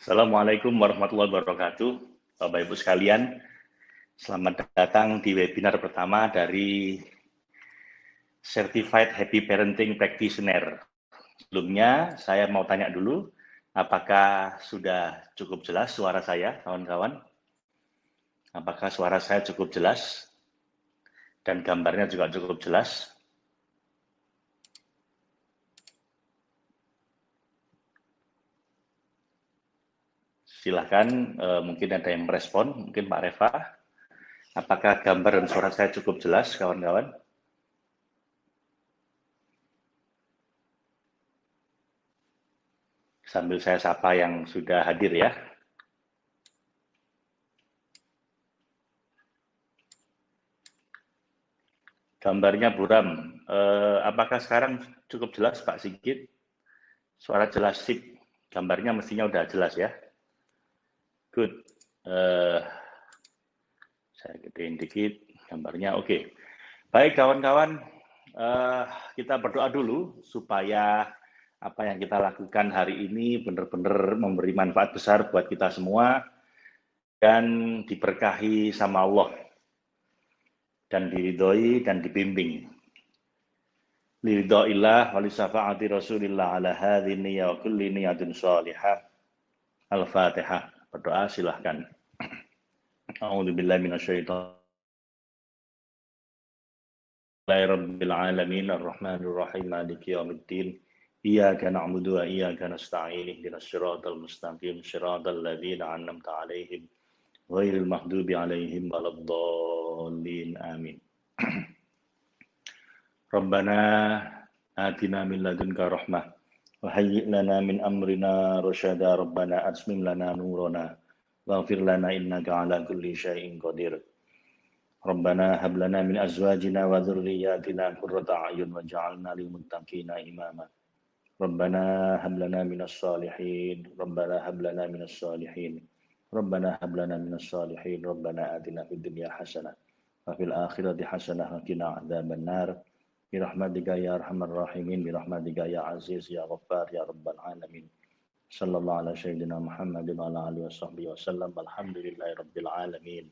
Assalamualaikum warahmatullahi wabarakatuh. Bapak Ibu sekalian, selamat datang di webinar pertama dari Certified Happy Parenting Practitioner. Sebelumnya, saya mau tanya dulu, apakah sudah cukup jelas suara saya, kawan-kawan? Apakah suara saya cukup jelas? Dan gambarnya juga cukup jelas? Silahkan, uh, mungkin ada yang merespon, mungkin Pak Reva. Apakah gambar dan suara saya cukup jelas, kawan-kawan? Sambil saya sapa yang sudah hadir ya. Gambarnya buram. Uh, apakah sekarang cukup jelas Pak Sigit? Suara jelas sip. Gambarnya mestinya udah jelas ya. Good. Uh, saya gedein dikit gambarnya. Oke. Okay. Baik kawan-kawan, uh, kita berdoa dulu supaya apa yang kita lakukan hari ini benar-benar memberi manfaat besar buat kita semua dan diberkahi sama Allah dan diridhoi dan dibimbing. Liridhoillah wa lisafa'ati Rasulillah ala hadhi wa kulli niyatin salihah. Al-Fatihah berdoa silahkan. A'udzubillahi minasyaitonir Rabbil maliki yaumiddin iyyaka na'budu wa iyyaka nasta'in ihdinas siratal mustaqim siratal ladzina an'amta 'alaihim ghairil maghdubi 'alaihim waladdallin amin Rabbana atina min ladunka rahmah وهيئ لنا من أمرنا رشدا ربنا أتمم لنا نورنا واغفر لنا إنك على كل شيء قدير. ربنا هب لنا من أزواجنا وذرياتنا قرة أعين واجعلنا للمتقين إماما. ربنا هب لنا من الصالحين. ربنا هب لنا من الصالحين. ربنا هب لنا من الصالحين. ربنا آتنا في الدنيا حسنة وفي الآخرة حسنة وقنا عذاب النار. Birahmatika ya arhamar rahimin, birahmatika ya aziz, ya ghaffar, ya rabbal alamin. Sallallahu ala sayyidina Muhammadin wa ala alihi wa sahbihi wa sallam. Alhamdulillahi rabbil alamin.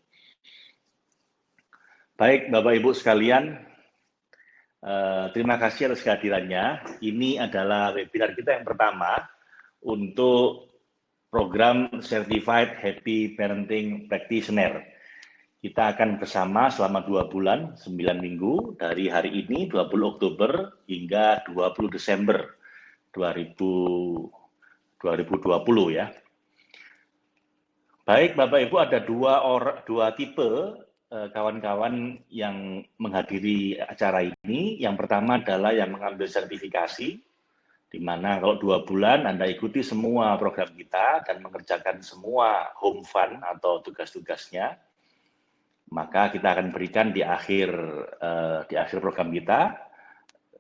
Baik Bapak Ibu sekalian, uh, terima kasih atas kehadirannya. Ini adalah webinar kita yang pertama untuk program Certified Happy Parenting Practitioner kita akan bersama selama dua bulan, sembilan minggu, dari hari ini 20 Oktober hingga 20 Desember 2000, 2020 ya. Baik Bapak Ibu ada dua, or, dua tipe eh, kawan-kawan eh, yang menghadiri acara ini. Yang pertama adalah yang mengambil sertifikasi, di mana kalau dua bulan Anda ikuti semua program kita dan mengerjakan semua home fun atau tugas-tugasnya maka kita akan berikan di akhir uh, di akhir program kita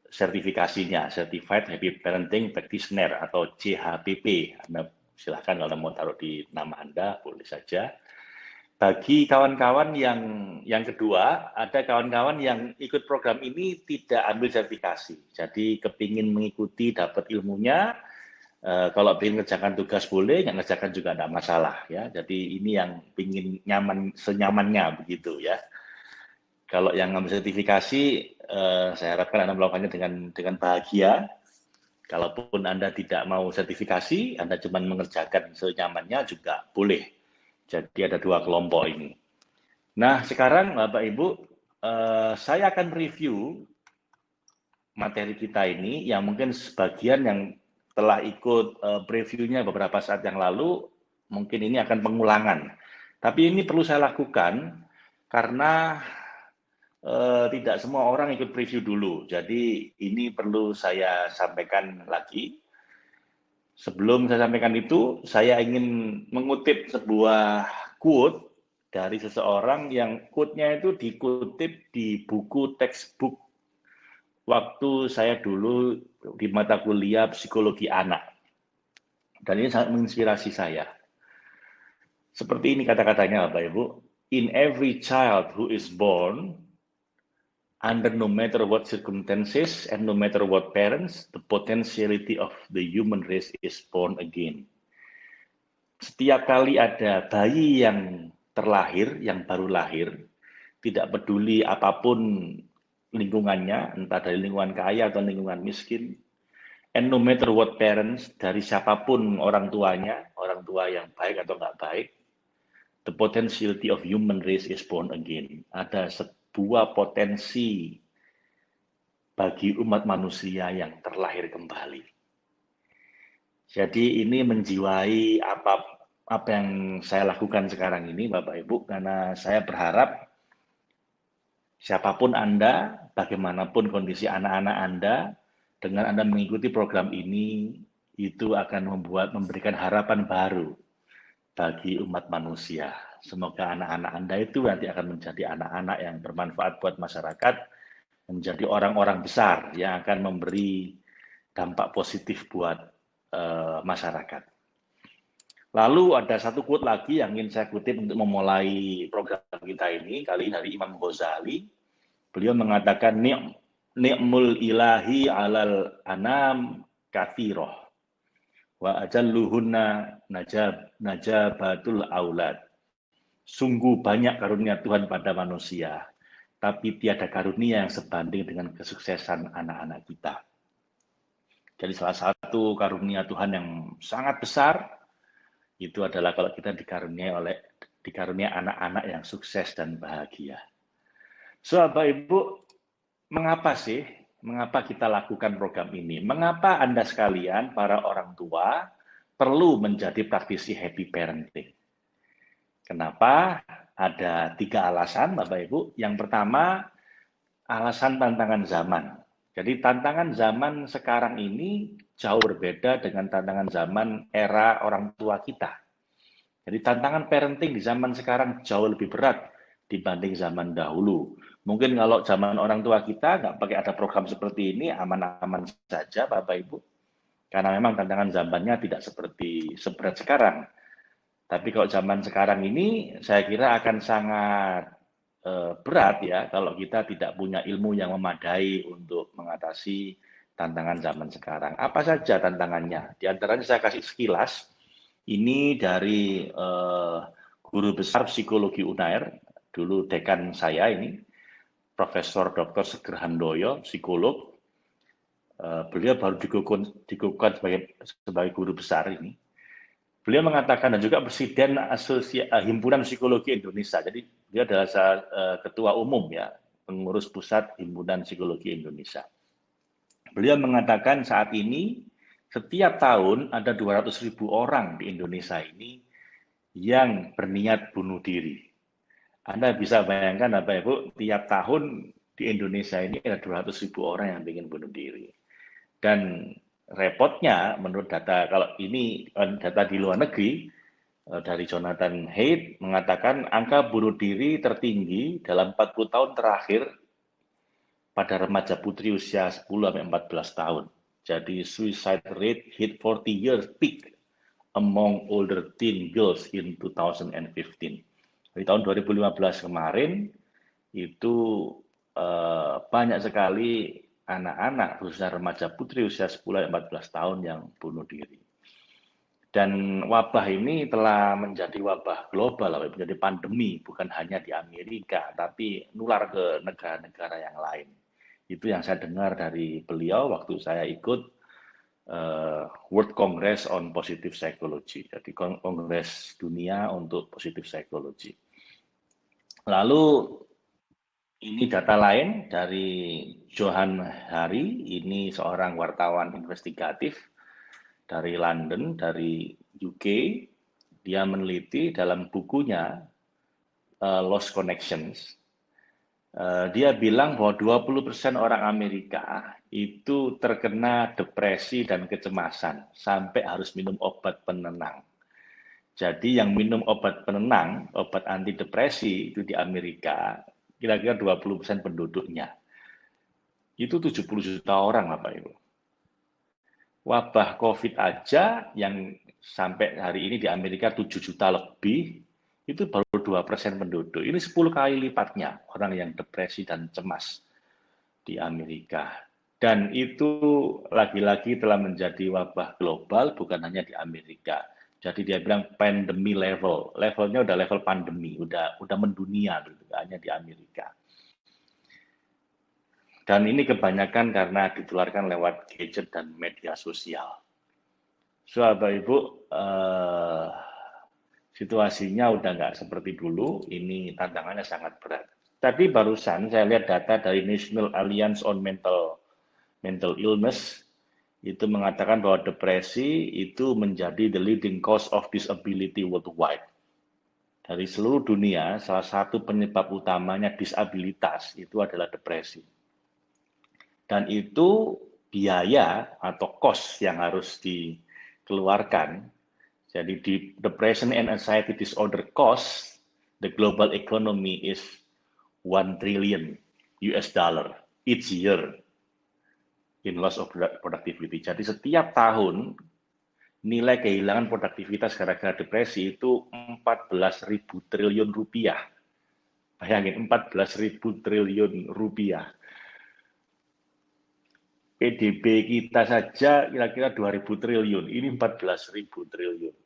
sertifikasinya Certified Happy Parenting Practitioner atau CHPP. Anda silahkan kalau mau taruh di nama Anda boleh saja. Bagi kawan-kawan yang yang kedua, ada kawan-kawan yang ikut program ini tidak ambil sertifikasi. Jadi kepingin mengikuti dapat ilmunya, Uh, kalau ingin ngerjakan tugas boleh, nggak ngerjakan juga tidak masalah ya. Jadi ini yang ingin nyaman senyamannya begitu ya. Kalau yang ngambil sertifikasi, uh, saya harapkan anda melakukannya dengan dengan bahagia. Kalaupun anda tidak mau sertifikasi, anda cuma mengerjakan senyamannya juga boleh. Jadi ada dua kelompok ini. Nah sekarang Bapak Ibu, uh, saya akan review materi kita ini yang mungkin sebagian yang setelah ikut uh, previewnya beberapa saat yang lalu, mungkin ini akan pengulangan. Tapi ini perlu saya lakukan karena uh, tidak semua orang ikut preview dulu. Jadi ini perlu saya sampaikan lagi. Sebelum saya sampaikan itu, saya ingin mengutip sebuah quote dari seseorang yang quote-nya itu dikutip di buku textbook waktu saya dulu di mata kuliah psikologi anak. Dan ini sangat menginspirasi saya. Seperti ini kata-katanya Bapak Ibu. In every child who is born, under no matter what circumstances and no matter what parents, the potentiality of the human race is born again. setiap kali ada bayi yang terlahir, yang baru lahir, tidak peduli apa pun lingkungannya, entah dari lingkungan kaya atau lingkungan miskin, and no matter what parents, dari siapa pun orang tuanya, orang tua yang baik atau nggak baik, the potentiality of human race is born again. Ada sebuah potensi bagi umat manusia yang terlahir kembali. Jadi ini menjiwai apa apa yang saya lakukan sekarang ini Bapak Ibu karena saya berharap siapa pun Anda, bagaimanapun kondisi anak-anak Anda, dengan Anda mengikuti program ini itu akan membuat memberikan harapan baru bagi umat manusia. Semoga anak-anak Anda itu nanti akan menjadi anak-anak yang bermanfaat buat masyarakat, menjadi orang-orang besar yang akan memberi dampak positif buat uh, masyarakat. Lalu ada satu quote lagi yang ingin saya kutip untuk memulai program kita ini, kali ini dari Imam Ghazali. Beliau mengatakan, ni'mul ilahi alal anam kathiroh, wa ajalluhunna najab, najabatul aulad. Sungguh banyak karunia Tuhan pada manusia, tapi tiada karunia yang sebanding dengan kesuksesan anak-anak kita. Jadi salah satu karunia Tuhan yang sangat besar itu adalah kalau kita dikaruniai oleh dikaruniai anak-anak yang sukses dan bahagia. So, Bapak Ibu, mengapa sih mengapa kita lakukan program ini? Mengapa Anda sekalian para orang tua perlu menjadi praktisi happy parenting? Kenapa? Ada tiga alasan, Bapak Ibu. Yang pertama, alasan tantangan zaman. Jadi tantangan zaman sekarang ini jauh berbeda dengan tantangan zaman era orang tua kita. Jadi tantangan parenting di zaman sekarang jauh lebih berat dibanding zaman dahulu. Mungkin kalau zaman orang tua kita nggak pakai ada program seperti ini, aman-aman saja Bapak Ibu. Karena memang tantangan zamannya tidak seperti seberat sekarang. Tapi kalau zaman sekarang ini, saya kira akan sangat Eh, berat ya kalau kita tidak punya ilmu yang memadai untuk mengatasi tantangan zaman sekarang. Apa saja tantangannya? Di antaranya saya kasih sekilas. Ini dari uh, guru besar psikologi UNAIR, dulu dekan saya ini, Profesor Dr. Seger Handoyo, psikolog. Uh, beliau baru dikukuhkan sebagai sebagai guru besar ini. Beliau mengatakan dan juga Presiden Asosia, Himpunan Psikologi Indonesia. Jadi dia adalah uh, ketua umum ya, pengurus pusat Himpunan Psikologi Indonesia. Beliau mengatakan saat ini setiap tahun ada 200 ribu orang di Indonesia ini yang berniat bunuh diri. Anda bisa bayangkan apa Ibu, tiap tahun di Indonesia ini ada 200 ribu orang yang ingin bunuh diri. Dan repotnya menurut data, kalau ini eh, data di luar negeri, Eh, dari Jonathan Haidt mengatakan angka bunuh diri tertinggi dalam 40 tahun terakhir pada remaja putri usia 10 sampai 14 tahun. Jadi suicide rate hit 40 years peak among older teen girls in 2015. Di tahun 2015 kemarin itu uh, banyak sekali anak-anak khususnya remaja putri usia 10 14 tahun yang bunuh diri. Dan wabah ini telah menjadi wabah global, menjadi pandemi, bukan hanya di Amerika, tapi nular ke negara-negara yang lain. Itu yang saya dengar dari beliau waktu saya ikut uh, World Congress on Positive Psychology, jadi kongres dunia untuk positive psychology. Lalu ini data lain dari Johan Hari, ini seorang wartawan investigatif dari London, dari UK, dia meneliti dalam bukunya uh, Lost Connections. Uh, dia bilang bahwa 20% orang Amerika itu terkena depresi dan kecemasan sampai harus minum obat penenang. Jadi yang minum obat penenang, obat antidepresi itu di Amerika kira-kira 20% penduduknya. Itu 70 juta orang Bapak Ibu wabah COVID aja yang sampai hari ini di Amerika 7 juta lebih, itu baru 2 persen penduduk. Ini 10 kali lipatnya orang yang depresi dan cemas di Amerika. Dan itu lagi-lagi telah menjadi wabah global, bukan hanya di Amerika. Jadi dia bilang pandemi level, levelnya udah level pandemi, udah udah mendunia gitu, hanya di Amerika. Dan ini kebanyakan karena ditularkan lewat gadget dan media sosial. So, Bapak Ibu, eh, situasinya udah nggak seperti dulu, ini tantangannya sangat berat. Tadi barusan saya lihat data dari National Alliance on Mental Mental Illness itu mengatakan bahwa depresi itu menjadi the leading cause of disability worldwide. Dari seluruh dunia, salah satu penyebab utamanya disabilitas itu adalah depresi. Dan itu biaya atau cost yang harus dikeluarkan. Jadi di depression and anxiety disorder cost, the global economy is 1 trillion US dollar each year in loss of productivity. Jadi setiap tahun nilai kehilangan produktivitas gara-gara depresi itu 14.000 triliun rupiah. Bayangin 14.000 triliun rupiah. PDB kita saja kira-kira 2.000 triliun, ini 14.000 triliun.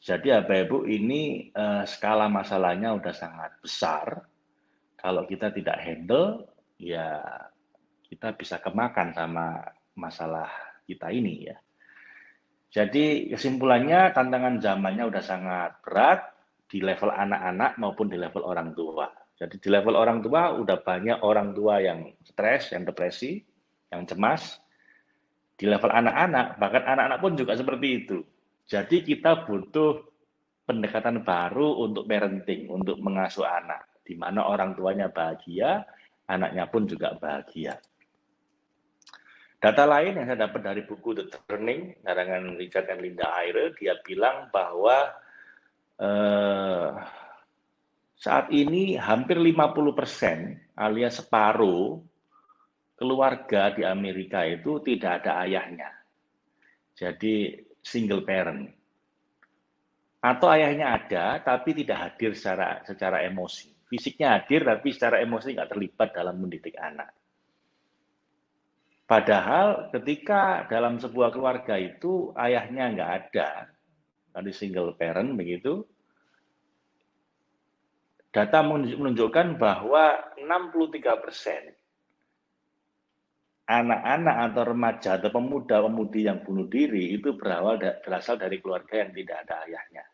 Jadi apa Ibu, ini uh, skala masalahnya udah sangat besar. Kalau kita tidak handle, ya kita bisa kemakan sama masalah kita ini ya. Jadi kesimpulannya tantangan zamannya udah sangat berat di level anak-anak maupun di level orang tua. Jadi di level orang tua udah banyak orang tua yang stres, yang depresi, yang cemas. Di level anak-anak, bahkan anak-anak pun juga seperti itu. Jadi kita butuh pendekatan baru untuk parenting, untuk mengasuh anak, di mana orang tuanya bahagia, anaknya pun juga bahagia. Data lain yang saya dapat dari buku The Turning, karangan Richard dan Linda Aire, dia bilang bahwa eh, saat ini hampir 50 persen alias separuh keluarga di Amerika itu tidak ada ayahnya. Jadi single parent. Atau ayahnya ada, tapi tidak hadir secara secara emosi. Fisiknya hadir, tapi secara emosi nggak terlibat dalam mendidik anak. Padahal ketika dalam sebuah keluarga itu ayahnya nggak ada, tadi single parent begitu, data menunjukkan bahwa 63 persen anak-anak atau remaja atau pemuda-pemudi yang bunuh diri itu berawal berasal dari keluarga yang tidak ada ayahnya.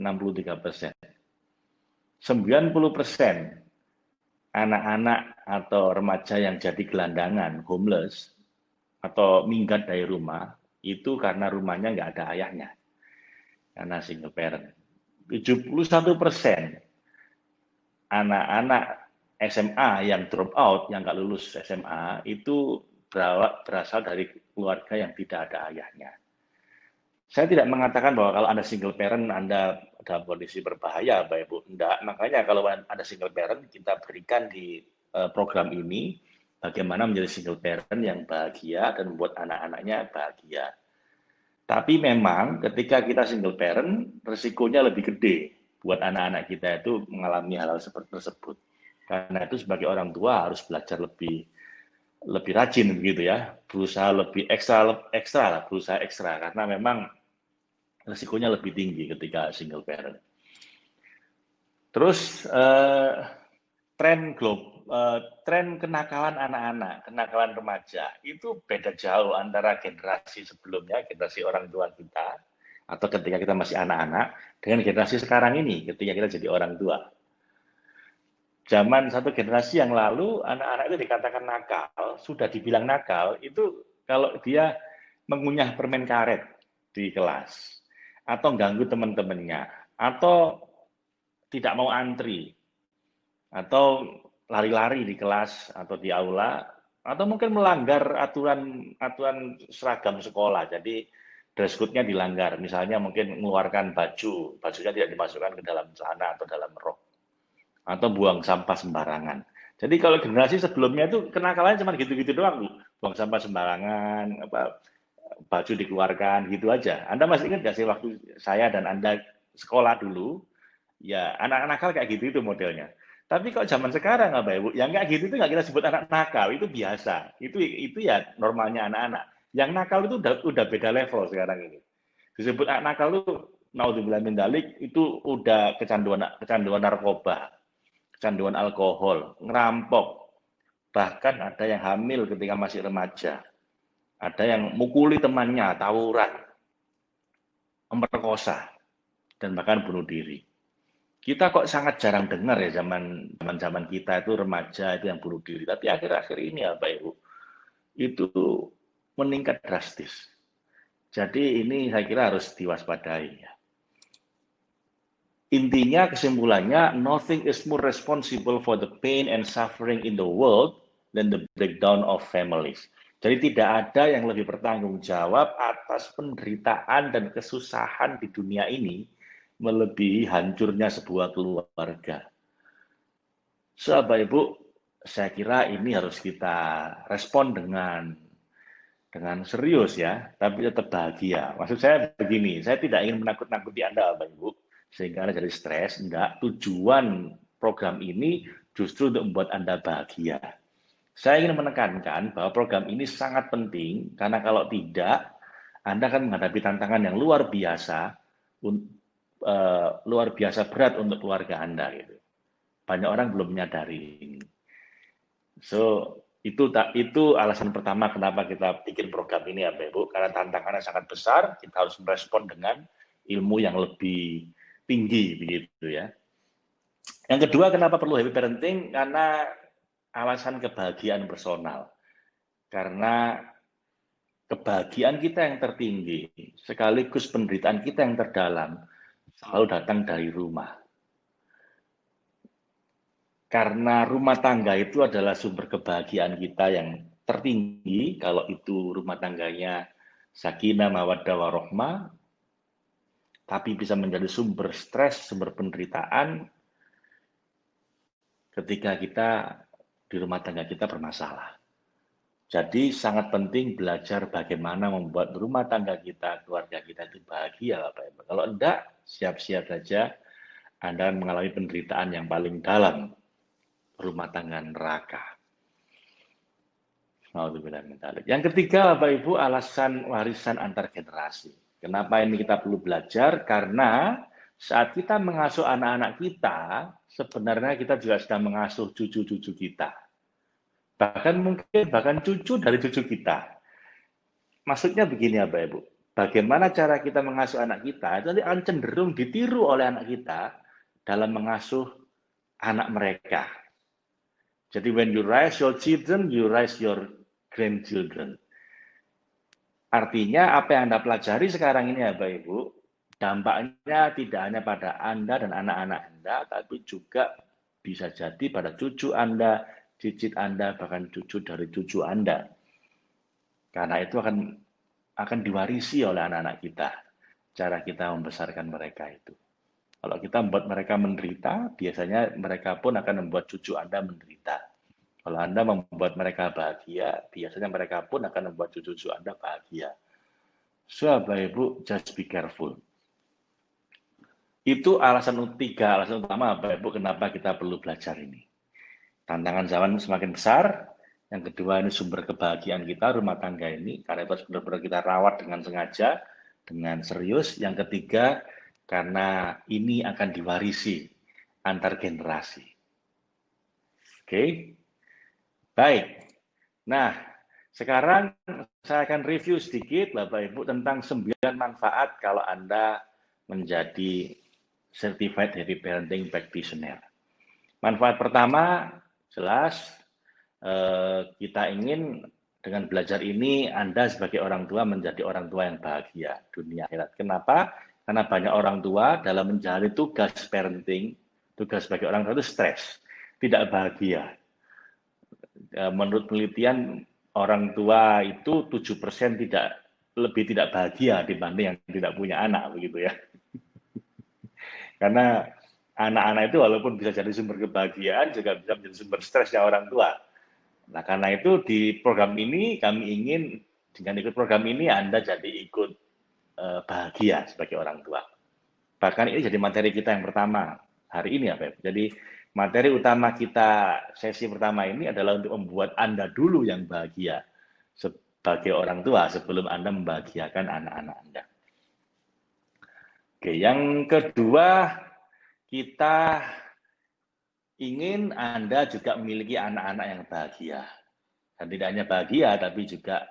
63 persen. 90 persen anak-anak atau remaja yang jadi gelandangan, homeless, atau minggat dari rumah, itu karena rumahnya nggak ada ayahnya. Karena single parent. 71 persen anak-anak SMA yang drop out, yang nggak lulus SMA, itu berasal dari keluarga yang tidak ada ayahnya. Saya tidak mengatakan bahwa kalau Anda single parent, Anda dalam kondisi berbahaya, Bapak Ibu. Tidak. Makanya kalau Anda single parent, kita berikan di uh, program ini bagaimana menjadi single parent yang bahagia dan membuat anak-anaknya bahagia. Tapi memang ketika kita single parent, resikonya lebih gede buat anak-anak kita itu mengalami hal-hal seperti tersebut. Karena itu sebagai orang tua harus belajar lebih lebih rajin begitu ya, berusaha lebih ekstra ekstra lah, berusaha ekstra karena memang resikonya lebih tinggi ketika single parent. Terus uh, tren globe, uh, tren kenakalan anak-anak, kenakalan remaja itu beda jauh antara generasi sebelumnya, generasi orang tua kita atau ketika kita masih anak-anak dengan generasi sekarang ini ketika kita jadi orang tua. Zaman satu generasi yang lalu anak-anak itu dikatakan nakal, sudah dibilang nakal itu kalau dia mengunyah permen karet di kelas atau ganggu teman-temannya, atau tidak mau antri, atau lari-lari di kelas atau di aula, atau mungkin melanggar aturan aturan seragam sekolah. Jadi dress code-nya dilanggar. Misalnya mungkin mengeluarkan baju, bajunya tidak dimasukkan ke dalam celana atau dalam rok. Atau buang sampah sembarangan. Jadi kalau generasi sebelumnya itu kenakalannya cuma gitu-gitu doang, Bu. Buang sampah sembarangan, apa baju dikeluarkan gitu aja. Anda masih ingat nggak sih waktu saya dan Anda sekolah dulu, ya anak-anak nakal kayak gitu itu modelnya. Tapi kalau zaman sekarang apa ibu, yang nggak gitu itu nggak kita sebut anak nakal, itu biasa. Itu itu ya normalnya anak-anak. Yang nakal itu udah, udah beda level sekarang ini. disebut anak nakal itu naudzubillah min dalik itu udah kecanduan kecanduan narkoba, kecanduan alkohol, ngerampok. Bahkan ada yang hamil ketika masih remaja. Ada yang mukuli temannya, tawuran, memperkosa, dan bahkan bunuh diri. Kita kok sangat jarang dengar ya zaman zaman zaman kita itu remaja itu yang bunuh diri. Tapi akhir-akhir ini apa ibu itu meningkat drastis. Jadi ini saya kira harus diwaspadai ya. Intinya kesimpulannya, nothing is more responsible for the pain and suffering in the world than the breakdown of families. Jadi tidak ada yang lebih bertanggung jawab atas penderitaan dan kesusahan di dunia ini melebihi hancurnya sebuah keluarga. So, Bapak Ibu, saya kira ini harus kita respon dengan dengan serius ya, tapi tetap bahagia. Maksud saya begini, saya tidak ingin menakut-nakuti Anda, Bapak Ibu sehingga Anda jadi stres. Enggak, tujuan program ini justru untuk membuat Anda bahagia. Saya ingin menekankan bahwa program ini sangat penting karena kalau tidak, Anda akan menghadapi tantangan yang luar biasa, uh, luar biasa berat untuk keluarga Anda. Gitu. Banyak orang belum menyadari ini. So, itu tak itu alasan pertama kenapa kita bikin program ini ya Ibu karena tantangannya sangat besar kita harus merespon dengan ilmu yang lebih tinggi begitu ya. Yang kedua kenapa perlu happy parenting? Karena alasan kebahagiaan personal. Karena kebahagiaan kita yang tertinggi sekaligus penderitaan kita yang terdalam selalu datang dari rumah. Karena rumah tangga itu adalah sumber kebahagiaan kita yang tertinggi kalau itu rumah tangganya sakinah mawaddah warohmah tapi bisa menjadi sumber stres, sumber penderitaan ketika kita di rumah tangga kita bermasalah. Jadi sangat penting belajar bagaimana membuat rumah tangga kita, keluarga kita itu bahagia Bapak Ibu. Kalau enggak, siap-siap saja Anda mengalami penderitaan yang paling dalam rumah tangga neraka. Yang ketiga Bapak Ibu alasan warisan antar generasi. Kenapa ini kita perlu belajar? Karena saat kita mengasuh anak-anak kita, sebenarnya kita juga sedang mengasuh cucu-cucu kita. Bahkan mungkin bahkan cucu dari cucu kita. Maksudnya begini ya Bapak Ibu, bagaimana cara kita mengasuh anak kita, itu nanti akan cenderung ditiru oleh anak kita dalam mengasuh anak mereka. Jadi when you raise your children, you raise your grandchildren. Artinya apa yang Anda pelajari sekarang ini ya Bapak Ibu, dampaknya tidak hanya pada Anda dan anak-anak Anda, tapi juga bisa jadi pada cucu Anda, cicit Anda, bahkan cucu dari cucu Anda. Karena itu akan akan diwarisi oleh anak-anak kita, cara kita membesarkan mereka itu. Kalau kita membuat mereka menderita, biasanya mereka pun akan membuat cucu Anda menderita. Kalau Anda membuat mereka bahagia, biasanya mereka pun akan membuat cucu-cucu Anda bahagia. So, Bapak Ibu, just be careful. Itu alasan tiga, alasan utama Bapak Ibu kenapa kita perlu belajar ini. Tantangan zaman semakin besar, yang kedua ini sumber kebahagiaan kita, rumah tangga ini, karena itu harus benar-benar kita rawat dengan sengaja, dengan serius. Yang ketiga, karena ini akan diwarisi antar generasi. Oke, okay? Baik. Nah, sekarang saya akan review sedikit Bapak Ibu tentang 9 manfaat kalau Anda menjadi Certified Happy Parenting Practitioner. Manfaat pertama, jelas eh, kita ingin dengan belajar ini Anda sebagai orang tua menjadi orang tua yang bahagia dunia akhirat. Kenapa? Karena banyak orang tua dalam menjalani tugas parenting, tugas sebagai orang tua itu stres, tidak bahagia. Eh, menurut penelitian orang tua itu tujuh persen tidak lebih tidak bahagia dibanding yang tidak punya anak begitu ya. Karena anak-anak itu walaupun bisa jadi sumber kebahagiaan juga bisa menjadi sumber stresnya orang tua. Nah, karena itu di program ini kami ingin dengan ikut program ini Anda jadi ikut uh, bahagia sebagai orang tua. Bahkan ini jadi materi kita yang pertama hari ini ya, Beb. Jadi materi utama kita sesi pertama ini adalah untuk membuat Anda dulu yang bahagia sebagai orang tua sebelum Anda membahagiakan anak-anak Anda. Oke, yang kedua kita ingin Anda juga memiliki anak-anak yang bahagia. Dan tidak hanya bahagia, tapi juga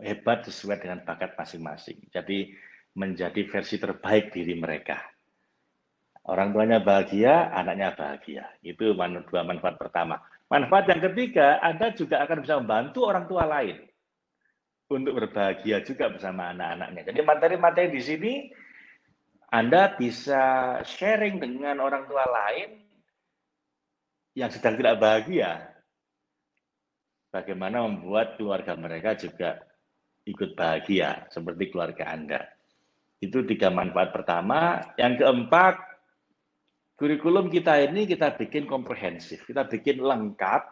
hebat sesuai dengan bakat masing-masing. Jadi menjadi versi terbaik diri mereka. Orang tuanya bahagia, anaknya bahagia. Itu dua manfaat pertama. Manfaat yang ketiga, Anda juga akan bisa membantu orang tua lain untuk berbahagia juga bersama anak-anaknya. Jadi materi-materi di sini Anda bisa sharing dengan orang tua lain yang sedang tidak bahagia. Bagaimana membuat keluarga mereka juga ikut bahagia seperti keluarga Anda. Itu tiga manfaat pertama. Yang keempat, kurikulum kita ini kita bikin komprehensif, kita bikin lengkap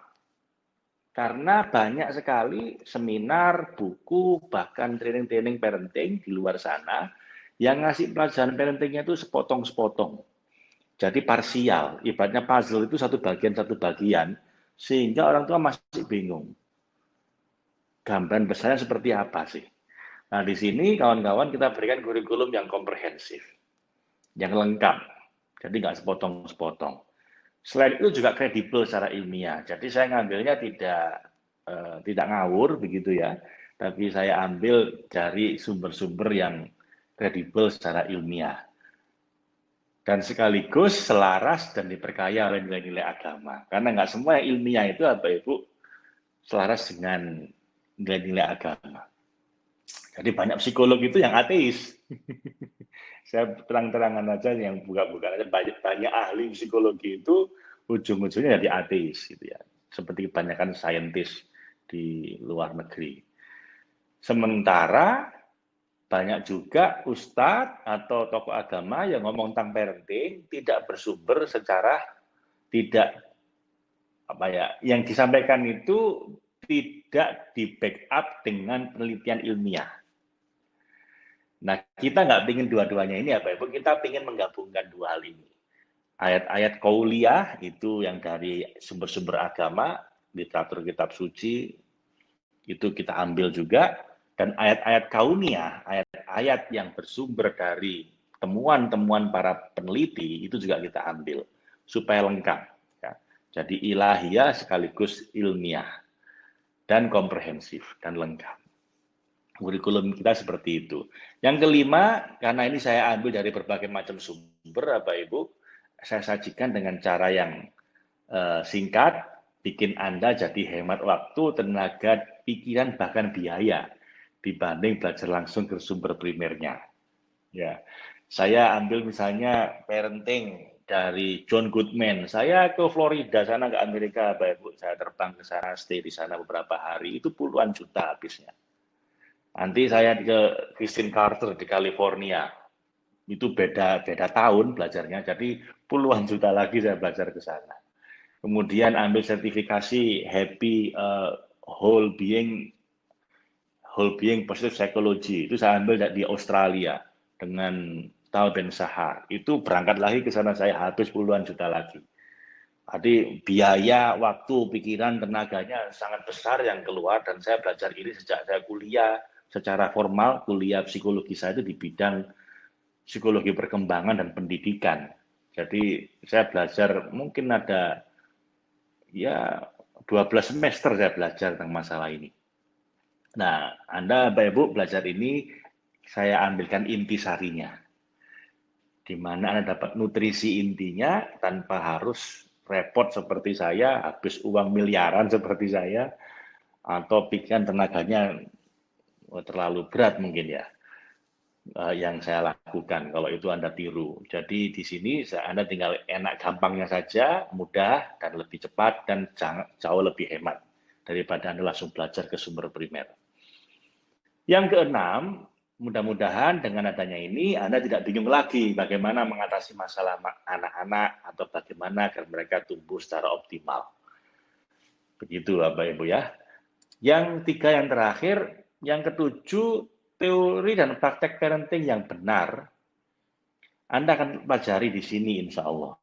karena banyak sekali seminar, buku, bahkan training-training parenting di luar sana yang ngasih pelajaran parentingnya itu sepotong-sepotong. Jadi parsial, ibaratnya puzzle itu satu bagian satu bagian, sehingga orang tua masih bingung. Gambaran besarnya seperti apa sih? Nah di sini kawan-kawan kita berikan kurikulum yang komprehensif, yang lengkap, jadi nggak sepotong-sepotong. Selain itu juga kredibel secara ilmiah. Jadi saya ngambilnya tidak uh, tidak ngawur begitu ya, tapi saya ambil dari sumber-sumber yang kredibel secara ilmiah. Dan sekaligus selaras dan diperkaya oleh nilai-nilai agama. Karena nggak semua yang ilmiah itu apa Ibu selaras dengan nilai-nilai agama. Jadi banyak psikolog itu yang ateis. saya terang-terangan aja yang buka-buka aja banyak banyak ahli psikologi itu ujung-ujungnya jadi ateis gitu ya. Seperti kebanyakan saintis di luar negeri. Sementara banyak juga ustadz atau tokoh agama yang ngomong tentang parenting tidak bersumber secara tidak apa ya yang disampaikan itu tidak di backup dengan penelitian ilmiah Nah, kita nggak ingin dua-duanya ini apa Ibu? Kita ingin menggabungkan dua hal ini. Ayat-ayat kauliah itu yang dari sumber-sumber agama, literatur kitab suci, itu kita ambil juga. Dan ayat-ayat kauniyah, ayat-ayat yang bersumber dari temuan-temuan para peneliti, itu juga kita ambil. Supaya lengkap. Ya. Jadi ilahiyah sekaligus ilmiah. Dan komprehensif dan lengkap kurikulum kita seperti itu. Yang kelima, karena ini saya ambil dari berbagai macam sumber, Bapak Ibu, saya sajikan dengan cara yang uh, singkat, bikin Anda jadi hemat waktu, tenaga, pikiran, bahkan biaya dibanding belajar langsung ke sumber primernya. Ya, saya ambil misalnya parenting dari John Goodman. Saya ke Florida sana ke Amerika, Bapak Ibu. Saya terbang ke sana, stay di sana beberapa hari. Itu puluhan juta habisnya. Nanti saya ke Christine Carter di California. Itu beda beda tahun belajarnya, jadi puluhan juta lagi saya belajar ke sana. Kemudian ambil sertifikasi Happy uh, Whole Being Whole Being Positive Psychology. Itu saya ambil di Australia dengan Tal Ben Sahar. Itu berangkat lagi ke sana saya habis puluhan juta lagi. Jadi biaya, waktu, pikiran, tenaganya sangat besar yang keluar dan saya belajar ini sejak saya kuliah secara formal kuliah psikologi saya itu di bidang psikologi perkembangan dan pendidikan. Jadi saya belajar mungkin ada ya 12 semester saya belajar tentang masalah ini. Nah, Anda Bapak Ibu belajar ini saya ambilkan inti sarinya. Di mana Anda dapat nutrisi intinya tanpa harus repot seperti saya, habis uang miliaran seperti saya, atau pikiran tenaganya terlalu berat mungkin ya uh, yang saya lakukan kalau itu Anda tiru. Jadi di sini Anda tinggal enak gampangnya saja, mudah dan lebih cepat dan jauh lebih hemat daripada Anda langsung belajar ke sumber primer. Yang keenam, mudah-mudahan dengan adanya ini Anda tidak bingung lagi bagaimana mengatasi masalah anak-anak atau bagaimana agar mereka tumbuh secara optimal. Begitu Bapak Ibu ya. Yang tiga yang terakhir, yang ketujuh, teori dan praktek parenting yang benar, Anda akan pelajari di sini insya Allah.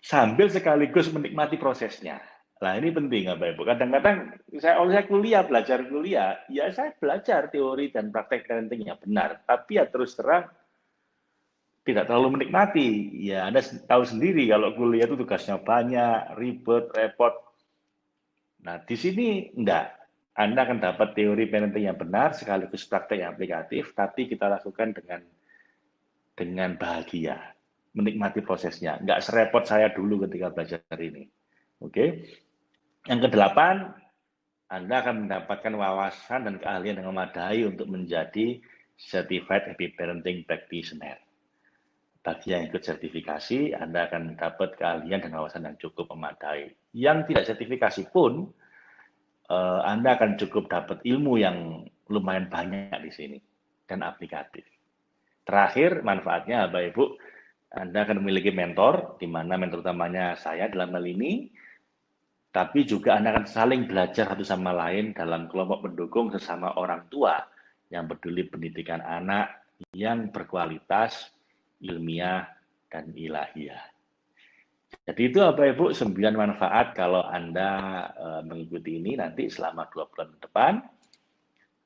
Sambil sekaligus menikmati prosesnya. Nah ini penting Bapak Ibu. Kadang-kadang saya saya kuliah, belajar kuliah, ya saya belajar teori dan praktek parenting yang benar. Tapi ya terus terang, tidak terlalu menikmati. Ya, Anda tahu sendiri kalau kuliah itu tugasnya banyak, ribet, repot. Nah, di sini enggak. Anda akan dapat teori parenting yang benar sekaligus praktek yang aplikatif, tapi kita lakukan dengan dengan bahagia, menikmati prosesnya. Enggak serepot saya dulu ketika belajar ini. Oke. Yang kedelapan, Anda akan mendapatkan wawasan dan keahlian yang memadai untuk menjadi Certified Happy Parenting Practitioner. Bagi yang ikut sertifikasi, Anda akan dapat keahlian dan wawasan yang cukup memadai. Yang tidak sertifikasi pun, uh, Anda akan cukup dapat ilmu yang lumayan banyak di sini dan aplikatif. Terakhir, manfaatnya Bapak Ibu, Anda akan memiliki mentor, di mana mentor utamanya saya dalam hal ini, tapi juga Anda akan saling belajar satu sama lain dalam kelompok pendukung sesama orang tua yang peduli pendidikan anak yang berkualitas, ilmiah, dan ilahiyah. Jadi itu apa Ibu, sembilan manfaat kalau Anda uh, mengikuti ini nanti selama dua bulan ke depan.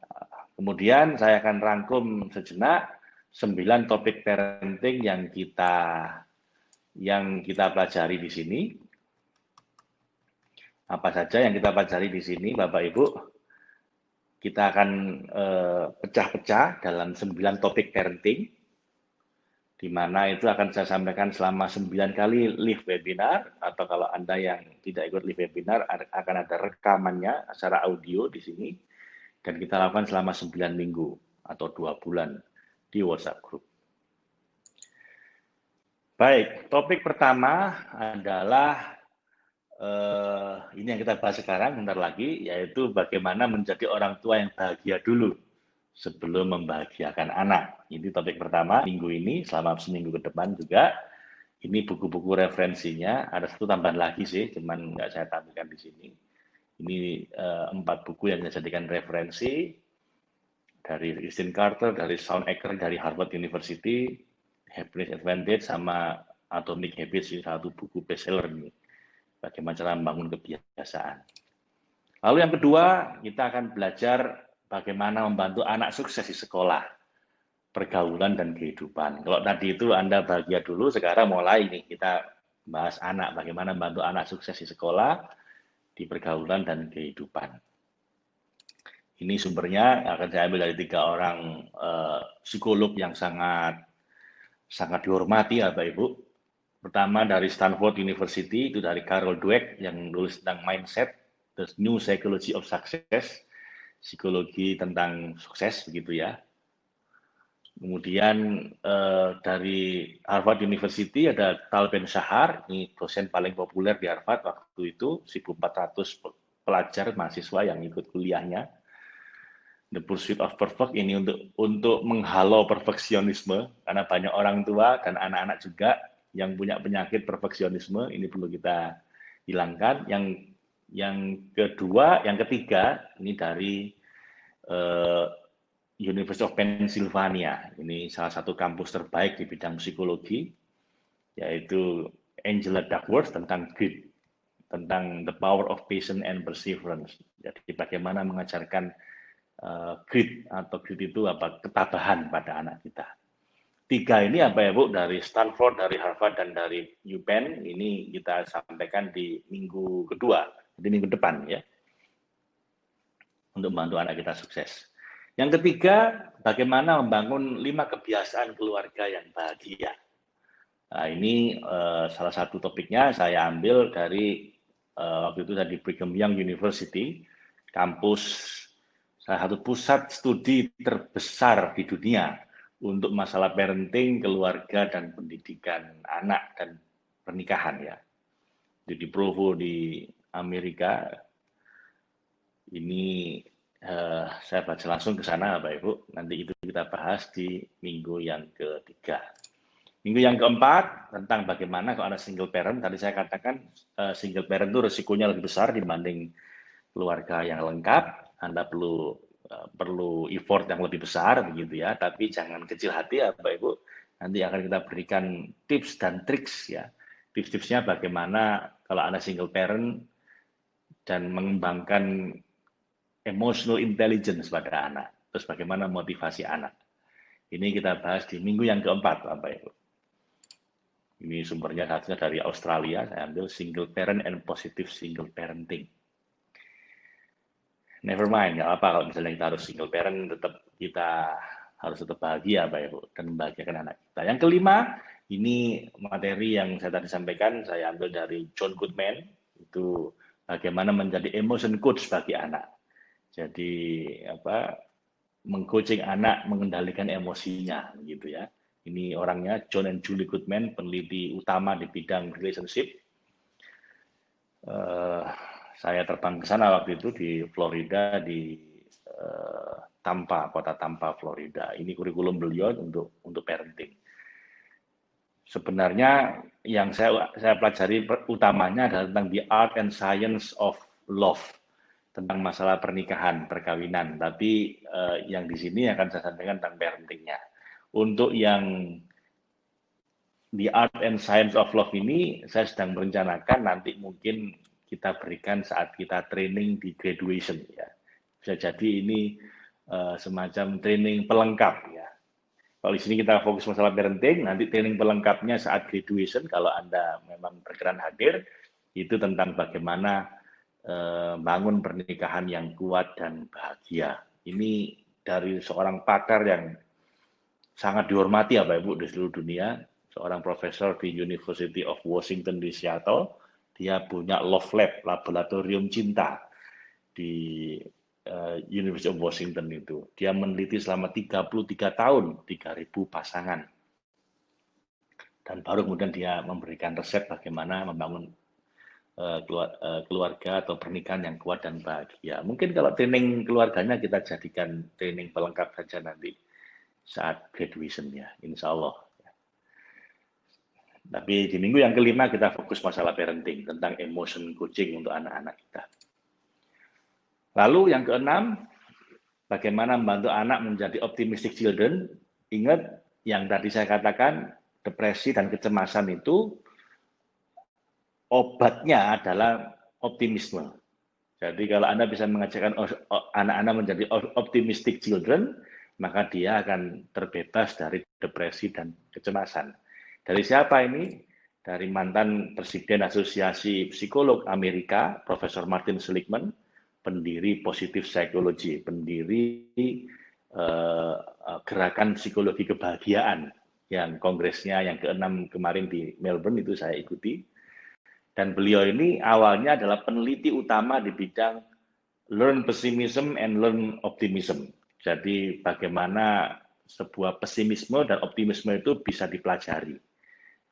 Uh, kemudian saya akan rangkum sejenak sembilan topik parenting yang kita yang kita pelajari di sini. Apa saja yang kita pelajari di sini, Bapak Ibu? Kita akan eh, pecah-pecah dalam sembilan topik parenting di mana itu akan saya sampaikan selama 9 kali live webinar, atau kalau Anda yang tidak ikut live webinar, akan ada rekamannya secara audio di sini, dan kita lakukan selama 9 minggu atau 2 bulan di WhatsApp Group. Baik, topik pertama adalah uh, ini yang kita bahas sekarang, bentar lagi, yaitu bagaimana menjadi orang tua yang bahagia dulu sebelum membahagiakan anak. Ini topik pertama minggu ini, selama seminggu ke depan juga. Ini buku-buku referensinya, ada satu tambahan lagi sih, cuman nggak saya tampilkan di sini. Ini uh, empat buku yang saya jadikan referensi dari Christine Carter, dari Sean Ecker, dari Harvard University, Happiness Advantage, sama Atomic Habits, ini satu buku bestseller ini. Bagaimana cara membangun kebiasaan. Lalu yang kedua, kita akan belajar bagaimana membantu anak sukses di sekolah, pergaulan dan kehidupan. Kalau tadi itu Anda bahagia dulu, sekarang mulai nih kita bahas anak, bagaimana membantu anak sukses di sekolah, di pergaulan dan kehidupan. Ini sumbernya akan saya ambil dari tiga orang uh, psikolog yang sangat sangat dihormati ya Bapak Ibu. Pertama dari Stanford University, itu dari Carol Dweck yang nulis tentang mindset, The New Psychology of Success psikologi tentang sukses begitu ya. Kemudian eh, dari Harvard University ada Tal Ben Shahar, ini dosen paling populer di Harvard waktu itu, 1.400 pelajar mahasiswa yang ikut kuliahnya. The Pursuit of Perfect ini untuk untuk menghalau perfeksionisme karena banyak orang tua dan anak-anak juga yang punya penyakit perfeksionisme ini perlu kita hilangkan. Yang yang kedua, yang ketiga ini dari uh, University of Pennsylvania. Ini salah satu kampus terbaik di bidang psikologi, yaitu Angela Duckworth tentang grit, tentang the power of patience and perseverance. Jadi bagaimana mengajarkan uh, grit atau grit itu apa ketabahan pada anak kita. Tiga ini apa ya Bu dari Stanford, dari Harvard dan dari UPenn ini kita sampaikan di minggu kedua di minggu depan ya untuk membantu anak kita sukses. Yang ketiga, bagaimana membangun lima kebiasaan keluarga yang bahagia. Nah, ini uh, salah satu topiknya saya ambil dari uh, waktu itu tadi Brigham Young University, kampus salah satu pusat studi terbesar di dunia untuk masalah parenting, keluarga, dan pendidikan anak dan pernikahan ya. Jadi di Provo di Amerika ini uh, saya baca langsung ke sana Bapak Ibu. Nanti itu kita bahas di minggu yang ketiga. Minggu yang keempat tentang bagaimana kalau ada single parent. Tadi saya katakan uh, single parent itu risikonya lebih besar dibanding keluarga yang lengkap. Anda perlu uh, perlu effort yang lebih besar begitu ya. Tapi jangan kecil hati ya Bapak Ibu. Nanti akan kita berikan tips dan triks ya. Tips-tipsnya bagaimana kalau Anda single parent dan mengembangkan emotional intelligence pada anak. Terus bagaimana motivasi anak. Ini kita bahas di minggu yang keempat, Bapak Ibu. Ini sumbernya satunya dari Australia, saya ambil single parent and positive single parenting. Never mind, nggak apa kalau misalnya kita harus single parent, tetap kita harus tetap bahagia, Pak Ibu, dan membahagiakan anak kita. Yang kelima, ini materi yang saya tadi sampaikan, saya ambil dari John Goodman, itu bagaimana menjadi emotion coach bagi anak. Jadi apa mengcoaching anak mengendalikan emosinya, gitu ya. Ini orangnya John and Julie Goodman, peneliti utama di bidang relationship. Uh, saya terbang ke sana waktu itu di Florida, di uh, Tampa, kota Tampa, Florida. Ini kurikulum beliau untuk untuk parenting. Sebenarnya yang saya saya pelajari utamanya adalah tentang the art and science of love tentang masalah pernikahan, perkawinan. Tapi uh, yang di sini akan saya sampaikan tentang parentingnya. Untuk yang The Art and Science of Love ini, saya sedang merencanakan nanti mungkin kita berikan saat kita training di graduation. ya. Bisa jadi ini uh, semacam training pelengkap. ya. Kalau di sini kita fokus masalah parenting, nanti training pelengkapnya saat graduation, kalau Anda memang berkenan hadir, itu tentang bagaimana uh, bangun pernikahan yang kuat dan bahagia. Ini dari seorang pakar yang sangat dihormati ya Pak Ibu di seluruh dunia, seorang profesor di University of Washington di Seattle, dia punya Love Lab, laboratorium cinta di uh, University of Washington itu. Dia meneliti selama 33 tahun 3000 pasangan. Dan baru kemudian dia memberikan resep bagaimana membangun uh, keluarga atau pernikahan yang kuat dan bahagia. Mungkin kalau training keluarganya kita jadikan training pelengkap saja nanti saat graduation ya, insya Allah. Tapi di minggu yang kelima kita fokus masalah parenting, tentang emotion coaching untuk anak-anak kita. Lalu yang keenam, bagaimana membantu anak menjadi optimistic children. Ingat yang tadi saya katakan, depresi dan kecemasan itu obatnya adalah optimisme. Jadi kalau Anda bisa mengajarkan anak-anak menjadi optimistic children, maka dia akan terbebas dari depresi dan kecemasan. Dari siapa ini? Dari mantan Presiden Asosiasi Psikolog Amerika, Profesor Martin Seligman, pendiri Positif Psikologi, pendiri uh, gerakan psikologi kebahagiaan yang kongresnya yang keenam kemarin di Melbourne itu saya ikuti. Dan beliau ini awalnya adalah peneliti utama di bidang learn pessimism and learn optimism. Jadi bagaimana sebuah pesimisme dan optimisme itu bisa dipelajari.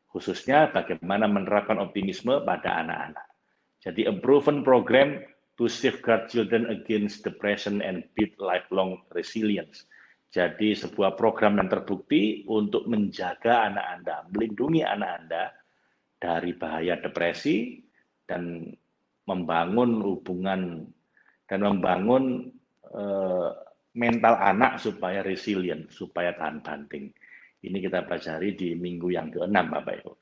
Khususnya bagaimana menerapkan optimisme pada anak-anak. Jadi a proven program to safeguard children against depression and build lifelong resilience. Jadi sebuah program yang terbukti untuk menjaga anak Anda, melindungi anak Anda dari bahaya depresi dan membangun hubungan dan membangun eh, mental anak supaya resilient, supaya tahan banting. Ini kita pelajari di minggu yang ke-6, Bapak Ibu.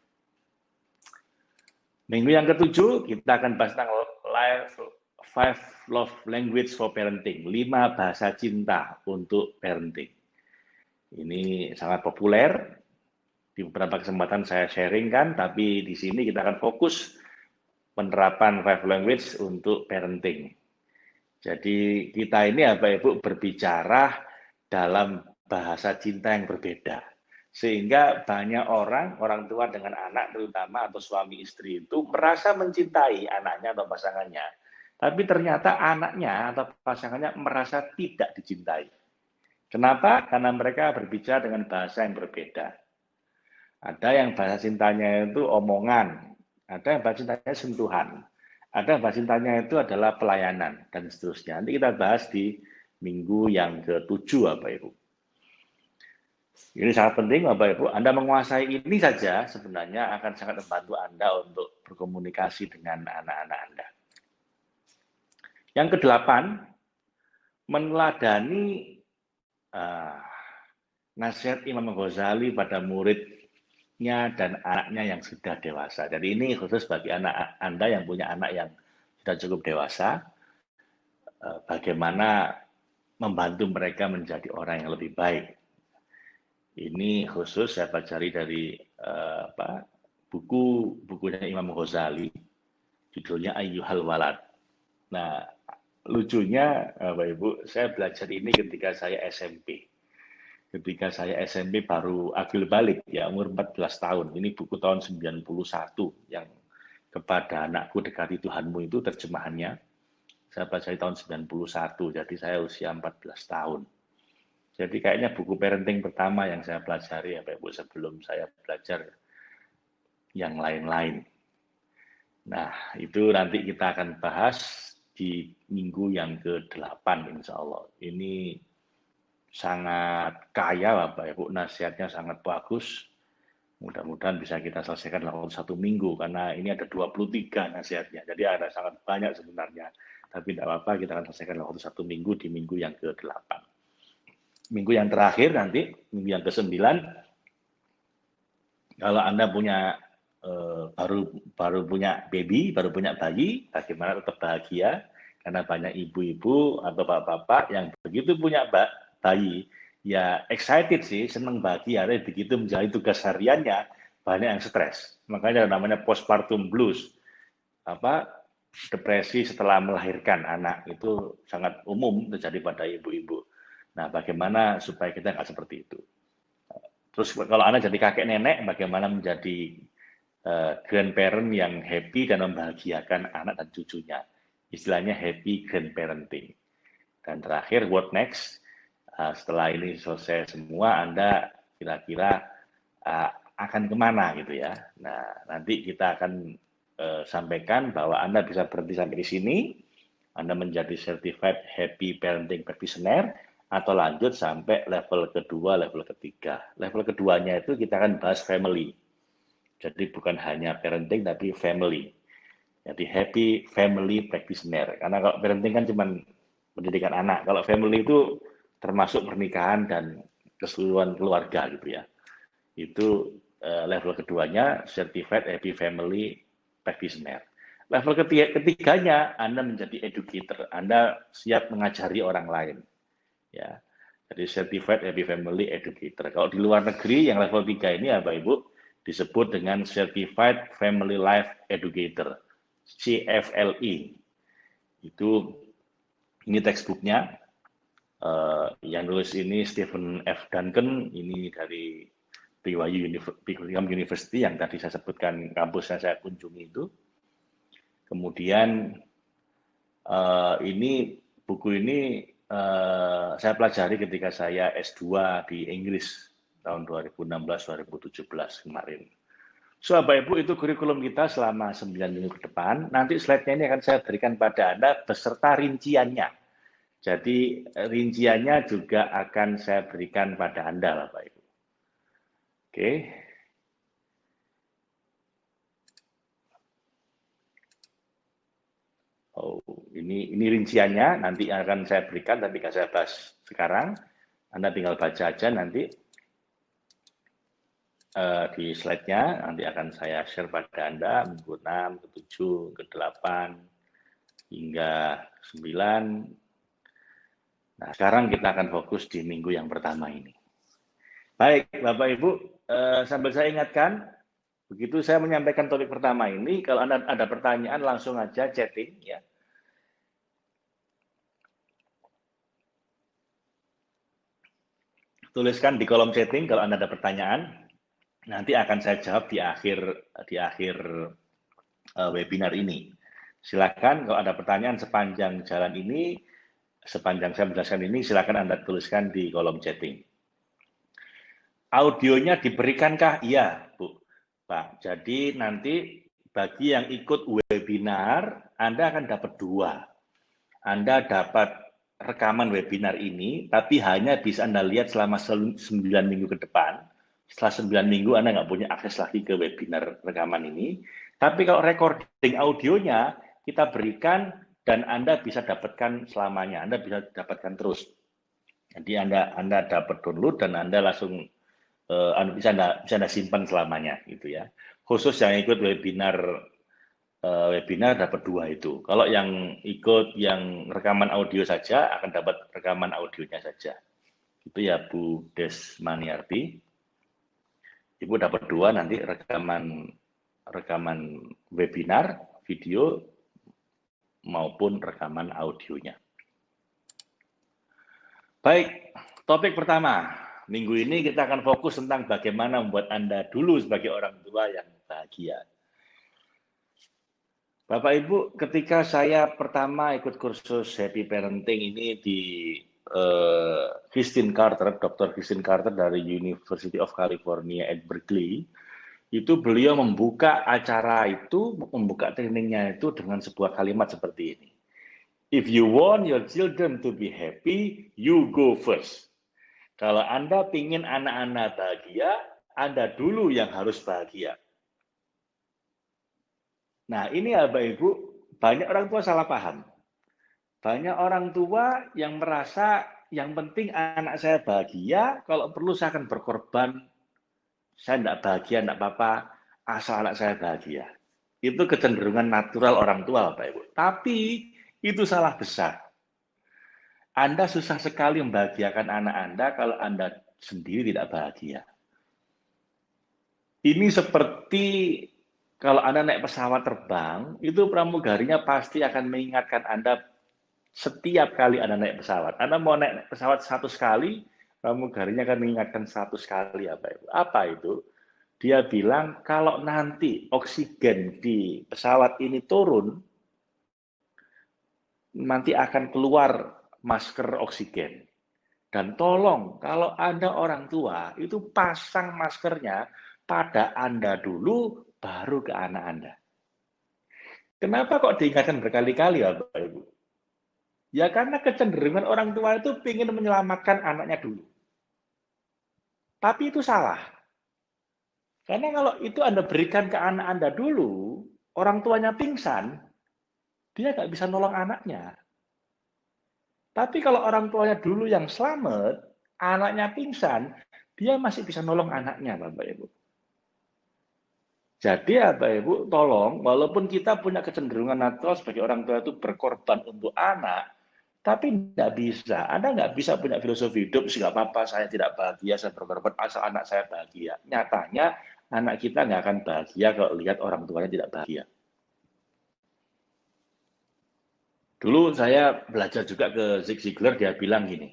Minggu yang ketujuh, kita akan bahas tentang life, five love language for parenting, lima bahasa cinta untuk parenting. Ini sangat populer, di beberapa kesempatan saya sharing kan, tapi di sini kita akan fokus penerapan five language untuk parenting. Jadi kita ini apa Ibu berbicara dalam bahasa cinta yang berbeda. Sehingga banyak orang, orang tua dengan anak terutama atau suami istri itu merasa mencintai anaknya atau pasangannya. Tapi ternyata anaknya atau pasangannya merasa tidak dicintai. Kenapa? Karena mereka berbicara dengan bahasa yang berbeda. Ada yang bahasa cintanya itu omongan, ada yang bahasa cintanya sentuhan, ada bahasa cintanya itu adalah pelayanan dan seterusnya. Nanti kita bahas di minggu yang ke-7 Bapak Ibu. Ini sangat penting Bapak Ibu. Anda menguasai ini saja sebenarnya akan sangat membantu Anda untuk berkomunikasi dengan anak-anak Anda. Yang kedelapan, meneladani uh, nasihat Imam Ghazali pada murid nya dan anaknya yang sudah dewasa. Jadi ini khusus bagi anak Anda yang punya anak yang sudah cukup dewasa, eh, bagaimana membantu mereka menjadi orang yang lebih baik. Ini khusus saya pelajari dari uh, apa, buku bukunya Imam Ghazali, judulnya Ayyuhal Walad. Nah, lucunya Bapak Ibu, saya belajar ini ketika saya SMP. Ketika saya SMP baru agil balik ya umur 14 tahun. Ini buku tahun 91 yang kepada anakku dekati Tuhanmu itu terjemahannya. Saya di tahun 91, jadi saya usia 14 tahun. Jadi kayaknya buku parenting pertama yang saya pelajari ya Pak Ibu sebelum saya belajar yang lain-lain. Nah, itu nanti kita akan bahas di minggu yang ke-8 insya Allah. Ini sangat kaya Bapak Ibu, nasihatnya sangat bagus. Mudah-mudahan bisa kita selesaikan dalam satu minggu, karena ini ada 23 nasihatnya. Jadi ada sangat banyak sebenarnya. Tapi tidak apa-apa, kita akan selesaikan dalam satu minggu di minggu yang ke-8 minggu yang terakhir nanti, minggu yang ke-9, kalau Anda punya baru baru punya baby, baru punya bayi, bagaimana tetap bahagia? Karena banyak ibu-ibu atau bapak-bapak yang begitu punya bayi, ya excited sih, senang bahagia, tapi begitu menjalani tugas hariannya, banyak yang stres. Makanya namanya postpartum blues. Apa depresi setelah melahirkan anak itu sangat umum terjadi pada ibu-ibu. Nah, bagaimana supaya kita nggak seperti itu? Terus kalau anak jadi kakek nenek, bagaimana menjadi uh, grandparent yang happy dan membahagiakan anak dan cucunya? Istilahnya happy grandparenting. Dan terakhir, what next? Uh, setelah ini selesai semua, Anda kira-kira uh, akan ke mana gitu ya? Nah, nanti kita akan uh, sampaikan bahwa Anda bisa berhenti sampai di sini, Anda menjadi certified happy parenting practitioner, atau lanjut sampai level kedua, level ketiga. Level keduanya itu kita akan bahas family. Jadi bukan hanya parenting tapi family. Jadi happy family practitioner. Karena kalau parenting kan cuma pendidikan anak. Kalau family itu termasuk pernikahan dan keseluruhan keluarga gitu ya. Itu uh, level keduanya certified happy family practitioner. Level ketiga, ketiganya Anda menjadi educator. Anda siap mengajari orang lain ya. Jadi Certified Happy Family Educator. Kalau di luar negeri yang level 3 ini ya Ibu disebut dengan Certified Family Life Educator, CFLE. Itu ini textbooknya. Uh, yang nulis ini Stephen F. Duncan, ini dari BYU University yang tadi saya sebutkan kampusnya saya kunjungi itu. Kemudian uh, ini buku ini uh, saya pelajari ketika saya S2 di Inggris tahun 2016-2017 kemarin. So, Bapak Ibu, itu kurikulum kita selama 9 minggu ke depan. Nanti slide-nya ini akan saya berikan pada Anda beserta rinciannya. Jadi, rinciannya juga akan saya berikan pada Anda, Bapak Ibu. Oke. Oh, ini ini rinciannya nanti akan saya berikan tapi nggak saya bahas sekarang. Anda tinggal baca aja nanti uh, di slide-nya nanti akan saya share pada Anda minggu 6, ke 7, ke 8 hingga 9. Nah, sekarang kita akan fokus di minggu yang pertama ini. Baik, Bapak Ibu, uh, sambil saya ingatkan Begitu saya menyampaikan topik pertama ini, kalau Anda ada pertanyaan langsung aja chatting ya. Tuliskan di kolom chatting kalau Anda ada pertanyaan. Nanti akan saya jawab di akhir di akhir uh, webinar ini. Silakan kalau ada pertanyaan sepanjang jalan ini, sepanjang saya menjelaskan ini, silakan Anda tuliskan di kolom chatting. Audionya diberikankah? Iya, Bu. Pak. Jadi nanti bagi yang ikut webinar, Anda akan dapat dua. Anda dapat rekaman webinar ini, tapi hanya bisa Anda lihat selama 9 minggu ke depan. Setelah 9 minggu Anda nggak punya akses lagi ke webinar rekaman ini. Tapi kalau recording audionya, kita berikan dan Anda bisa dapatkan selamanya. Anda bisa dapatkan terus. Jadi Anda Anda dapat download dan Anda langsung uh, bisa anda bisa anda simpan selamanya gitu ya khusus yang ikut webinar uh, webinar dapat dua itu kalau yang ikut yang rekaman audio saja akan dapat rekaman audionya saja itu ya Bu Desmaniarti Ibu dapat dua nanti rekaman rekaman webinar, video, maupun rekaman audionya. Baik, topik pertama. Minggu ini kita akan fokus tentang bagaimana membuat Anda dulu sebagai orang tua yang bahagia. Bapak Ibu, ketika saya pertama ikut kursus Happy Parenting ini di uh, Christine Carter, Dr. Christine Carter dari University of California at Berkeley, itu beliau membuka acara itu, membuka trainingnya itu dengan sebuah kalimat seperti ini. If you want your children to be happy, you go first. Kalau Anda ingin anak-anak bahagia, Anda dulu yang harus bahagia. Nah, ini Bapak Ibu, banyak orang tua salah paham. Banyak orang tua yang merasa yang penting anak saya bahagia, kalau perlu saya akan berkorban. Saya tidak bahagia, tidak apa-apa, asal anak saya bahagia. Itu kecenderungan natural orang tua, Bapak Ibu. Tapi itu salah besar. Anda susah sekali membahagiakan anak Anda kalau Anda sendiri tidak bahagia. Ini seperti kalau Anda naik pesawat terbang, itu pramugarinya pasti akan mengingatkan Anda setiap kali Anda naik pesawat. Anda mau naik pesawat satu sekali, pramugarinya akan mengingatkan satu sekali apa itu? Apa itu? Dia bilang kalau nanti oksigen di pesawat ini turun, nanti akan keluar masker oksigen. Dan tolong kalau Anda orang tua itu pasang maskernya pada Anda dulu baru ke anak Anda. Kenapa kok diingatkan berkali-kali ya Bapak Ibu? Ya karena kecenderungan orang tua itu ingin menyelamatkan anaknya dulu. Tapi itu salah. Karena kalau itu Anda berikan ke anak Anda dulu, orang tuanya pingsan, dia nggak bisa nolong anaknya. Tapi kalau orang tuanya dulu yang selamat, anaknya pingsan, dia masih bisa nolong anaknya, Bapak Ibu. Jadi apa Ibu, tolong, walaupun kita punya kecenderungan natural sebagai orang tua itu berkorban untuk anak, tapi tidak bisa. Anda nggak bisa punya filosofi hidup, nggak apa-apa, saya tidak bahagia, saya berkorban, asal anak saya bahagia. Nyatanya, anak kita nggak akan bahagia kalau lihat orang tuanya tidak bahagia. Dulu saya belajar juga ke Zig Ziglar, dia bilang gini,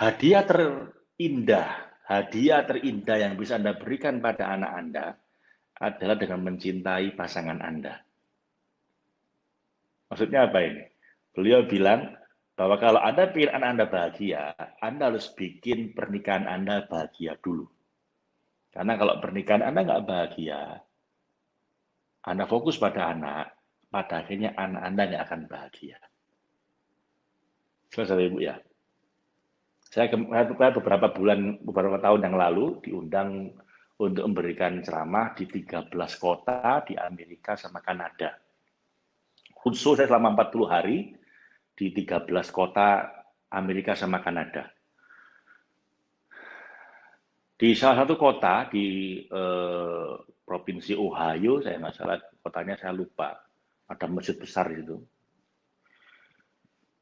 hadiah terindah hadiah terindah yang bisa Anda berikan pada anak Anda adalah dengan mencintai pasangan Anda. Maksudnya apa ini? Beliau bilang bahwa kalau Anda ingin Anda bahagia, Anda harus bikin pernikahan Anda bahagia dulu. Karena kalau pernikahan Anda nggak bahagia, Anda fokus pada anak, pada akhirnya anak Anda nggak akan bahagia. Selesai Ibu ya. Saya beberapa bulan, beberapa tahun yang lalu diundang untuk memberikan ceramah di 13 kota di Amerika sama Kanada. Khusus saya selama 40 hari di 13 kota Amerika sama Kanada. Di salah satu kota di eh, provinsi Ohio, saya nggak salah kotanya saya lupa, ada masjid besar itu.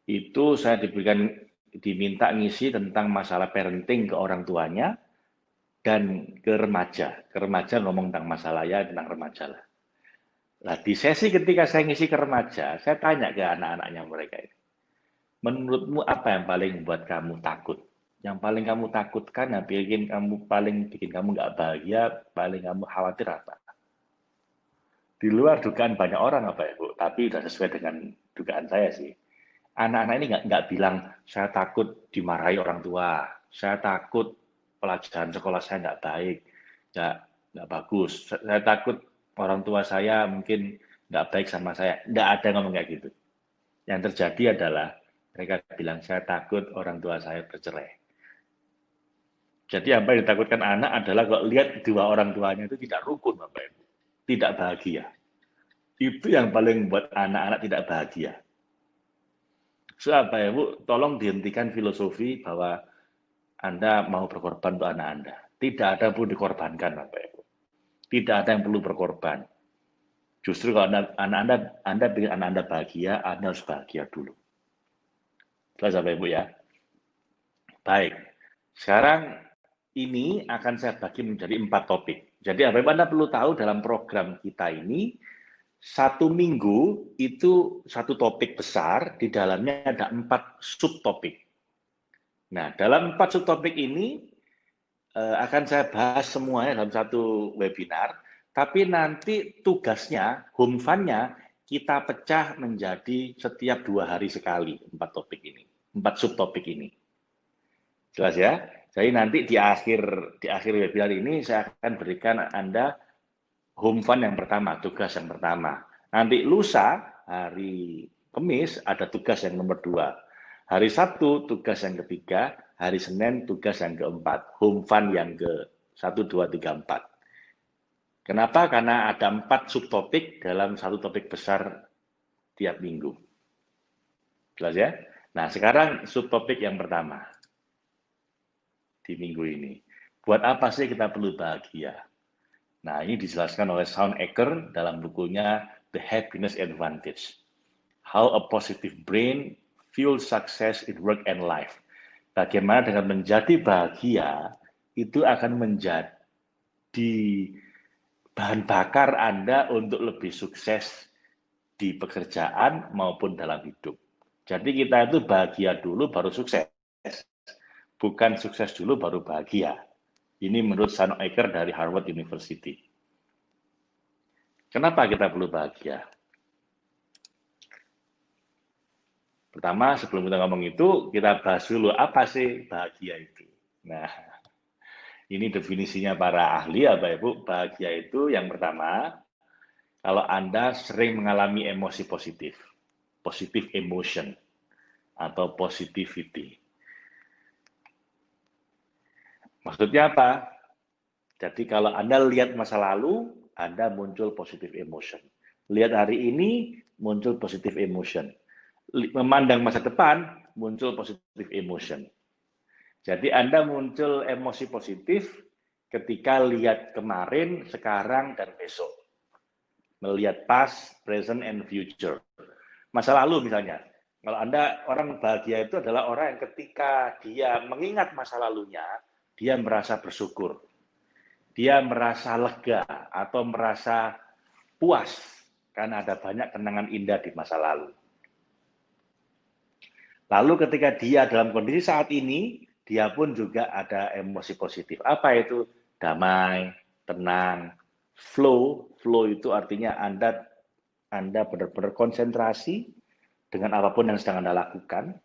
Itu saya diberikan diminta ngisi tentang masalah parenting ke orang tuanya dan ke remaja. Ke remaja ngomong tentang masalah ya tentang remaja lah. Nah, di sesi ketika saya ngisi ke remaja, saya tanya ke anak-anaknya mereka ini. Menurutmu apa yang paling membuat kamu takut? Yang paling kamu takutkan, yang bikin kamu paling bikin kamu nggak bahagia, paling kamu khawatir apa? Di luar dugaan banyak orang apa ya Bu, tapi sudah sesuai dengan dugaan saya sih anak-anak ini nggak nggak bilang saya takut dimarahi orang tua, saya takut pelajaran sekolah saya nggak baik, nggak nggak bagus, saya takut orang tua saya mungkin nggak baik sama saya, nggak ada ngomong kayak gitu. Yang terjadi adalah mereka bilang saya takut orang tua saya bercerai. Jadi apa yang ditakutkan anak adalah kalau lihat dua orang tuanya itu tidak rukun, Bapak Ibu. Tidak bahagia. Itu yang paling membuat anak-anak tidak bahagia. So, apa ya Bu, tolong dihentikan filosofi bahwa Anda mau berkorban untuk anak Anda. Tidak ada pun dikorbankan, Bapak Ibu. Tidak ada yang perlu berkorban. Justru kalau anak Anda, Anda ingin anak Anda bahagia, Anda harus bahagia dulu. Jelas Bapak Ibu ya? Baik. Sekarang ini akan saya bagi menjadi empat topik. Jadi apa yang Anda perlu tahu dalam program kita ini, satu minggu itu satu topik besar, di dalamnya ada empat subtopik. Nah, dalam empat subtopik ini eh, akan saya bahas semuanya dalam satu webinar, tapi nanti tugasnya, home fund-nya, kita pecah menjadi setiap dua hari sekali, empat topik ini, empat subtopik ini. Jelas ya? Jadi nanti di akhir di akhir webinar ini saya akan berikan Anda home fund yang pertama, tugas yang pertama. Nanti lusa hari Kamis ada tugas yang nomor dua. Hari Sabtu tugas yang ketiga, hari Senin tugas yang keempat, home fund yang ke satu, dua, tiga, empat. Kenapa? Karena ada empat subtopik dalam satu topik besar tiap minggu. Jelas ya? Nah, sekarang subtopik yang pertama di minggu ini. Buat apa sih kita perlu bahagia? Nah, ini dijelaskan oleh Sean Ecker dalam bukunya The Happiness Advantage. How a Positive Brain Fuels Success in Work and Life. Bagaimana dengan menjadi bahagia itu akan menjadi bahan bakar Anda untuk lebih sukses di pekerjaan maupun dalam hidup. Jadi kita itu bahagia dulu baru sukses bukan sukses dulu baru bahagia. Ini menurut Sean Ecker dari Harvard University. Kenapa kita perlu bahagia? Pertama, sebelum kita ngomong itu, kita bahas dulu apa sih bahagia itu. Nah, ini definisinya para ahli, Bapak Ibu. Bahagia itu yang pertama, kalau Anda sering mengalami emosi positif, positive emotion, atau positivity. Maksudnya apa? Jadi kalau Anda lihat masa lalu, Anda muncul positif emotion. Lihat hari ini, muncul positif emotion. Memandang masa depan, muncul positif emotion. Jadi Anda muncul emosi positif ketika lihat kemarin, sekarang, dan besok. Melihat past, present, and future. Masa lalu misalnya, kalau Anda orang bahagia itu adalah orang yang ketika dia mengingat masa lalunya, dia merasa bersyukur. Dia merasa lega atau merasa puas karena ada banyak kenangan indah di masa lalu. Lalu ketika dia dalam kondisi saat ini, dia pun juga ada emosi positif. Apa itu? Damai, tenang, flow. Flow itu artinya Anda Anda benar-benar konsentrasi dengan apa pun yang sedang Anda lakukan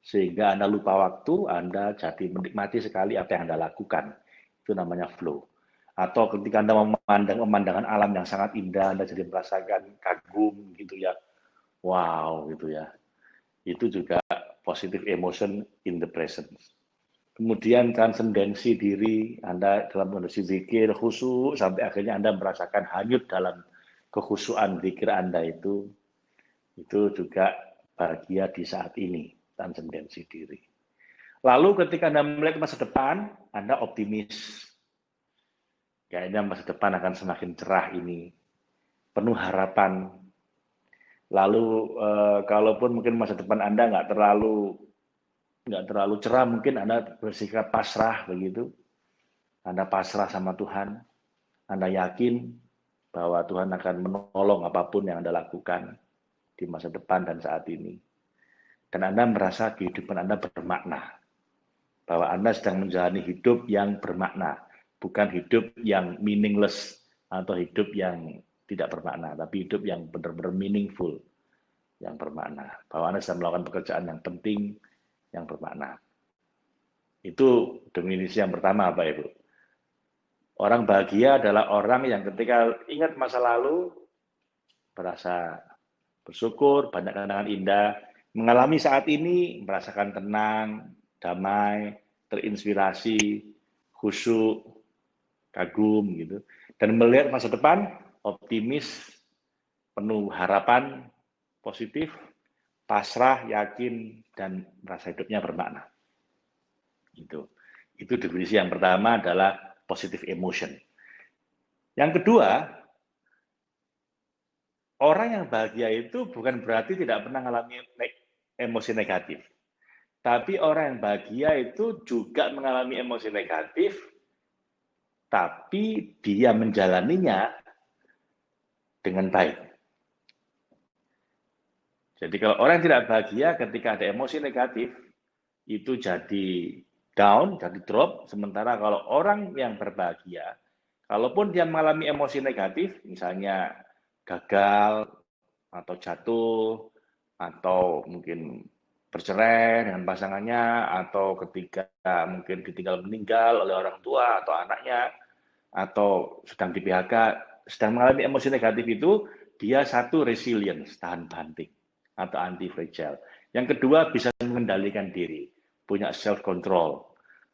sehingga Anda lupa waktu, Anda jadi menikmati sekali apa yang Anda lakukan. Itu namanya flow. Atau ketika Anda memandang pemandangan alam yang sangat indah, Anda jadi merasakan kagum gitu ya. Wow gitu ya. Itu juga positive emotion in the present. Kemudian transcendensi diri, Anda dalam kondisi zikir, khusyuk, sampai akhirnya Anda merasakan hanyut dalam kekhusyuan zikir Anda itu, itu juga bahagia di saat ini transcendensi diri. Lalu ketika Anda melihat masa depan, Anda optimis. Kayaknya masa depan akan semakin cerah ini, penuh harapan. Lalu eh, kalaupun mungkin masa depan Anda nggak terlalu nggak terlalu cerah, mungkin Anda bersikap pasrah begitu. Anda pasrah sama Tuhan. Anda yakin bahwa Tuhan akan menolong apa pun yang Anda lakukan di masa depan dan saat ini dan Anda merasa kehidupan Anda bermakna. Bahwa Anda sedang menjalani hidup yang bermakna, bukan hidup yang meaningless atau hidup yang tidak bermakna, tapi hidup yang benar-benar meaningful, yang bermakna. Bahwa Anda sedang melakukan pekerjaan yang penting, yang bermakna. Itu definisi yang pertama, Bapak Ibu. Orang bahagia adalah orang yang ketika ingat masa lalu, merasa bersyukur, banyak kenangan indah, mengalami saat ini merasakan tenang, damai, terinspirasi, khusyuk, kagum gitu. Dan melihat masa depan optimis, penuh harapan, positif, pasrah, yakin dan merasa hidupnya bermakna. Itu. Itu definisi yang pertama adalah positive emotion. Yang kedua, orang yang bahagia itu bukan berarti tidak pernah mengalami emosi negatif. Tapi orang yang bahagia itu juga mengalami emosi negatif, tapi dia menjalaninya dengan baik. Jadi kalau orang yang tidak bahagia ketika ada emosi negatif, itu jadi down, jadi drop. Sementara kalau orang yang berbahagia, kalaupun dia mengalami emosi negatif, misalnya gagal, atau jatuh, atau mungkin bercerai dengan pasangannya atau ketika mungkin ditinggal meninggal oleh orang tua atau anaknya atau sedang di PHK sedang mengalami emosi negatif itu dia satu resilience tahan banting atau anti fragile yang kedua bisa mengendalikan diri punya self control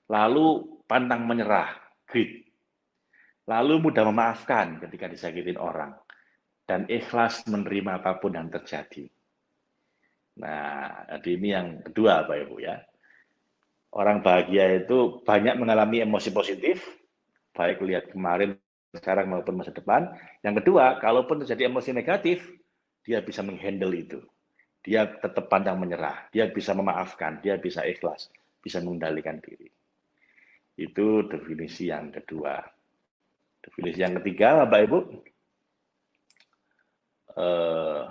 lalu pantang menyerah grit lalu mudah memaafkan ketika disakitin orang dan ikhlas menerima apa pun yang terjadi Nah, jadi ini yang kedua Pak Ibu ya. Orang bahagia itu banyak mengalami emosi positif, baik lihat kemarin, sekarang maupun masa depan. Yang kedua, kalaupun terjadi emosi negatif, dia bisa menghandle itu. Dia tetap pandang menyerah, dia bisa memaafkan, dia bisa ikhlas, bisa mengendalikan diri. Itu definisi yang kedua. Definisi yang ketiga, Bapak Ibu, eh,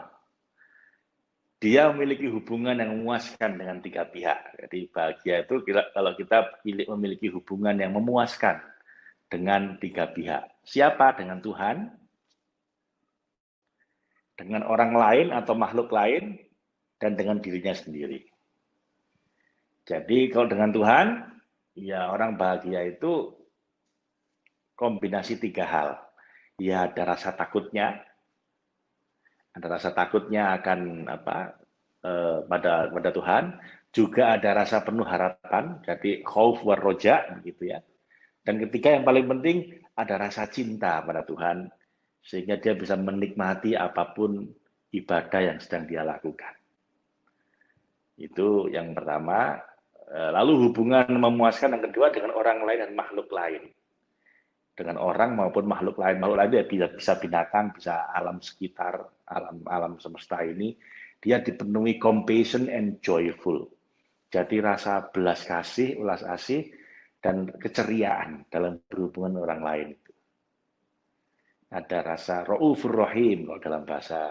dia memiliki hubungan yang memuaskan dengan tiga pihak. Jadi bahagia itu kalau kita memiliki hubungan yang memuaskan dengan tiga pihak. Siapa? Dengan Tuhan, dengan orang lain atau makhluk lain, dan dengan dirinya sendiri. Jadi kalau dengan Tuhan, ya orang bahagia itu kombinasi tiga hal. Ya ada rasa takutnya, ada rasa takutnya akan apa eh, pada pada Tuhan, juga ada rasa penuh harapan, jadi khauf war roja begitu ya. Dan ketiga yang paling penting ada rasa cinta pada Tuhan sehingga dia bisa menikmati apa pun ibadah yang sedang dia lakukan. Itu yang pertama. Eh, lalu hubungan memuaskan yang kedua dengan orang lain dan makhluk lain dengan orang maupun makhluk lain. Makhluk lain ya bisa, bisa binatang, bisa alam sekitar, alam alam semesta ini, dia dipenuhi compassion and joyful. Jadi rasa belas kasih, ulas asih, dan keceriaan dalam berhubungan orang lain. Ada rasa ra'ufur rahim kalau dalam bahasa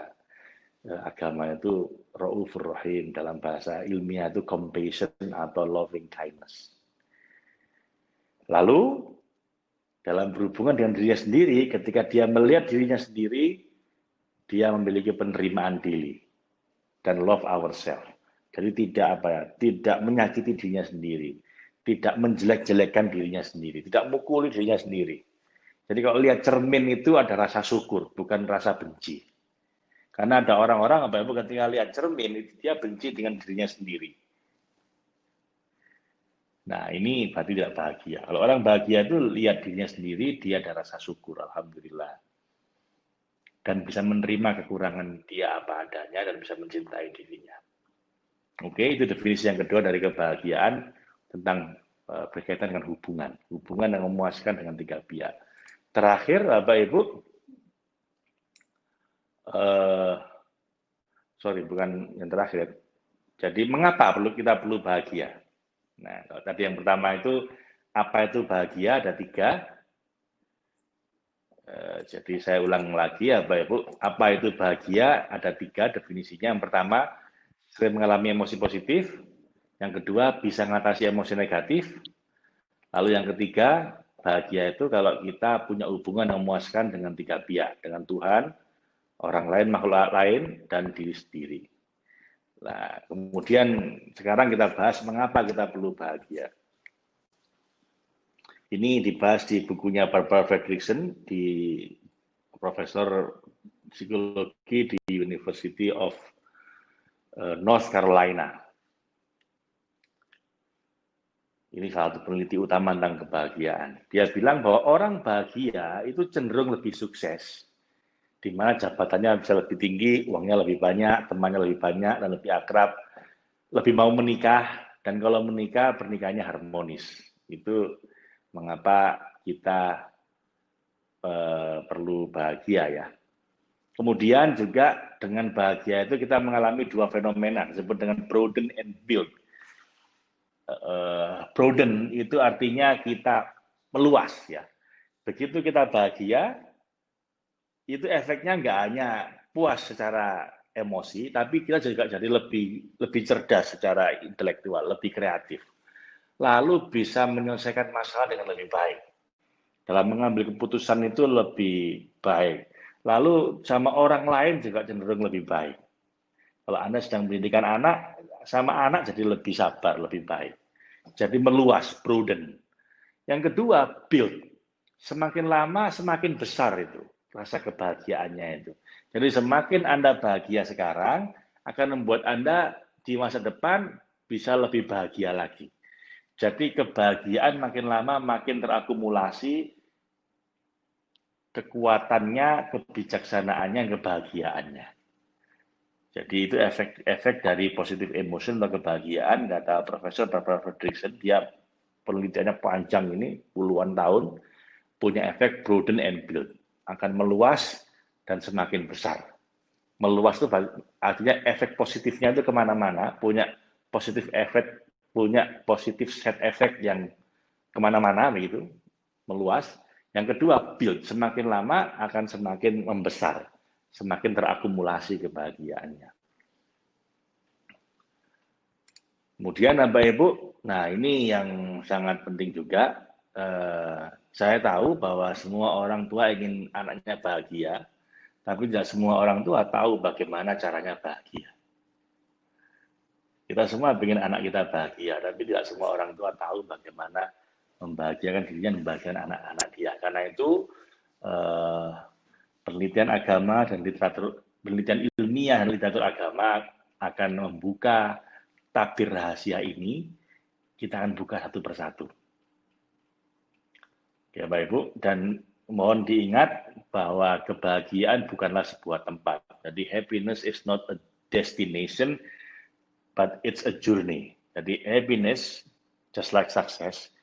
agama itu ra'ufur rahim dalam bahasa ilmiah itu compassion atau loving kindness. Lalu dalam berhubungan dengan dirinya sendiri, ketika dia melihat dirinya sendiri, dia memiliki penerimaan diri dan love ourselves. Jadi tidak apa ya, tidak menyakiti dirinya sendiri, tidak menjelek-jelekkan dirinya sendiri, tidak mukuli dirinya sendiri. Jadi kalau lihat cermin itu ada rasa syukur, bukan rasa benci. Karena ada orang-orang apa ya, ketika lihat cermin itu dia benci dengan dirinya sendiri. Nah, ini berarti tidak bahagia. Kalau orang bahagia itu lihat dirinya sendiri, dia ada rasa syukur, Alhamdulillah. Dan bisa menerima kekurangan dia apa adanya dan bisa mencintai dirinya. Oke, itu definisi yang kedua dari kebahagiaan tentang uh, berkaitan dengan hubungan. Hubungan yang memuaskan dengan tiga pihak. Terakhir, Bapak Ibu, uh, sorry, bukan yang terakhir. Jadi, mengapa perlu kita perlu bahagia? Nah, kalau tadi yang pertama itu apa itu bahagia ada tiga. E, jadi saya ulang lagi ya Bapak Ibu, apa itu bahagia ada tiga definisinya. Yang pertama, sering mengalami emosi positif. Yang kedua, bisa mengatasi emosi negatif. Lalu yang ketiga, bahagia itu kalau kita punya hubungan yang memuaskan dengan tiga pihak, dengan Tuhan, orang lain, makhluk lain, dan diri sendiri. Nah, kemudian sekarang kita bahas mengapa kita perlu bahagia. Ini dibahas di bukunya Barbara Fredrickson di Profesor Psikologi di University of eh, North Carolina. Ini salah satu peneliti utama tentang kebahagiaan. Dia bilang bahwa orang bahagia itu cenderung lebih sukses di mana jabatannya bisa lebih tinggi, uangnya lebih banyak, temannya lebih banyak, dan lebih akrab, lebih mau menikah, dan kalau menikah, pernikahannya harmonis. Itu mengapa kita uh, perlu bahagia ya. Kemudian juga dengan bahagia itu kita mengalami dua fenomena disebut dengan broaden and build. uh, broaden itu artinya kita meluas ya. Begitu kita bahagia, itu efeknya nggak hanya puas secara emosi, tapi kita juga jadi lebih lebih cerdas secara intelektual, lebih kreatif. Lalu bisa menyelesaikan masalah dengan lebih baik. Dalam mengambil keputusan itu lebih baik. Lalu sama orang lain juga cenderung lebih baik. Kalau Anda sedang pendidikan anak, sama anak jadi lebih sabar, lebih baik. Jadi meluas, prudent. Yang kedua, build. Semakin lama, semakin besar itu rasa kebahagiaannya itu. Jadi semakin Anda bahagia sekarang, akan membuat Anda di masa depan bisa lebih bahagia lagi. Jadi kebahagiaan makin lama makin terakumulasi kekuatannya, kebijaksanaannya, kebahagiaannya. Jadi itu efek-efek dari positif emotion atau kebahagiaan, kata Profesor Barbara Fredrickson, dia penelitiannya panjang ini, puluhan tahun, punya efek broaden and build. Akan meluas dan semakin besar. Meluas itu artinya efek positifnya itu ke mana-mana, punya positif efek, punya positif set efek yang ke mana-mana begitu, meluas. Yang kedua, build. Semakin lama akan semakin membesar semakin terakumulasi kebahagiaannya. Kemudian Bapak Ibu, nah ini yang sangat penting juga. Eh, saya tahu bahwa semua orang tua ingin anaknya bahagia, tapi tidak semua orang tua tahu bagaimana caranya bahagia. Kita semua ingin anak kita bahagia, tapi tidak semua orang tua tahu bagaimana membahagiakan dirinya, membahagiakan anak-anak dia. Karena itu eh, penelitian agama dan literatur penelitian ilmiah dan literatur agama akan membuka tabir rahasia ini, kita akan buka satu persatu. Ya Bapak Ibu, dan mohon diingat bahwa kebahagiaan bukanlah sebuah tempat. Jadi happiness is not a destination, but it's a journey. Jadi happiness, just like success,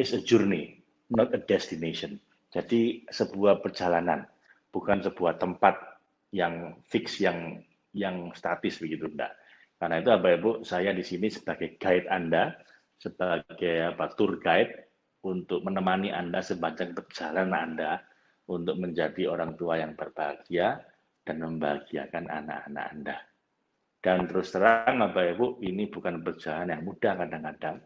is a journey, not a destination. Jadi sebuah perjalanan, bukan sebuah tempat yang fix, yang yang statis begitu, enggak. Karena itu Bapak Ibu, saya di sini sebagai guide Anda, sebagai apa, tour guide untuk menemani Anda sepanjang perjalanan Anda untuk menjadi orang tua yang berbahagia dan membahagiakan anak-anak Anda. Dan terus terang Bapak Ibu, ini bukan perjalanan yang mudah kadang-kadang,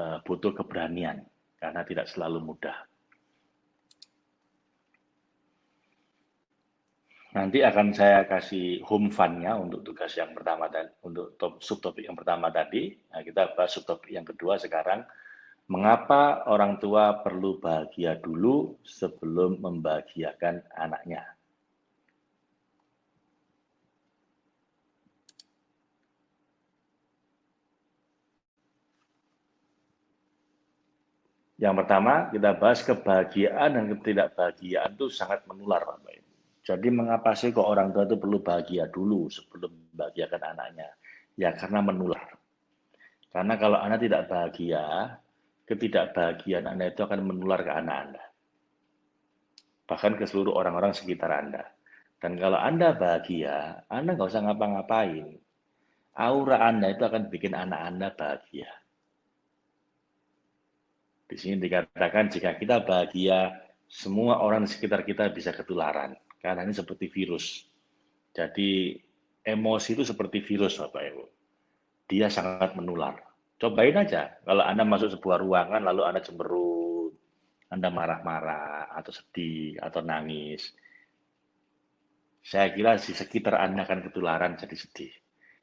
eh, butuh keberanian, karena tidak selalu mudah. Nanti akan saya kasih home fund-nya untuk tugas yang pertama dan untuk top, subtopik yang pertama tadi. Nah, kita bahas subtopik yang kedua sekarang. Mengapa orang tua perlu bahagia dulu sebelum membahagiakan anaknya? Yang pertama, kita bahas kebahagiaan dan ketidakbahagiaan itu sangat menular, Pak jadi mengapa sih kok orang tua itu perlu bahagia dulu sebelum membahagiakan anaknya? Ya karena menular. Karena kalau anak tidak bahagia, ketidakbahagiaan Anda itu akan menular ke anak Anda. Bahkan ke seluruh orang-orang sekitar Anda. Dan kalau Anda bahagia, Anda nggak usah ngapa-ngapain. Aura Anda itu akan bikin anak Anda bahagia. Di sini dikatakan jika kita bahagia, semua orang di sekitar kita bisa ketularan. Karena ini seperti virus. Jadi emosi itu seperti virus Bapak Ibu. Dia sangat menular. Cobain aja, kalau Anda masuk sebuah ruangan lalu Anda cemberut, Anda marah-marah, atau sedih, atau nangis. Saya kira di sekitar Anda akan ketularan jadi sedih.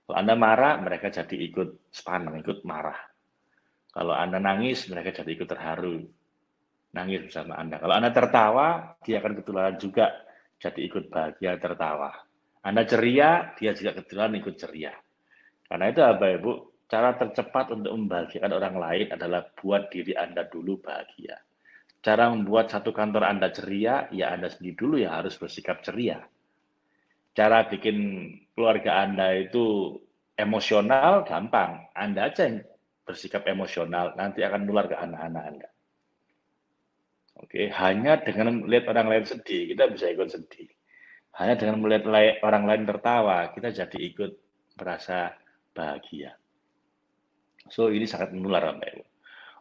Kalau Anda marah, mereka jadi ikut sepanang, ikut marah. Kalau Anda nangis, mereka jadi ikut terharu. Nangis bersama Anda. Kalau Anda tertawa, dia akan ketularan juga jadi ikut bahagia tertawa. Anda ceria, dia juga kebetulan ikut ceria. Karena itu Bapak Ibu, cara tercepat untuk membahagiakan orang lain adalah buat diri Anda dulu bahagia. Cara membuat satu kantor Anda ceria, ya Anda sendiri dulu yang harus bersikap ceria. Cara bikin keluarga Anda itu emosional, gampang. Anda aja yang bersikap emosional, nanti akan nular ke anak-anak Anda. Oke, hanya dengan melihat orang lain sedih, kita bisa ikut sedih. Hanya dengan melihat orang lain tertawa, kita jadi ikut merasa bahagia. So ini sangat menular Bapak Ibu.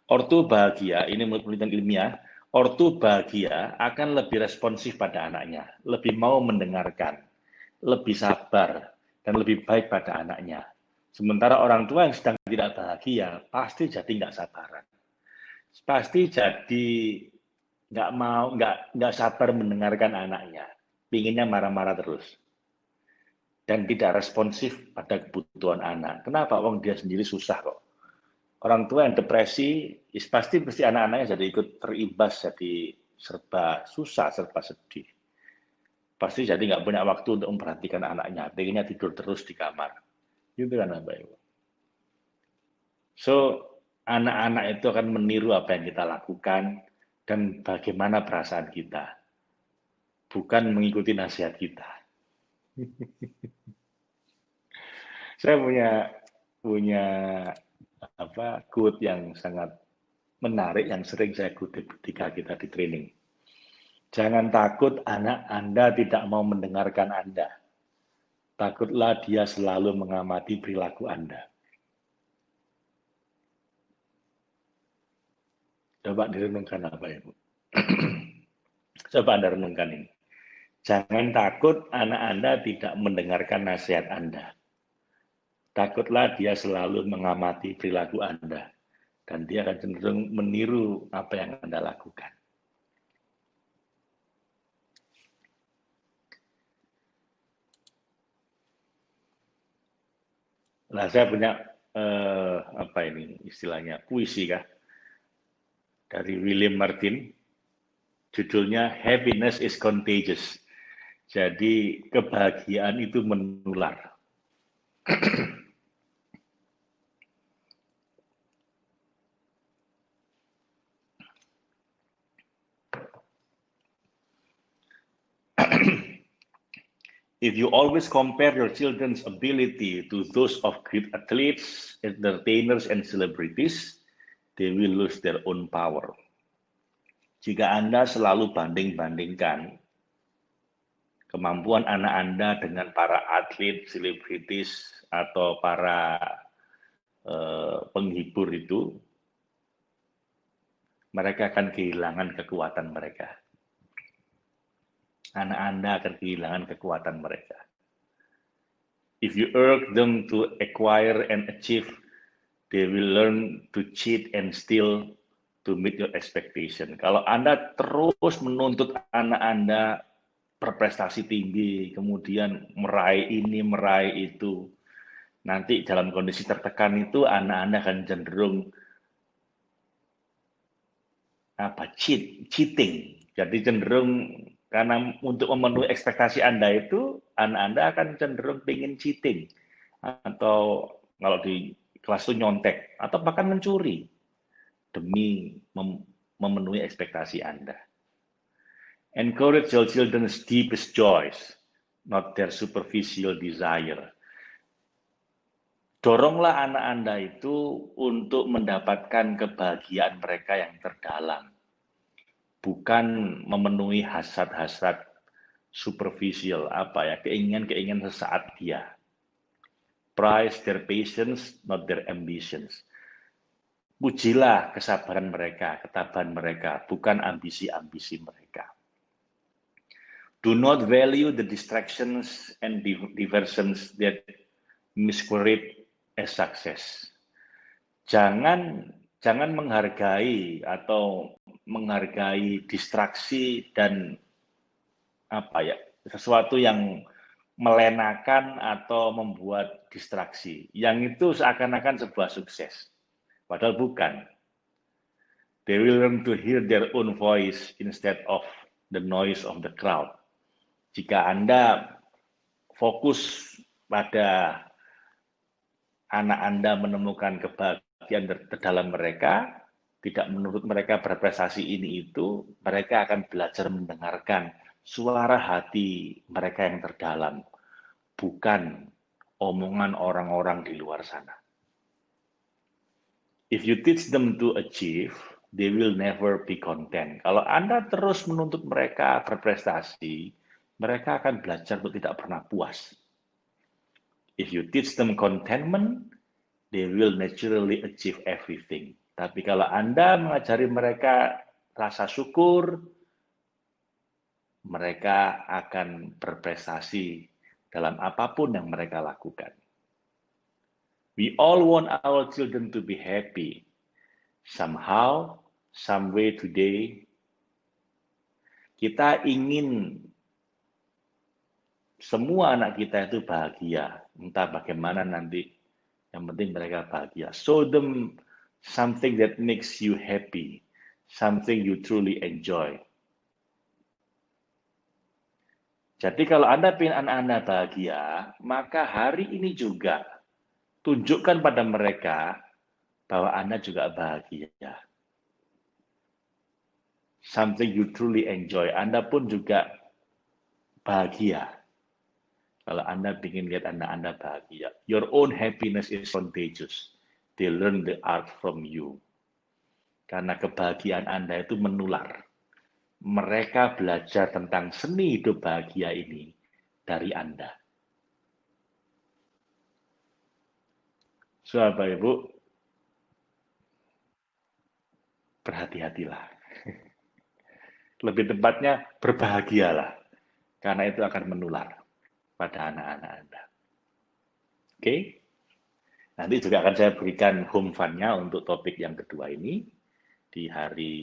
Ortu bahagia, ini menurut penelitian ilmiah, ortu bahagia akan lebih responsif pada anaknya, lebih mau mendengarkan, lebih sabar, dan lebih baik pada anaknya. Sementara orang tua yang sedang tidak bahagia, pasti jadi nggak sabaran. Pasti jadi nggak mau, nggak nggak sabar mendengarkan anaknya. Pinginnya marah-marah terus. Dan tidak responsif pada kebutuhan anak. Kenapa? Wong dia sendiri susah kok orang tua yang depresi, pasti pasti anak-anaknya jadi ikut terimbas, jadi serba susah, serba sedih. Pasti jadi nggak punya waktu untuk memperhatikan anaknya, pengennya tidur terus di kamar. Gitu kan Bapak Ibu. So, anak-anak itu akan meniru apa yang kita lakukan dan bagaimana perasaan kita. Bukan mengikuti nasihat kita. Saya punya punya apa quote yang sangat menarik yang sering saya kutip ketika kita di training. Jangan takut anak Anda tidak mau mendengarkan Anda. Takutlah dia selalu mengamati perilaku Anda. Coba direnungkan apa Ibu? Coba Anda renungkan ini. Jangan takut anak Anda tidak mendengarkan nasihat Anda. Takutlah dia selalu mengamati perilaku Anda, dan dia akan cenderung meniru apa yang Anda lakukan. Nah, saya punya eh, apa ini istilahnya puisi kah dari William Martin, judulnya Happiness is Contagious. Jadi kebahagiaan itu menular. if you always compare your children's ability to those of great athletes, entertainers, and celebrities, they will lose their own power. Jika Anda selalu banding-bandingkan kemampuan anak Anda dengan para atlet, selebritis, atau para uh, penghibur itu, mereka akan kehilangan kekuatan mereka anak Anda akan kehilangan kekuatan mereka. If you urge them to acquire and achieve, they will learn to cheat and steal to meet your expectation. Kalau Anda terus menuntut anak Anda berprestasi tinggi, kemudian meraih ini, meraih itu, nanti dalam kondisi tertekan itu anak Anda akan cenderung apa cheat, cheating. Jadi cenderung karena untuk memenuhi ekspektasi Anda itu, anak Anda akan cenderung ingin cheating. Atau kalau di kelas itu nyontek. Atau bahkan mencuri. Demi mem memenuhi ekspektasi Anda. Encourage your children's deepest joys, not their superficial desire. Doronglah anak Anda itu untuk mendapatkan kebahagiaan mereka yang terdalam bukan memenuhi hasrat-hasrat superficial apa ya keinginan-keinginan sesaat dia. Price their patience, not their ambitions. Pujilah kesabaran mereka, ketabahan mereka, bukan ambisi-ambisi mereka. Do not value the distractions and diversions that masquerade as success. Jangan jangan menghargai atau menghargai distraksi dan apa ya sesuatu yang melenakan atau membuat distraksi. Yang itu seakan-akan sebuah sukses. Padahal bukan. They will learn to hear their own voice instead of the noise of the crowd. Jika Anda fokus pada anak Anda menemukan kebahagiaan terdalam mereka tidak menurut mereka berprestasi ini itu, mereka akan belajar mendengarkan suara hati mereka yang terdalam, bukan omongan orang-orang di luar sana. If you teach them to achieve, they will never be content. Kalau Anda terus menuntut mereka berprestasi, mereka akan belajar untuk tidak pernah puas. If you teach them contentment, they will naturally achieve everything. Tapi kalau Anda mengajari mereka rasa syukur, mereka akan berprestasi dalam apa pun yang mereka lakukan. We all want our children to be happy. Somehow, some way today, kita ingin semua anak kita itu bahagia. Entah bagaimana nanti, yang penting mereka bahagia. Show them something that makes you happy, something you truly enjoy. Jadi kalau Anda ingin anak-Anda bahagia, maka hari ini juga tunjukkan pada mereka bahwa Anda juga bahagia. Something you truly enjoy. Anda pun juga bahagia. Kalau Anda ingin lihat Anda-Anda bahagia. Your own happiness is contagious. They learn the art from you. Karena kebahagiaan Anda itu menular mereka belajar tentang seni hidup bahagia ini dari Anda. So, Bapak Ibu, berhati-hatilah. Lebih tepatnya berbahagialah, karena itu akan menular pada anak-anak Anda. Oke? Nanti juga akan saya berikan home fund-nya untuk topik yang kedua ini di hari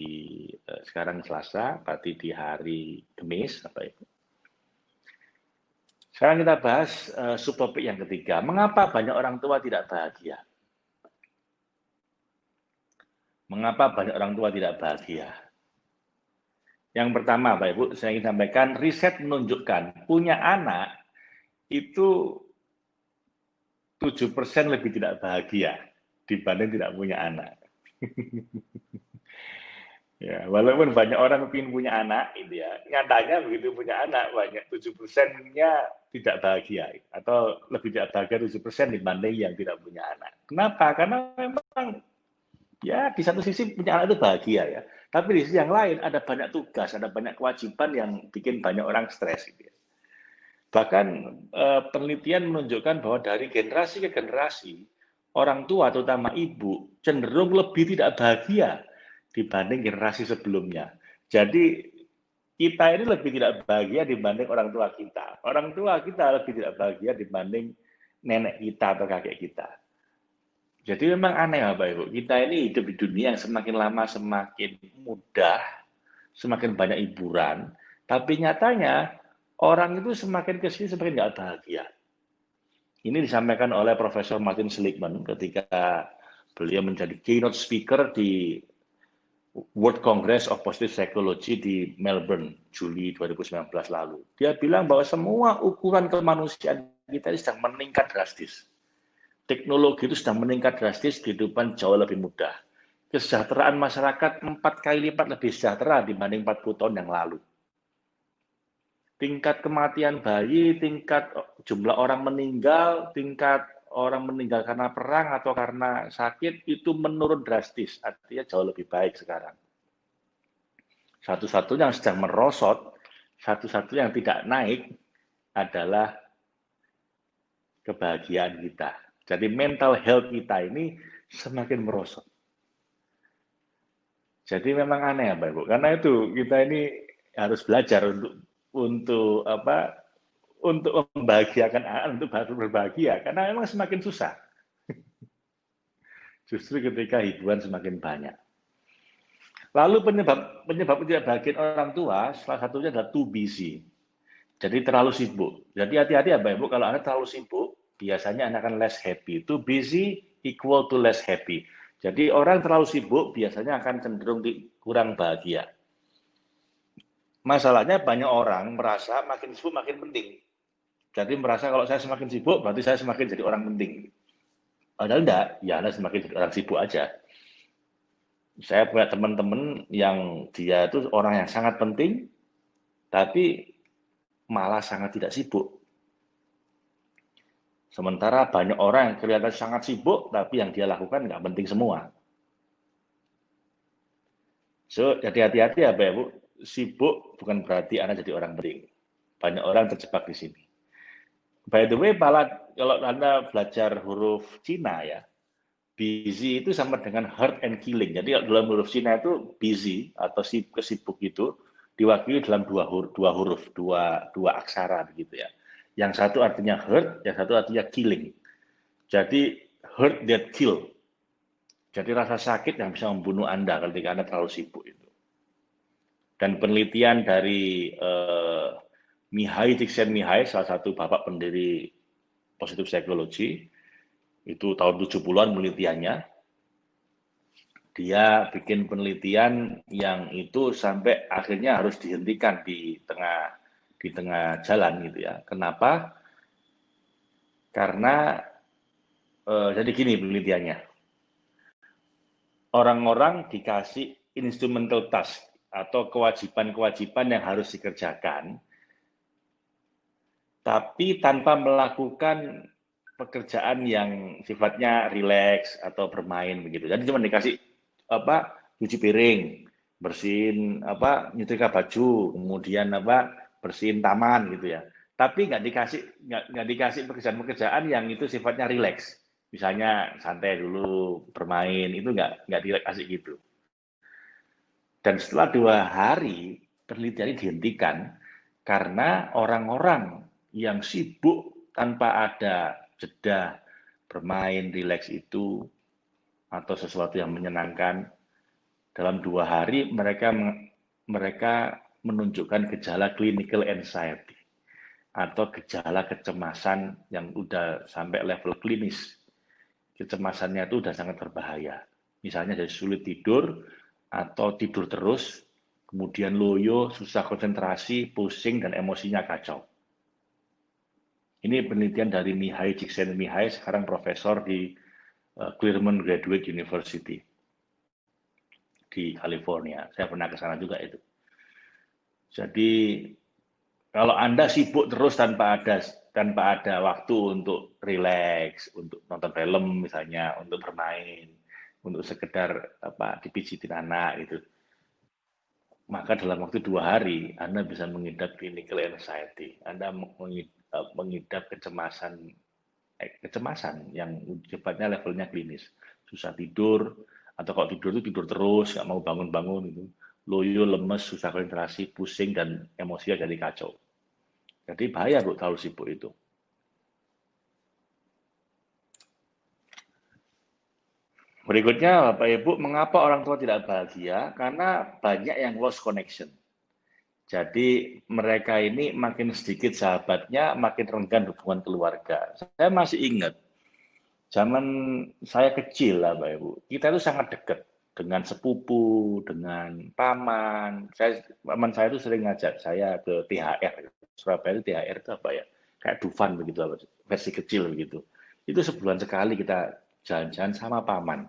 eh, sekarang Selasa, berarti di hari Kamis, apa itu? Sekarang kita bahas uh, subtopik yang ketiga. Mengapa banyak orang tua tidak bahagia? Mengapa banyak orang tua tidak bahagia? Yang pertama, Pak Ibu, saya ingin sampaikan, riset menunjukkan punya anak itu 7% lebih tidak bahagia dibanding tidak punya anak. Ya, walaupun banyak orang ingin punya anak, itu ya, nyatanya begitu punya anak banyak tujuh persennya tidak bahagia atau lebih tidak bahagia tujuh persen dibanding yang tidak punya anak. Kenapa? Karena memang ya di satu sisi punya anak itu bahagia ya, tapi di sisi yang lain ada banyak tugas, ada banyak kewajiban yang bikin banyak orang stres. Gitu ya. Bahkan eh, penelitian menunjukkan bahwa dari generasi ke generasi orang tua terutama ibu cenderung lebih tidak bahagia dibanding generasi sebelumnya. Jadi kita ini lebih tidak bahagia dibanding orang tua kita. Orang tua kita lebih tidak bahagia dibanding nenek kita atau kakek kita. Jadi memang aneh Bapak Ibu, kita ini hidup di dunia yang semakin lama semakin mudah, semakin banyak hiburan, tapi nyatanya orang itu semakin ke sini semakin nggak bahagia. Ini disampaikan oleh Profesor Martin Seligman ketika beliau menjadi keynote speaker di World Congress of Positive Psychology di Melbourne, Juli 2019 lalu. Dia bilang bahwa semua ukuran kemanusiaan kita ini sedang meningkat drastis. Teknologi itu sedang meningkat drastis, kehidupan jauh lebih mudah. Kesejahteraan masyarakat empat kali lipat lebih sejahtera dibanding 40 tahun yang lalu. Tingkat kematian bayi, tingkat jumlah orang meninggal, tingkat orang meninggal karena perang atau karena sakit itu menurun drastis, artinya jauh lebih baik sekarang. Satu-satunya yang sedang merosot, satu-satunya yang tidak naik adalah kebahagiaan kita. Jadi mental health kita ini semakin merosot. Jadi memang aneh ya Pak Ibu, karena itu kita ini harus belajar untuk untuk apa untuk membahagiakan anak untuk berbahagia karena memang semakin susah. Justru ketika hiburan semakin banyak. Lalu penyebab penyebab tidak bahagia orang tua salah satunya adalah too busy. Jadi terlalu sibuk. Jadi hati-hati ya Ibu kalau Anda terlalu sibuk, biasanya Anda akan less happy. Too busy equal to less happy. Jadi orang terlalu sibuk biasanya akan cenderung kurang bahagia. Masalahnya banyak orang merasa makin sibuk makin penting. Jadi merasa kalau saya semakin sibuk, berarti saya semakin jadi orang penting. Padahal enggak, ya Anda semakin jadi orang sibuk aja. Saya punya teman-teman yang dia itu orang yang sangat penting, tapi malah sangat tidak sibuk. Sementara banyak orang yang kelihatan sangat sibuk, tapi yang dia lakukan nggak penting semua. So, jadi hati-hati ya, Bapak Ibu. Sibuk bukan berarti Anda jadi orang penting. Banyak orang terjebak di sini. By the way, kalau Anda belajar huruf Cina ya, busy itu sama dengan hurt and killing. Jadi dalam huruf Cina itu busy atau kesibuk itu diwakili dalam dua huruf, dua huruf, dua, dua aksara begitu ya. Yang satu artinya hurt, yang satu artinya killing. Jadi hurt that kill. Jadi rasa sakit yang bisa membunuh Anda ketika Anda terlalu sibuk itu. Dan penelitian dari uh, Mihai Csikszentmihalyi, salah satu bapak pendiri positif psikologi, itu tahun 70-an penelitiannya, dia bikin penelitian yang itu sampai akhirnya harus dihentikan di tengah di tengah jalan gitu ya. Kenapa? Karena eh, jadi gini penelitiannya. Orang-orang dikasih instrumental task atau kewajiban-kewajiban yang harus dikerjakan, tapi tanpa melakukan pekerjaan yang sifatnya rileks atau bermain begitu. Jadi cuma dikasih apa cuci piring, bersihin apa nyetrika baju, kemudian apa bersihin taman gitu ya. Tapi nggak dikasih nggak, dikasih pekerjaan-pekerjaan yang itu sifatnya rileks. Misalnya santai dulu bermain itu nggak nggak dikasih gitu. Dan setelah dua hari penelitian dihentikan karena orang-orang yang sibuk tanpa ada jeda bermain, rileks itu atau sesuatu yang menyenangkan dalam dua hari mereka mereka menunjukkan gejala clinical anxiety atau gejala kecemasan yang udah sampai level klinis. Kecemasannya itu udah sangat berbahaya. Misalnya dari sulit tidur atau tidur terus, kemudian loyo, susah konsentrasi, pusing, dan emosinya kacau. Ini penelitian dari Mihai Csikszentmihalyi, sekarang profesor di uh, Claremont Graduate University di California. Saya pernah ke sana juga itu. Jadi kalau Anda sibuk terus tanpa ada tanpa ada waktu untuk relax, untuk nonton film misalnya, untuk bermain, untuk sekedar apa dipijitin anak gitu. Maka dalam waktu dua hari Anda bisa mengidap clinical anxiety. Anda Eh, mengidap kecemasan eh, kecemasan yang sifatnya levelnya klinis susah tidur atau kalau tidur itu tidur terus nggak mau bangun-bangun itu loyo lemes susah konsentrasi pusing dan emosinya jadi kacau jadi bahaya bu terlalu sibuk itu Berikutnya, Bapak Ibu, mengapa orang tua tidak bahagia? Karena banyak yang lost connection. Jadi mereka ini makin sedikit sahabatnya, makin renggan hubungan keluarga. Saya masih ingat, zaman saya kecil lah Bapak Ibu, kita itu sangat dekat dengan sepupu, dengan paman. Saya, paman saya itu sering ngajak saya ke THR. Surabaya itu THR itu apa ya? Kayak Dufan begitu, versi kecil begitu. Itu sebulan sekali kita jalan-jalan sama paman.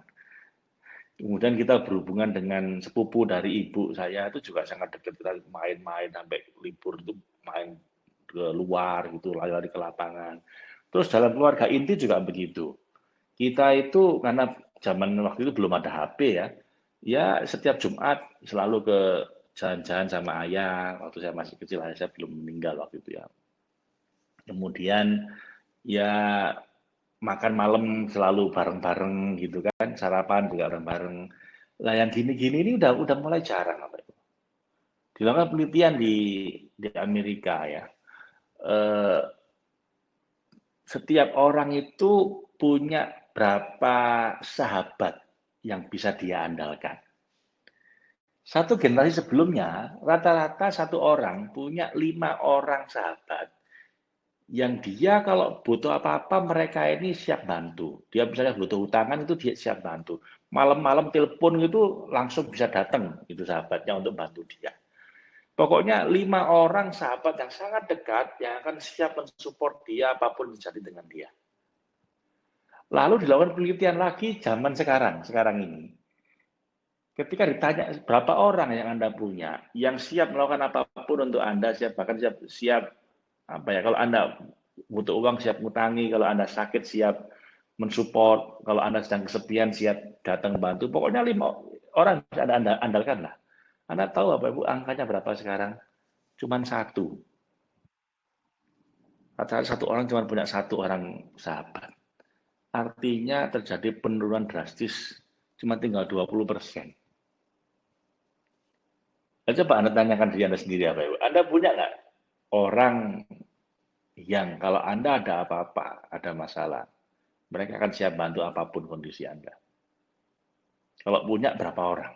Kemudian kita berhubungan dengan sepupu dari ibu saya itu juga sangat dekat kita main-main sampai libur itu main ke luar gitu lari-lari ke lapangan. Terus dalam keluarga inti juga begitu. Kita itu karena zaman waktu itu belum ada HP ya, ya setiap Jumat selalu ke jalan-jalan sama ayah. Waktu saya masih kecil ayah saya belum meninggal waktu itu ya. Kemudian ya makan malam selalu bareng-bareng gitu kan, sarapan juga bareng-bareng. Lah yang gini-gini ini udah udah mulai jarang apa itu. Dilakukan penelitian di di Amerika ya. Eh, setiap orang itu punya berapa sahabat yang bisa dia andalkan. Satu generasi sebelumnya, rata-rata satu orang punya lima orang sahabat yang dia kalau butuh apa-apa mereka ini siap bantu. Dia misalnya butuh utangan itu dia siap bantu. Malam-malam telepon itu langsung bisa datang itu sahabatnya untuk bantu dia. Pokoknya lima orang sahabat yang sangat dekat yang akan siap mensupport dia apa pun terjadi dengan dia. Lalu dilakukan penelitian lagi zaman sekarang, sekarang ini. Ketika ditanya berapa orang yang Anda punya, yang siap melakukan apa pun untuk Anda, siap bahkan siap, siap apa ya kalau anda butuh uang siap ngutangi. Kalau anda sakit siap mensupport. Kalau anda sedang kesepian siap datang bantu. Pokoknya lima orang bisa anda andalkan lah. Anda tahu apa ibu? Angkanya berapa sekarang? Cuman satu. Satu orang cuma punya satu orang sahabat. Artinya terjadi penurunan drastis cuma tinggal 20 persen. Nah, coba Anda tanyakan diri Anda sendiri apa Ibu. Anda punya nggak orang yang kalau Anda ada apa-apa, ada masalah, mereka akan siap bantu apa pun kondisi Anda. Kalau punya berapa orang?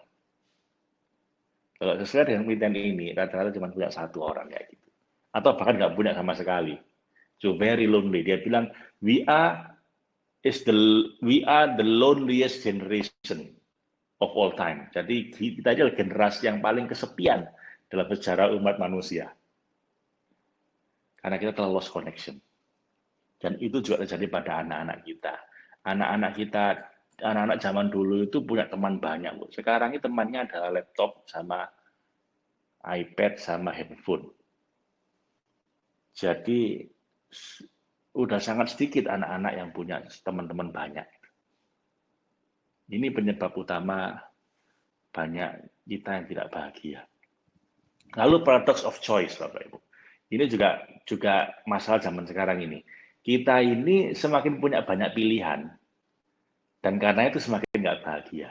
Kalau sesuai dengan penelitian ini, rata-rata cuma punya satu orang kayak gitu. Atau bahkan nggak punya sama sekali. So very lonely. Dia bilang, we are is the we are the loneliest generation of all time. Jadi kita adalah generasi yang paling kesepian dalam sejarah umat manusia. Karena kita telah lost connection. Dan itu juga terjadi pada anak-anak kita. Anak-anak kita, anak-anak zaman dulu itu punya teman banyak. Bu. Sekarang ini temannya adalah laptop sama iPad sama handphone. Jadi udah sangat sedikit anak-anak yang punya teman-teman banyak. Ini penyebab utama banyak kita yang tidak bahagia. Lalu paradox of choice, Bapak Ibu. Ini juga juga masalah zaman sekarang ini. Kita ini semakin punya banyak pilihan, dan karena itu semakin nggak bahagia.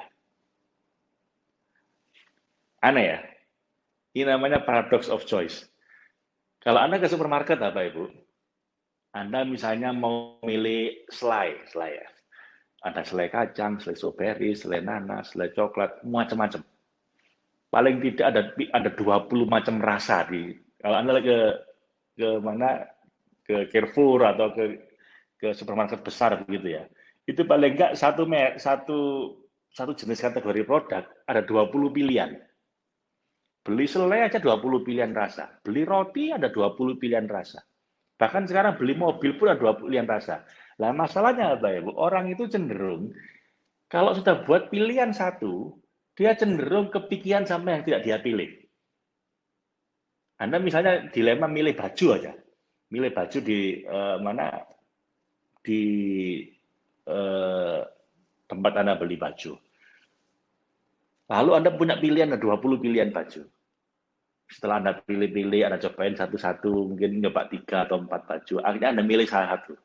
Aneh ya? Ini namanya paradox of choice. Kalau Anda ke supermarket, apa Ibu? Anda misalnya mau milih selai, selai ya. Ada selai kacang, selai strawberry, selai nanas, selai coklat, macam-macam. Paling tidak ada ada 20 macam rasa di kalau Anda ke ke mana ke Carrefour atau ke ke supermarket besar begitu ya. Itu paling enggak satu satu satu jenis kategori produk ada 20 pilihan. Beli selai aja 20 pilihan rasa. Beli roti ada 20 pilihan rasa. Bahkan sekarang beli mobil pun ada 20 pilihan rasa. Nah masalahnya apa ya Bu? Orang itu cenderung kalau sudah buat pilihan satu, dia cenderung kepikiran sama yang tidak dia pilih. Anda misalnya dilema milih baju aja, milih baju di uh, mana di uh, tempat Anda beli baju. Lalu Anda punya pilihan, ada 20 pilihan baju. Setelah Anda pilih-pilih, Anda cobain satu-satu, mungkin nyoba tiga atau empat baju, akhirnya Anda milih salah satu.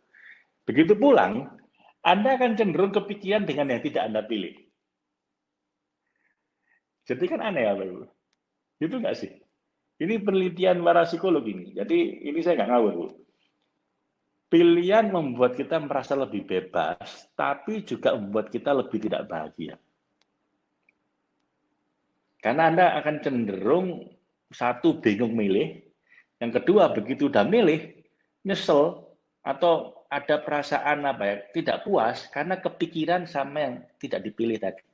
Begitu pulang, Anda akan cenderung kepikiran dengan yang tidak Anda pilih. Jadi kan aneh ya, Pak Ibu? Itu nggak sih? Ini penelitian para psikolog ini. Jadi ini saya nggak ngawur. Pilihan membuat kita merasa lebih bebas, tapi juga membuat kita lebih tidak bahagia. Karena Anda akan cenderung satu bingung milih, yang kedua begitu udah milih, nyesel atau ada perasaan apa ya, tidak puas karena kepikiran sama yang tidak dipilih tadi.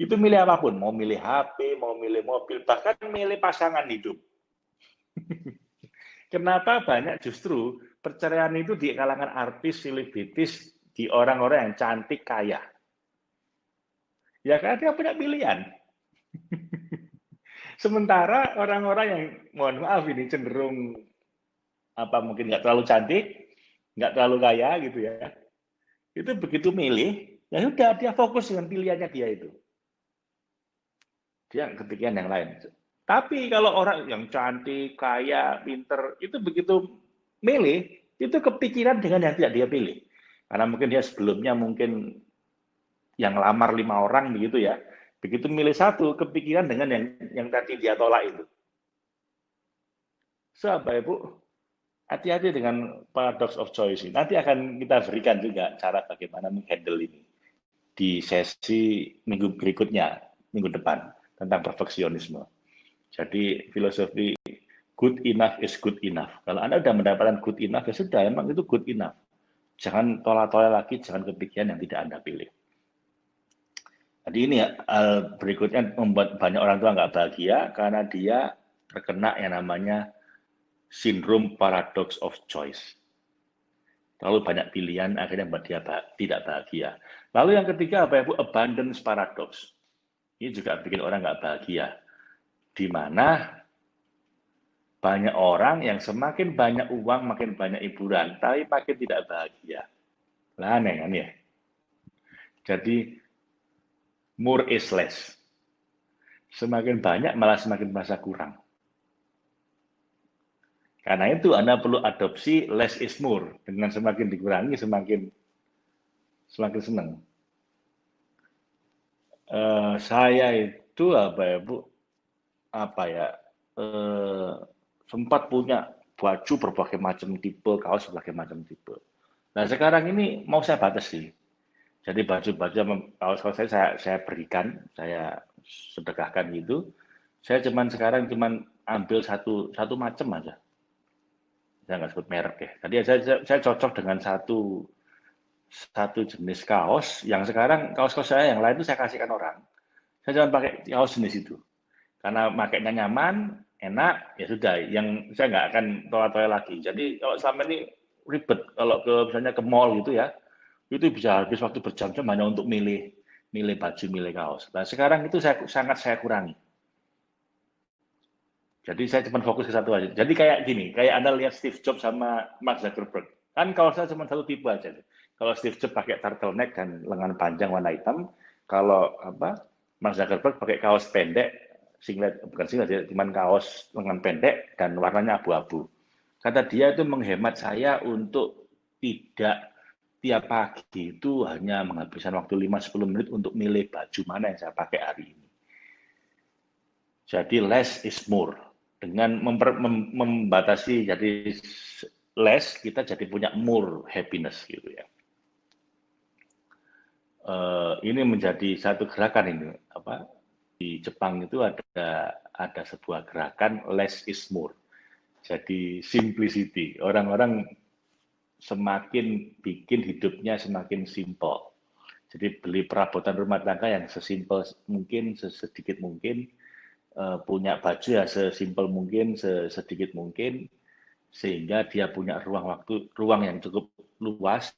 Itu milih apa pun, mau milih HP, mau milih mobil, bahkan milih pasangan hidup. Kenapa banyak justru perceraian itu di kalangan artis, selebritis, di orang-orang yang cantik, kaya? Ya karena dia punya pilihan. Sementara orang-orang yang, mohon maaf ini cenderung apa mungkin nggak terlalu cantik, nggak terlalu kaya gitu ya. Itu begitu milih, ya sudah dia fokus dengan pilihannya dia itu dia kepikiran yang lain. Tapi kalau orang yang cantik, kaya, pinter, itu begitu milih, itu kepikiran dengan yang tidak dia pilih. Karena mungkin dia sebelumnya mungkin yang lamar lima orang begitu ya. Begitu milih satu, kepikiran dengan yang yang tadi dia tolak itu. So, Bapak Ibu, hati-hati dengan paradox of choice ini. Nanti akan kita berikan juga cara bagaimana menghandle ini di sesi minggu berikutnya, minggu depan tentang perfeksionisme. Jadi filosofi good enough is good enough. Kalau Anda sudah mendapatkan good enough, ya sudah, emang itu good enough. Jangan tolak-tolak lagi, jangan kepikiran yang tidak Anda pilih. Jadi ini ya, hal berikutnya membuat banyak orang tua nggak bahagia karena dia terkena yang namanya sindrom paradox of choice. Terlalu banyak pilihan akhirnya membuat dia tidak bahagia. Lalu yang ketiga apa ya Bu? Abundance paradox. Ini juga bikin orang nggak bahagia. Di mana banyak orang yang semakin banyak uang, makin banyak hiburan, tapi makin tidak bahagia. Lah aneh kan ya? Jadi, more is less. Semakin banyak, malah semakin merasa kurang. Karena itu Anda perlu adopsi less is more. Dengan semakin dikurangi, semakin semakin senang. Uh, saya itu apa ya Bu? Apa ya? Uh, sempat punya baju berbagai macam tipe, kaos berbagai macam tipe. Nah sekarang ini mau saya batasi. Jadi baju-baju kaos-kaos saya, saya saya berikan, saya sedekahkan gitu. Saya cuman sekarang cuman ambil satu satu macam aja. Saya nggak sebut merek ya. Tadi saya, saya, saya cocok dengan satu satu jenis kaos yang sekarang kaos-kaos saya yang lain itu saya kasihkan orang. Saya jangan pakai kaos jenis itu. Karena makainya nyaman, enak, ya sudah. Yang saya nggak akan toa-toa lagi. Jadi kalau selama ini ribet, kalau ke misalnya ke mall gitu ya, itu bisa habis waktu berjam-jam hanya untuk milih milih baju, milih kaos. Nah sekarang itu saya sangat saya kurangi. Jadi saya cuma fokus ke satu aja. Jadi kayak gini, kayak Anda lihat Steve Jobs sama Mark Zuckerberg. Kan kaosnya cuma satu tipe aja. Kalau Steve Jobs pakai turtleneck dan lengan panjang warna hitam, kalau apa Mark Zuckerberg pakai kaos pendek, singlet bukan singlet ya, cuma kaos lengan pendek dan warnanya abu-abu. Kata dia itu menghemat saya untuk tidak tiap pagi itu hanya menghabiskan waktu 5-10 menit untuk milih baju mana yang saya pakai hari ini. Jadi less is more. Dengan memper, mem, membatasi jadi less, kita jadi punya more happiness gitu ya. Uh, ini menjadi satu gerakan ini apa di Jepang itu ada ada sebuah gerakan less is more jadi simplicity. Orang-orang semakin bikin hidupnya semakin simpel. Jadi beli perabotan rumah tangga yang sesimpel mungkin, sedikit mungkin, uh, punya baju ya sesimpel mungkin, sedikit mungkin, sehingga dia punya ruang waktu, ruang yang cukup luas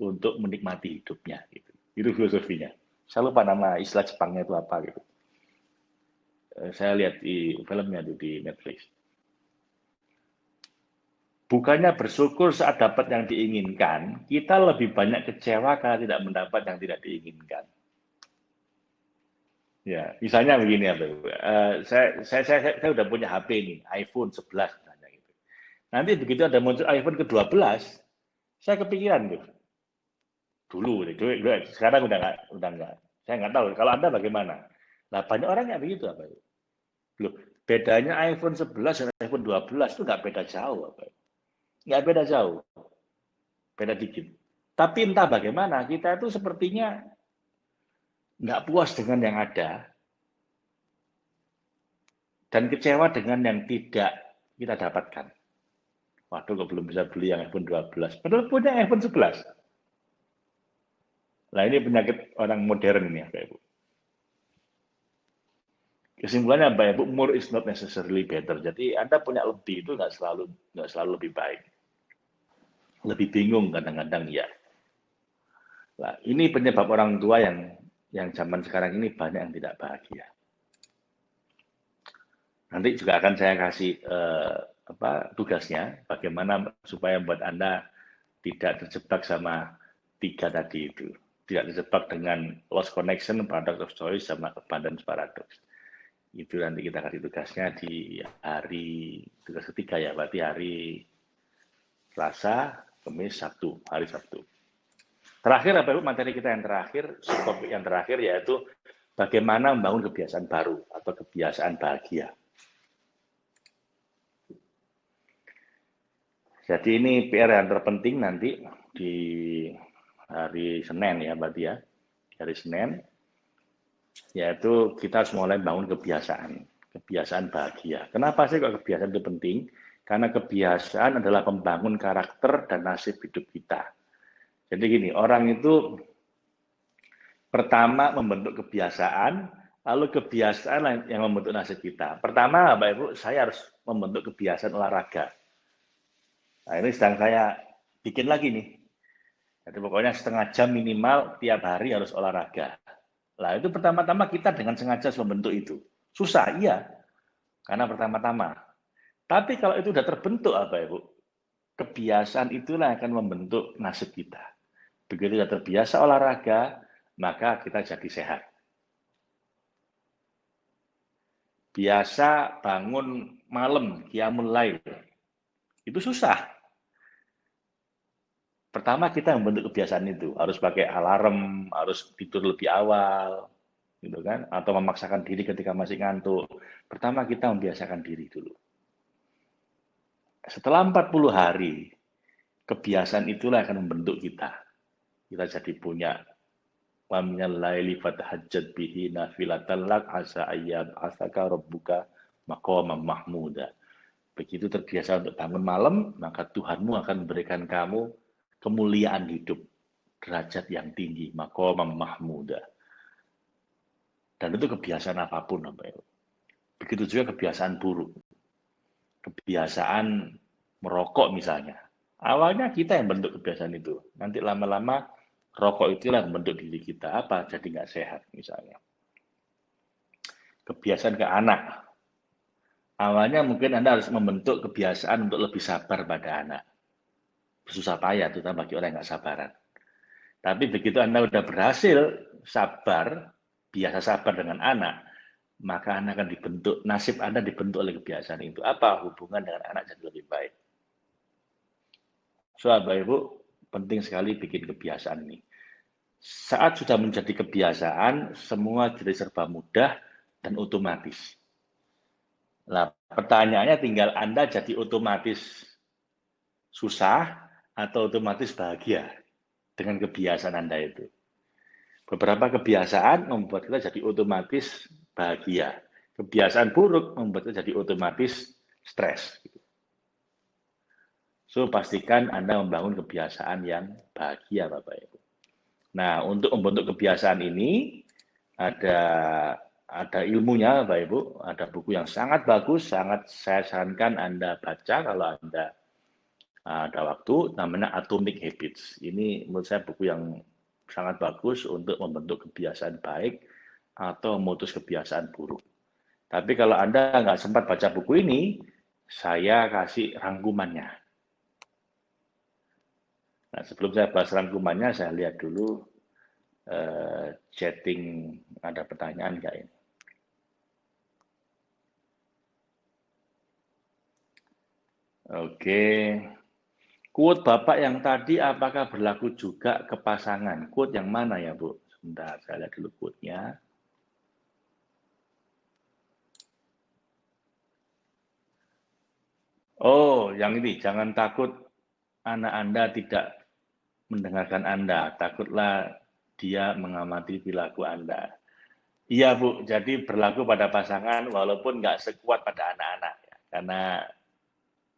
untuk menikmati hidupnya. Gitu. Itu filosofinya. Saya lupa nama istilah Jepangnya itu apa gitu. Uh, saya lihat di filmnya itu di Netflix. Bukannya bersyukur saat dapat yang diinginkan, kita lebih banyak kecewa karena tidak mendapat yang tidak diinginkan. Ya, misalnya begini ya, uh, saya, saya, saya, saya, udah punya HP ini, iPhone 11 misalnya gitu. Nanti begitu ada muncul iPhone ke-12, saya kepikiran tuh. Dulu, dulu, sekarang udah nggak, udah nggak. Saya nggak tahu. Kalau anda bagaimana? Nah banyak orang yang begitu apa? Loh, bedanya iPhone 11 dan iPhone 12 itu nggak beda jauh apa? nggak beda jauh, beda dikit. Tapi entah bagaimana, kita itu sepertinya nggak puas dengan yang ada, dan kecewa dengan yang tidak kita dapatkan. Waduh, kok belum bisa beli yang iPhone 12. Padahal punya iPhone 11. Nah, ini penyakit orang modern ini, Bapak Ibu. Kesimpulannya, Bapak Ibu, more is not necessarily better. Jadi, Anda punya lebih itu nggak selalu nggak selalu lebih baik lebih bingung kadang-kadang ya. Nah, ini penyebab orang tua yang yang zaman sekarang ini banyak yang tidak bahagia. Nanti juga akan saya kasih eh, apa tugasnya, bagaimana supaya buat anda tidak terjebak sama tiga tadi itu, tidak terjebak dengan lost connection, paradox of choice, sama abundance paradox. Itu nanti kita kasih tugasnya di hari tugas ketiga ya, berarti hari Selasa, Kamis, Sabtu, hari Sabtu. Terakhir apa materi kita yang terakhir, topik yang terakhir yaitu bagaimana membangun kebiasaan baru atau kebiasaan bahagia. Jadi ini PR yang terpenting nanti di hari Senin ya berarti ya, hari Senin, yaitu kita harus mulai bangun kebiasaan, kebiasaan bahagia. Kenapa sih kok kebiasaan itu penting? Karena kebiasaan adalah pembangun karakter dan nasib hidup kita. Jadi gini, orang itu pertama membentuk kebiasaan, lalu kebiasaan yang membentuk nasib kita. Pertama, Bapak Ibu, saya harus membentuk kebiasaan olahraga. Nah, ini sedang saya bikin lagi nih. Jadi pokoknya setengah jam minimal tiap hari harus olahraga. Nah, itu pertama-tama kita dengan sengaja membentuk itu. Susah, iya. Karena pertama-tama tapi kalau itu sudah terbentuk apa Ibu? Kebiasaan itulah yang akan membentuk nasib kita. Begitu sudah terbiasa olahraga, maka kita jadi sehat. Biasa bangun malam, kiamul lail. Itu susah. Pertama kita membentuk kebiasaan itu, harus pakai alarm, harus tidur lebih awal, gitu kan? Atau memaksakan diri ketika masih ngantuk. Pertama kita membiasakan diri dulu. Setelah 40 hari, kebiasaan itulah akan membentuk kita. Kita jadi punya laili fatahajjat bihi nafilatan asa ayyab asaka rabbuka maqaman mahmuda. Begitu terbiasa untuk bangun malam, maka Tuhanmu akan memberikan kamu kemuliaan hidup, derajat yang tinggi, maqamam mahmuda. Dan itu kebiasaan apa pun, Begitu juga kebiasaan buruk. Kebiasaan merokok misalnya. Awalnya kita yang bentuk kebiasaan itu. Nanti lama-lama rokok itulah yang membentuk diri kita. Apa? Jadi nggak sehat misalnya. Kebiasaan ke anak. Awalnya mungkin Anda harus membentuk kebiasaan untuk lebih sabar pada anak susah payah, terutama bagi orang yang nggak sabaran. Tapi begitu Anda sudah berhasil sabar, biasa sabar dengan anak, maka Anda akan dibentuk, nasib Anda dibentuk oleh kebiasaan itu. Apa hubungan dengan anak jadi lebih baik? So, Bapak Ibu, penting sekali bikin kebiasaan ini. Saat sudah menjadi kebiasaan, semua jadi serba mudah dan otomatis. Nah, pertanyaannya tinggal Anda jadi otomatis susah atau otomatis bahagia dengan kebiasaan Anda itu. Beberapa kebiasaan membuat kita jadi otomatis bahagia. Kebiasaan buruk membuat kita jadi otomatis stres. So, pastikan Anda membangun kebiasaan yang bahagia, Bapak Ibu. Nah, untuk membentuk kebiasaan ini, ada ada ilmunya, Bapak Ibu. Ada buku yang sangat bagus, sangat saya sarankan Anda baca kalau Anda ada waktu namanya Atomic Habits. Ini menurut saya buku yang sangat bagus untuk membentuk kebiasaan baik atau memutus kebiasaan buruk. Tapi kalau Anda nggak sempat baca buku ini, saya kasih rangkumannya. Nah, sebelum saya bahas rangkumannya, saya lihat dulu uh, chatting ada pertanyaan nggak ini. Oke. Quote Bapak yang tadi apakah berlaku juga ke pasangan? Quote yang mana ya, Bu? Sebentar, saya lihat dulu quote-nya. Oh, yang ini, jangan takut anak Anda tidak mendengarkan Anda. Takutlah dia mengamati perilaku Anda. Iya, Bu. Jadi berlaku pada pasangan walaupun nggak sekuat pada anak-anak. Ya. Karena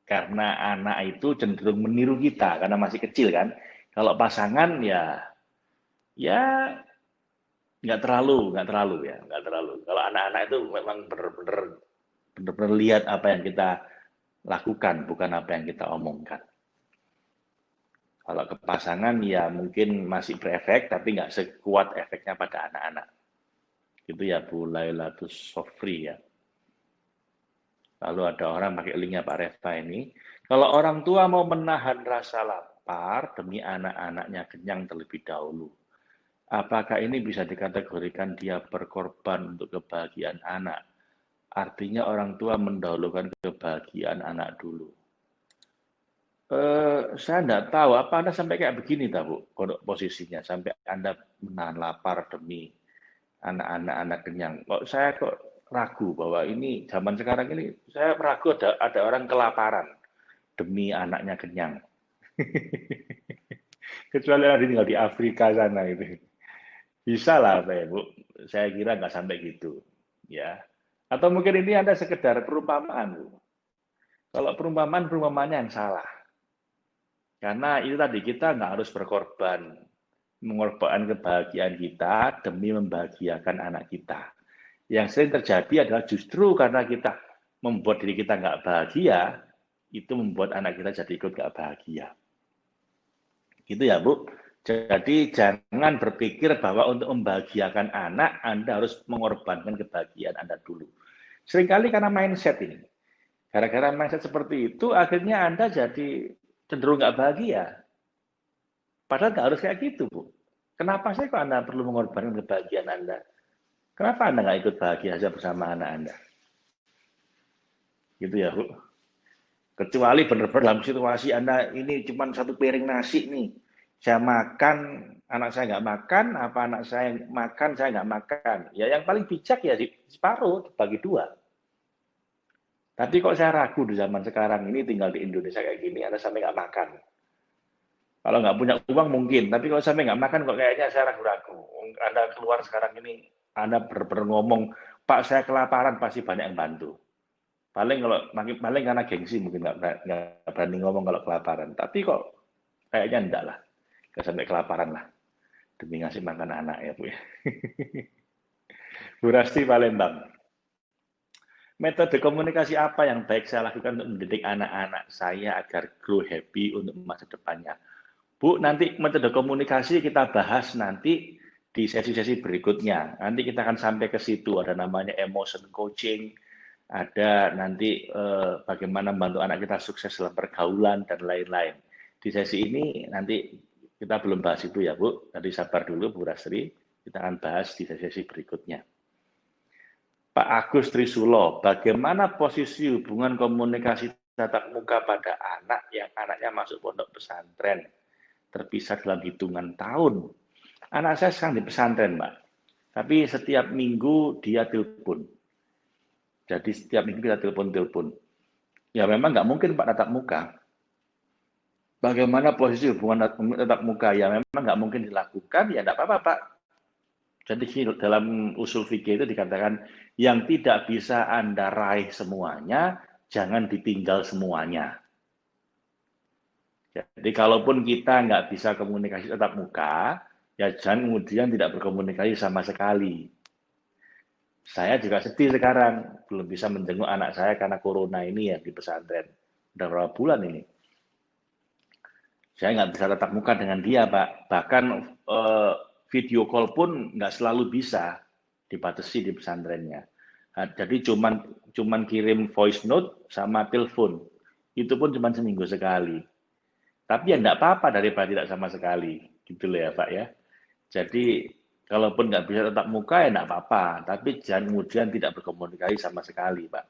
karena anak itu cenderung meniru kita karena masih kecil kan. Kalau pasangan ya ya nggak terlalu, nggak terlalu ya, nggak terlalu. Kalau anak-anak itu memang benar-benar benar-benar lihat apa yang kita lakukan, bukan apa yang kita omongkan. Kalau ke pasangan ya mungkin masih berefek, tapi nggak sekuat efeknya pada anak-anak. Itu ya Bu Lailatus Sofri ya. Lalu ada orang pakai linknya Pak Reva ini. Kalau orang tua mau menahan rasa lapar demi anak-anaknya kenyang terlebih dahulu, apakah ini bisa dikategorikan dia berkorban untuk kebahagiaan anak? Artinya orang tua mendahulukan kebahagiaan anak dulu. Eh, saya tidak tahu, apa Anda sampai kayak begini, tahu posisinya, sampai Anda menahan lapar demi anak-anak anak kenyang. Kok saya kok ragu bahwa ini zaman sekarang ini saya ragu ada ada orang kelaparan demi anaknya kenyang. Kecuali ada tinggal di Afrika sana itu. Bisa lah, Pak Bu. Saya kira nggak sampai gitu. ya. Atau mungkin ini ada sekedar perumpamaan. Bu. Kalau perumpamaan, perumpamaannya yang salah. Karena itu tadi, kita nggak harus berkorban. Mengorbankan kebahagiaan kita demi membahagiakan anak kita. Yang sering terjadi adalah justru karena kita membuat diri kita nggak bahagia, itu membuat anak kita jadi ikut nggak bahagia. Gitu ya, Bu. Jadi jangan berpikir bahwa untuk membahagiakan anak, Anda harus mengorbankan kebahagiaan Anda dulu. Seringkali karena mindset ini. Gara-gara mindset seperti itu, akhirnya Anda jadi cenderung nggak bahagia. Padahal nggak harus kayak gitu, Bu. Kenapa sih kok Anda perlu mengorbankan kebahagiaan Anda? Kenapa Anda nggak ikut bahagia saja bersama anak Anda? Gitu ya, Bu. Kecuali benar-benar dalam situasi Anda ini cuma satu piring nasi nih. Saya makan, anak saya nggak makan, apa anak saya makan, saya nggak makan. Ya yang paling bijak ya separuh, bagi dua. Tapi kok saya ragu di zaman sekarang ini tinggal di Indonesia kayak gini, Anda sampai nggak makan. Kalau nggak punya uang mungkin, tapi kalau sampai nggak makan kok kayaknya saya ragu-ragu. Anda keluar sekarang ini, Anda ber ngomong, Pak saya kelaparan pasti banyak yang bantu. Paling kalau paling karena gengsi mungkin nggak berani ngomong kalau kelaparan. Tapi kok kayaknya enggak lah, nggak sampai kelaparan lah demi ngasih makan anak ya Bu ya. Bu Rasti Palembang metode komunikasi apa yang baik saya lakukan untuk mendidik anak-anak saya agar grow happy untuk masa depannya? Bu, nanti metode komunikasi kita bahas nanti di sesi-sesi berikutnya. Nanti kita akan sampai ke situ, ada namanya emotion coaching, ada nanti eh, bagaimana membantu anak kita sukses dalam pergaulan, dan lain-lain. Di sesi ini nanti kita belum bahas itu ya Bu, tadi sabar dulu Bu Rastri, kita akan bahas di sesi-sesi berikutnya. Pak Agus Trisulo, bagaimana posisi hubungan komunikasi tatap muka pada anak yang anaknya masuk pondok pesantren, terpisah dalam hitungan tahun? Anak saya sekarang di pesantren, Mbak. Tapi setiap minggu dia telepon. Jadi setiap minggu kita telepon-telepon. Ya memang nggak mungkin Pak tatap muka. Bagaimana posisi hubungan tatap muka? Ya memang nggak mungkin dilakukan, ya nggak apa-apa Pak jadi dalam usul fikih itu dikatakan yang tidak bisa Anda raih semuanya, jangan ditinggal semuanya. Jadi kalaupun kita nggak bisa komunikasi tetap muka, ya jangan kemudian tidak berkomunikasi sama sekali. Saya juga sedih sekarang, belum bisa menjenguk anak saya karena corona ini ya di pesantren. Udah berapa bulan ini. Saya nggak bisa tetap muka dengan dia, Pak. Bahkan eh, video call pun nggak selalu bisa dibatasi di pesantrennya. Nah, jadi cuman cuman kirim voice note sama telepon. Itu pun cuma seminggu sekali. Tapi ya enggak apa-apa daripada tidak sama sekali. Gitu loh ya Pak ya. Jadi kalaupun nggak bisa tetap muka ya enggak apa-apa. Tapi jangan kemudian tidak berkomunikasi sama sekali Pak.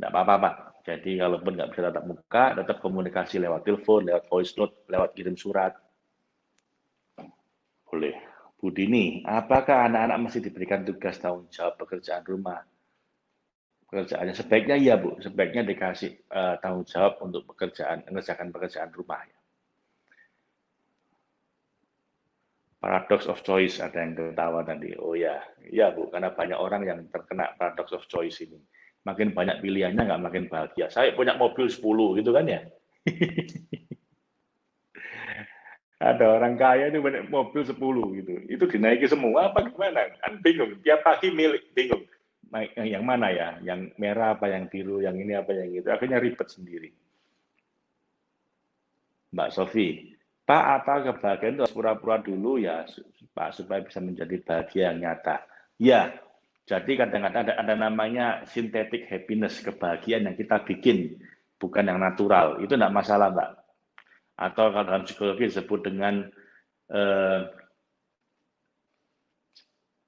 Enggak apa-apa Pak. Jadi kalaupun nggak bisa tetap muka, tetap komunikasi lewat telepon, lewat voice note, lewat kirim surat oleh Bu Dini, apakah anak-anak masih diberikan tugas tanggung jawab pekerjaan rumah? Pekerjaannya sebaiknya iya Bu, sebaiknya dikasih uh, tanggung jawab untuk pekerjaan, mengerjakan pekerjaan rumah. Ya. Paradox of choice ada yang ketawa tadi. Oh ya, iya Bu, karena banyak orang yang terkena paradox of choice ini. Makin banyak pilihannya nggak makin bahagia. Saya punya mobil 10 gitu kan ya. ada orang kaya itu banyak mobil 10 gitu. Itu dinaiki semua apa gimana? Kan bingung. Tiap pagi milik bingung. Yang mana ya? Yang merah apa yang biru, yang ini apa yang itu. Akhirnya ribet sendiri. Mbak Sofi, Pak apa kebahagiaan itu pura-pura dulu ya Pak supaya bisa menjadi bahagia yang nyata. Ya, jadi kadang-kadang ada, ada namanya synthetic happiness, kebahagiaan yang kita bikin, bukan yang natural. Itu tidak masalah Mbak atau kalau dalam psikologi disebut dengan uh,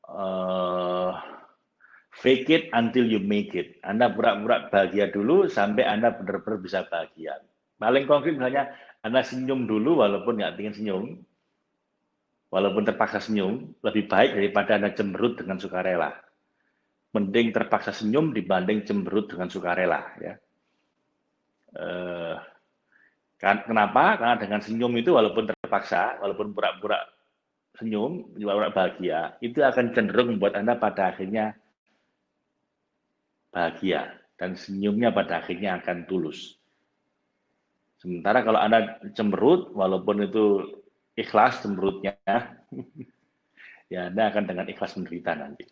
uh, fake it until you make it. Anda pura-pura bahagia dulu sampai Anda benar-benar bisa bahagia. Paling konkret misalnya Anda senyum dulu walaupun nggak ingin senyum, walaupun terpaksa senyum, lebih baik daripada Anda cemberut dengan sukarela. Mending terpaksa senyum dibanding cemberut dengan sukarela. Ya. Uh, Kan, kenapa? Karena dengan senyum itu walaupun terpaksa, walaupun pura-pura senyum, pura-pura bahagia, itu akan cenderung membuat Anda pada akhirnya bahagia. Dan senyumnya pada akhirnya akan tulus. Sementara kalau Anda cemberut, walaupun itu ikhlas cemberutnya, ya Anda akan dengan ikhlas menderita nanti.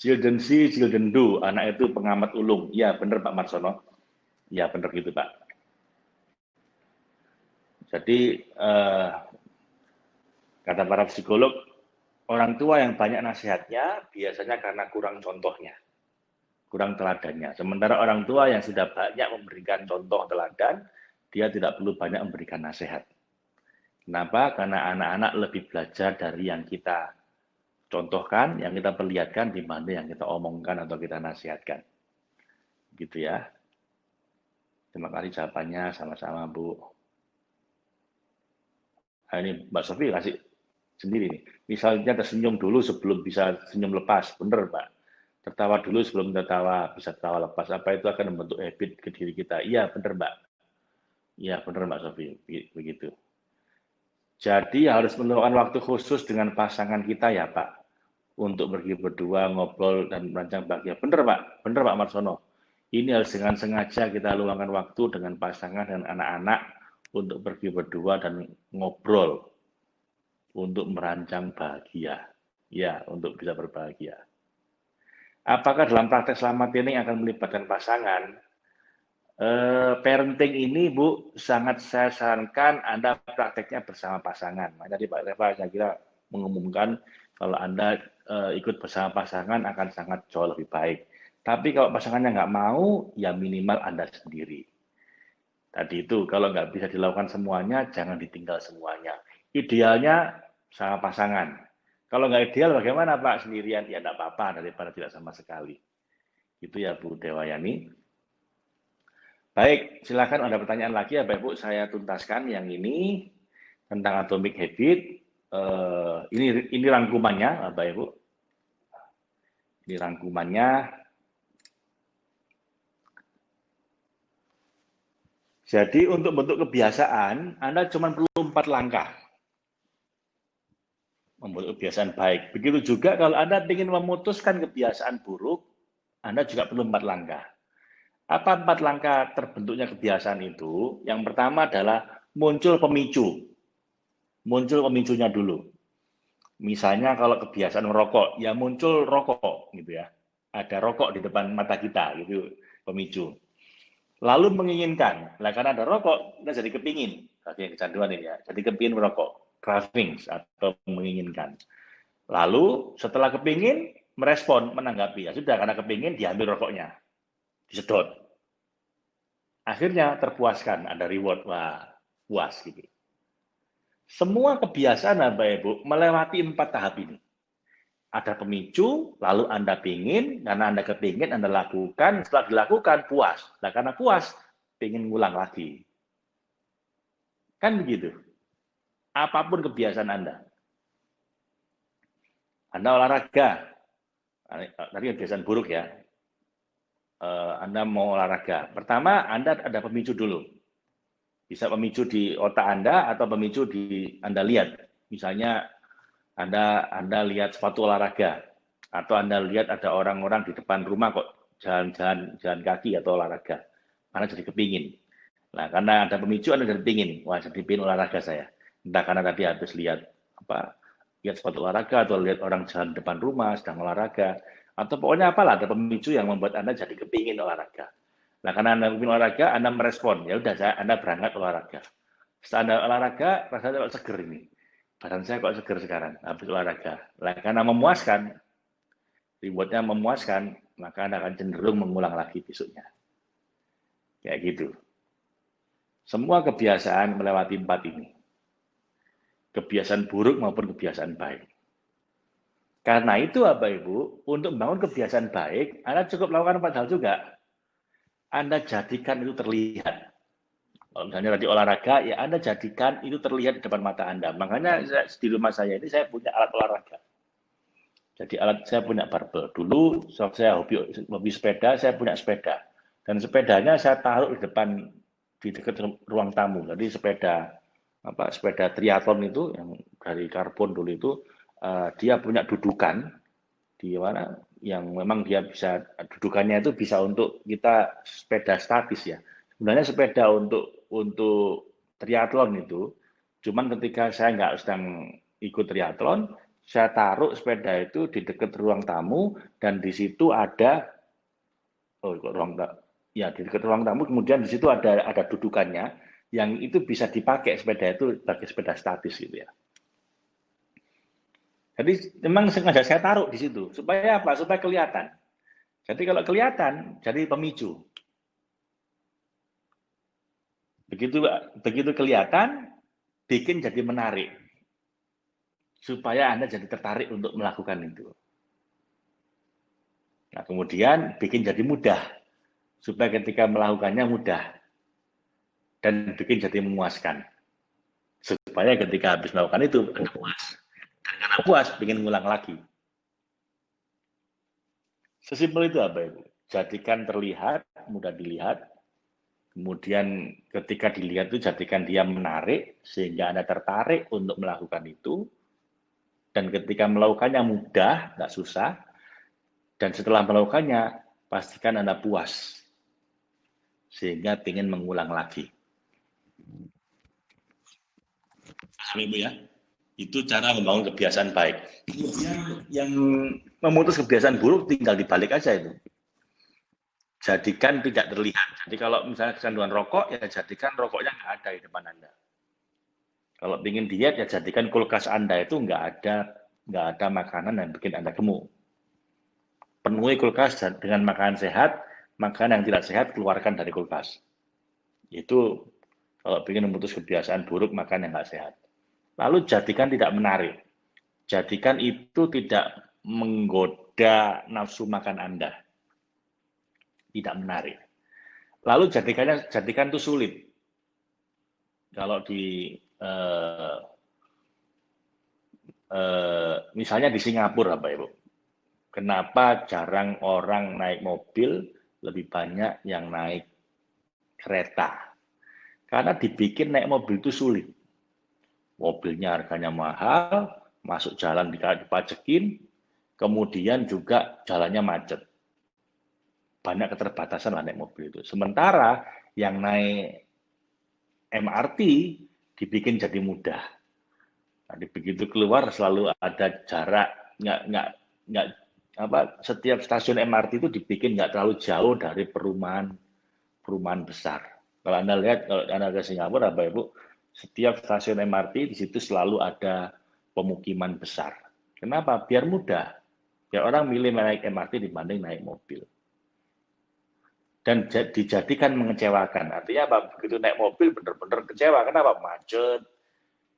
Children see, children do. Anak itu pengamat ulung. Ya, benar Pak Marsono. Ya, benar gitu Pak. Jadi eh, kata para psikolog, orang tua yang banyak nasihatnya biasanya karena kurang contohnya, kurang teladannya. Sementara orang tua yang sudah banyak memberikan contoh teladan, dia tidak perlu banyak memberikan nasihat. Kenapa? Karena anak-anak lebih belajar dari yang kita contohkan, yang kita perlihatkan, di mana yang kita omongkan atau kita nasihatkan. Gitu ya. Terima kasih jawabannya, sama-sama Bu. Nah, ini Mbak Sofi kasih sendiri nih. Misalnya tersenyum dulu sebelum bisa senyum lepas, bener Pak. Tertawa dulu sebelum tertawa, bisa tertawa lepas. Apa itu akan membentuk habit ke diri kita? Iya, bener Mbak. Iya, bener Mbak Sofi, begitu. Jadi harus meluangkan waktu khusus dengan pasangan kita ya Pak, untuk pergi berdua, ngobrol, dan merancang bahagia. Benar Pak, benar Pak Marsono. Ini harus dengan sengaja kita luangkan waktu dengan pasangan dan anak-anak untuk pergi berdua dan ngobrol untuk merancang bahagia. Ya, untuk bisa berbahagia. Apakah dalam praktek selamat ini akan melibatkan pasangan? Eh, parenting ini Bu sangat saya sarankan Anda prakteknya bersama pasangan. Nah, tadi Pak Reva saya kira mengumumkan kalau Anda eh, ikut bersama pasangan akan sangat jauh lebih baik. Tapi kalau pasangannya nggak mau, ya minimal Anda sendiri. Tadi itu kalau nggak bisa dilakukan semuanya, jangan ditinggal semuanya. Idealnya sama pasangan. Kalau nggak ideal bagaimana Pak sendirian? Ya nggak apa-apa daripada tidak sama sekali. Itu ya Bu Dewayani. Baik, silakan ada pertanyaan lagi ya Bapak Ibu, saya tuntaskan yang ini tentang atomic habit. Uh, ini ini rangkumannya Bapak Ibu. Ini rangkumannya. Jadi untuk bentuk kebiasaan, Anda cuma perlu empat langkah. Membentuk kebiasaan baik. Begitu juga kalau Anda ingin memutuskan kebiasaan buruk, Anda juga perlu empat langkah. Apa empat langkah terbentuknya kebiasaan itu? Yang pertama adalah muncul pemicu. Muncul pemicunya dulu. Misalnya kalau kebiasaan merokok, ya muncul rokok gitu ya. Ada rokok di depan mata kita gitu pemicu. Lalu menginginkan, lah karena ada rokok, kita jadi kepingin. Tadi kecanduan ini ya, jadi kepingin merokok, cravings atau menginginkan. Lalu setelah kepingin, merespon, menanggapi. Ya sudah, karena kepingin, diambil rokoknya. Disedot akhirnya terpuaskan, ada reward, wah puas gitu. Semua kebiasaan Bapak Ibu melewati empat tahap ini. Ada pemicu, lalu Anda pingin, karena Anda kepingin, Anda lakukan, setelah dilakukan puas. Nah karena puas, pingin ngulang lagi. Kan begitu. Apa pun kebiasaan Anda. Anda olahraga, tadi kebiasaan buruk ya, uh, Anda mau olahraga. Pertama, Anda ada pemicu dulu. Bisa pemicu di otak Anda atau pemicu di Anda lihat. Misalnya Anda Anda lihat sepatu olahraga atau Anda lihat ada orang-orang di depan rumah kok jalan-jalan jalan kaki atau olahraga. Anda jadi kepingin. Nah, karena ada pemicu Anda jadi kepingin. Wah, jadi pingin olahraga saya. Entah karena tadi habis lihat apa lihat sepatu olahraga atau lihat orang jalan depan rumah sedang olahraga atau pokoknya apalah ada pemicu yang membuat Anda jadi kepingin olahraga. Nah, karena Anda kepingin olahraga, Anda merespon, ya udah saya Anda berangkat olahraga. Setelah Anda olahraga, rasanya kok seger ini. Badan saya kok seger sekarang habis olahraga. Nah, karena memuaskan, rewardnya memuaskan, maka Anda akan cenderung mengulang lagi besoknya. Kayak gitu. Semua kebiasaan melewati empat ini. Kebiasaan buruk maupun kebiasaan baik. Karena itu Bapak Ibu, untuk membangun kebiasaan baik, Anda cukup melakukan empat hal juga. Anda jadikan itu terlihat. Kalau misalnya tadi olahraga, ya Anda jadikan itu terlihat di depan mata Anda. Makanya di rumah saya ini saya punya alat olahraga. Jadi alat saya punya barbel. Dulu saya hobi, hobi sepeda, saya punya sepeda. Dan sepedanya saya taruh di depan di dekat ruang tamu. Jadi sepeda apa sepeda triathlon itu yang dari karbon dulu itu uh, dia punya dudukan di mana yang memang dia bisa dudukannya itu bisa untuk kita sepeda statis ya. Sebenarnya sepeda untuk untuk triathlon itu, cuman ketika saya nggak sedang ikut triathlon, saya taruh sepeda itu di dekat ruang tamu dan di situ ada oh ruang ya di dekat ruang tamu kemudian di situ ada ada dudukannya yang itu bisa dipakai sepeda itu sebagai sepeda statis gitu ya. Jadi memang sengaja saya taruh di situ supaya apa? Supaya kelihatan. Jadi kalau kelihatan jadi pemicu. Begitu begitu kelihatan bikin jadi menarik. Supaya Anda jadi tertarik untuk melakukan itu. Nah, kemudian bikin jadi mudah. Supaya ketika melakukannya mudah. Dan bikin jadi memuaskan. supaya ketika habis melakukan itu Anda puas. Dan karena puas, ingin ngulang lagi. Sesimpel itu apa Ibu? Jadikan terlihat, mudah dilihat, kemudian ketika dilihat itu jadikan dia menarik, sehingga Anda tertarik untuk melakukan itu, dan ketika melakukannya mudah, nggak susah, dan setelah melakukannya, pastikan Anda puas, sehingga ingin mengulang lagi. Ibu ya? Itu cara membangun kebiasaan baik. Kemudian yang memutus kebiasaan buruk tinggal dibalik aja itu. Jadikan tidak terlihat. Jadi kalau misalnya kecanduan rokok, ya jadikan rokoknya nggak ada di depan Anda. Kalau ingin diet, ya jadikan kulkas Anda itu nggak ada nggak ada makanan yang bikin Anda gemuk. Penuhi kulkas dengan makanan sehat, makanan yang tidak sehat keluarkan dari kulkas. Itu kalau ingin memutus kebiasaan buruk makan yang nggak sehat. Lalu jadikan tidak menarik. Jadikan itu tidak menggoda nafsu makan Anda. Tidak menarik. Lalu jadikannya jadikan itu sulit. Kalau di eh, eh, misalnya di Singapura, Bapak Ibu, kenapa jarang orang naik mobil, lebih banyak yang naik kereta? Karena dibikin naik mobil itu sulit mobilnya harganya mahal, masuk jalan dipajekin, kemudian juga jalannya macet. Banyak keterbatasan lah naik mobil itu. Sementara yang naik MRT dibikin jadi mudah. Nah, begitu keluar selalu ada jarak, nggak nggak nggak apa setiap stasiun MRT itu dibikin nggak terlalu jauh dari perumahan perumahan besar. Kalau anda lihat kalau anda ke Singapura, bapak ibu setiap stasiun MRT di situ selalu ada pemukiman besar. Kenapa? Biar mudah. Biar orang milih naik MRT dibanding naik mobil. Dan dijadikan mengecewakan. Artinya apa? Begitu naik mobil benar-benar kecewa. Kenapa? Macet.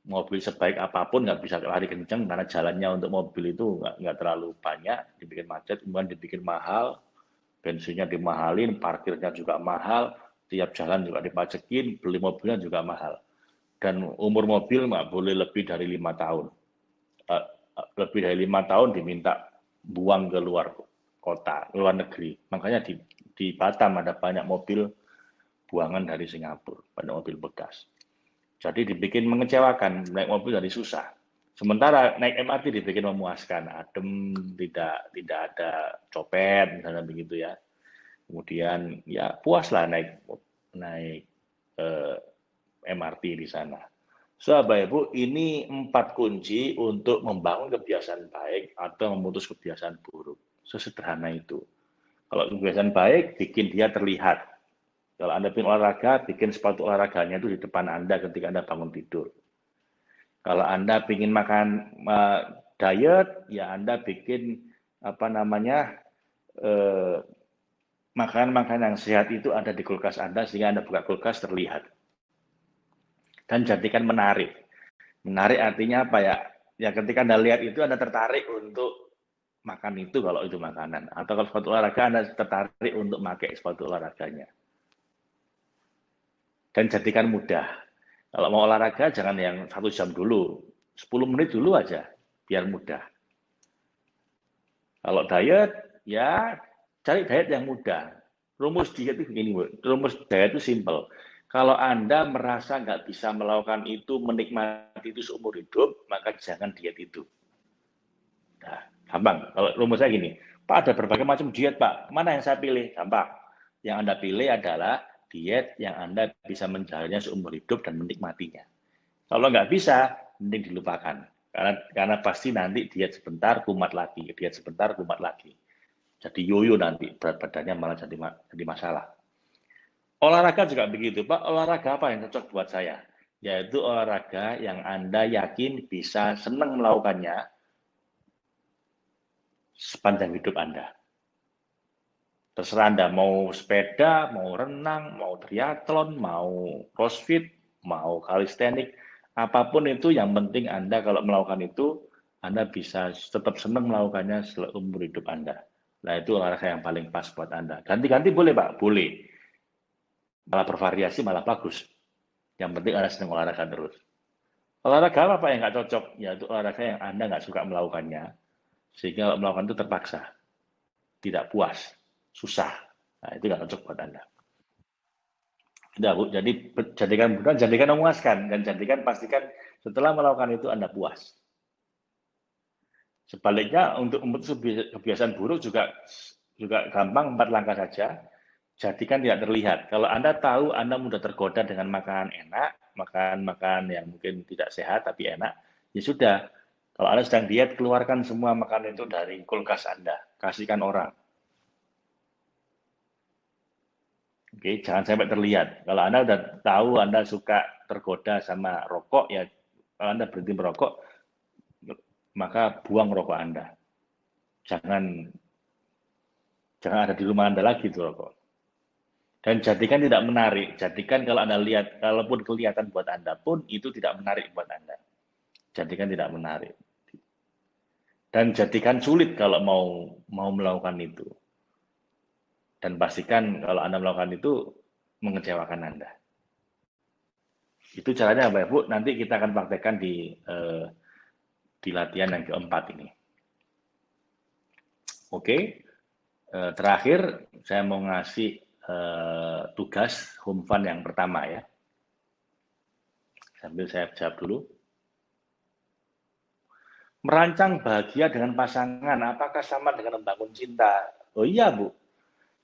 Mobil sebaik apa pun nggak bisa lari kencang karena jalannya untuk mobil itu nggak, nggak terlalu banyak. Dibikin macet, kemudian dibikin mahal. Bensinnya dimahalin, parkirnya juga mahal. Tiap jalan juga dipacekin, beli mobilnya juga mahal dan umur mobil nggak boleh lebih dari lima tahun. Uh, lebih dari lima tahun diminta buang ke luar kota, luar negeri. Makanya di, di Batam ada banyak mobil buangan dari Singapura, banyak mobil bekas. Jadi dibikin mengecewakan, naik mobil dari susah. Sementara naik MRT dibikin memuaskan, adem, tidak tidak ada copet, misalnya begitu ya. Kemudian ya puaslah naik naik eh, MRT di sana. So, Bapak Ibu, ini empat kunci untuk membangun kebiasaan baik atau memutus kebiasaan buruk. Sesederhana itu. Kalau kebiasaan baik, bikin dia terlihat. Kalau Anda ingin olahraga, bikin sepatu olahraganya itu di depan Anda ketika Anda bangun tidur. Kalau Anda ingin makan uh, diet, ya Anda bikin apa namanya uh, makanan-makanan yang sehat itu ada di kulkas Anda sehingga Anda buka kulkas terlihat dan jadikan menarik. Menarik artinya apa ya? Ya ketika Anda lihat itu Anda tertarik untuk makan itu kalau itu makanan. Atau kalau sepatu olahraga Anda tertarik untuk pakai sepatu olahraganya. Dan jadikan mudah. Kalau mau olahraga jangan yang satu jam dulu. 10 menit dulu aja, biar mudah. Kalau diet, ya cari diet yang mudah. Rumus diet itu begini, rumus diet itu simple kalau Anda merasa nggak bisa melakukan itu, menikmati itu seumur hidup, maka jangan diet itu. Nah, gampang. Kalau rumus saya gini, Pak ada berbagai macam diet Pak, mana yang saya pilih? Gampang. Yang Anda pilih adalah diet yang Anda bisa menjalannya seumur hidup dan menikmatinya. Kalau nggak bisa, mending dilupakan. Karena, karena pasti nanti diet sebentar, kumat lagi. Diet sebentar, kumat lagi. Jadi yoyo nanti, berat badannya malah jadi, jadi masalah. Olahraga juga begitu, Pak. Olahraga apa yang cocok buat saya? Yaitu olahraga yang Anda yakin bisa senang melakukannya sepanjang hidup Anda. Terserah Anda mau sepeda, mau renang, mau triathlon, mau crossfit, mau kalistenik, apa pun itu yang penting Anda kalau melakukan itu, Anda bisa tetap senang melakukannya seumur hidup Anda. Nah itu olahraga yang paling pas buat Anda. Ganti-ganti boleh Pak? Boleh malah bervariasi malah bagus. Yang penting Anda senang olahraga terus. Olahraga apa yang nggak cocok? Ya itu olahraga yang Anda nggak suka melakukannya. Sehingga melakukan itu terpaksa. Tidak puas. Susah. Nah, itu nggak cocok buat Anda. Tidak, Bu. Jadi jadikan bukan jadikan memuaskan dan jadikan pastikan setelah melakukan itu Anda puas. Sebaliknya untuk memutus kebiasaan buruk juga juga gampang empat langkah saja. Jadikan tidak terlihat. Kalau Anda tahu Anda mudah tergoda dengan makanan enak, makan-makan yang mungkin tidak sehat tapi enak, ya sudah. Kalau Anda sedang diet, keluarkan semua makanan itu dari kulkas Anda. Kasihkan orang. Oke, jangan sampai terlihat. Kalau Anda sudah tahu Anda suka tergoda sama rokok, ya Anda berhenti merokok, maka buang rokok Anda. Jangan jangan ada di rumah Anda lagi itu rokok. Dan jadikan tidak menarik. Jadikan kalau Anda lihat, kalaupun kelihatan buat Anda pun, itu tidak menarik buat Anda. Jadikan tidak menarik. Dan jadikan sulit kalau mau mau melakukan itu. Dan pastikan kalau Anda melakukan itu, mengecewakan Anda. Itu caranya Bapak Ibu, nanti kita akan praktekkan di eh, di latihan yang keempat ini. Oke, eh, terakhir saya mau ngasih eh, tugas home fun yang pertama ya. Sambil saya jawab dulu. Merancang bahagia dengan pasangan, apakah sama dengan membangun cinta? Oh iya Bu,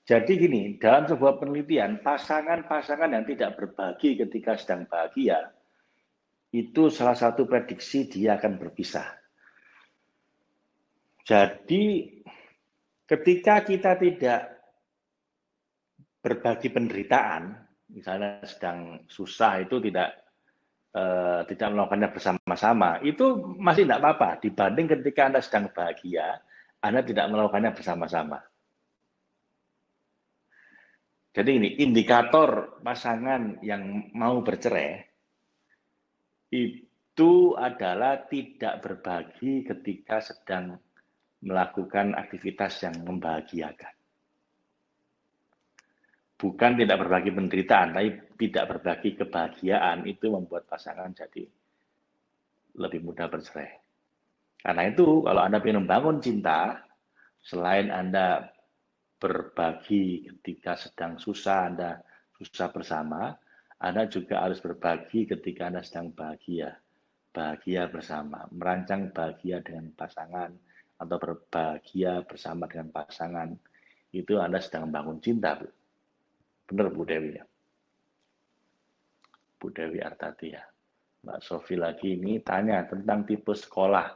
jadi gini, dalam sebuah penelitian, pasangan-pasangan yang tidak berbagi ketika sedang bahagia, itu salah satu prediksi dia akan berpisah. Jadi ketika kita tidak berbagi penderitaan, misalnya sedang susah itu tidak eh, tidak melakukannya bersama-sama, itu masih tidak apa-apa dibanding ketika Anda sedang bahagia, Anda tidak melakukannya bersama-sama. Jadi ini indikator pasangan yang mau bercerai itu adalah tidak berbagi ketika sedang melakukan aktivitas yang membahagiakan. Bukan tidak berbagi penderitaan, tapi tidak berbagi kebahagiaan itu membuat pasangan jadi lebih mudah bercerai. Karena itu, kalau Anda ingin membangun cinta, selain Anda berbagi ketika sedang susah, Anda susah bersama, anda juga harus berbagi ketika Anda sedang bahagia. Bahagia bersama, merancang bahagia dengan pasangan, atau berbahagia bersama dengan pasangan. Itu Anda sedang membangun cinta, Bu. Benar, Bu Dewi ya? Bu Dewi Artati ya. Mbak Sofi lagi ini tanya tentang tipe sekolah.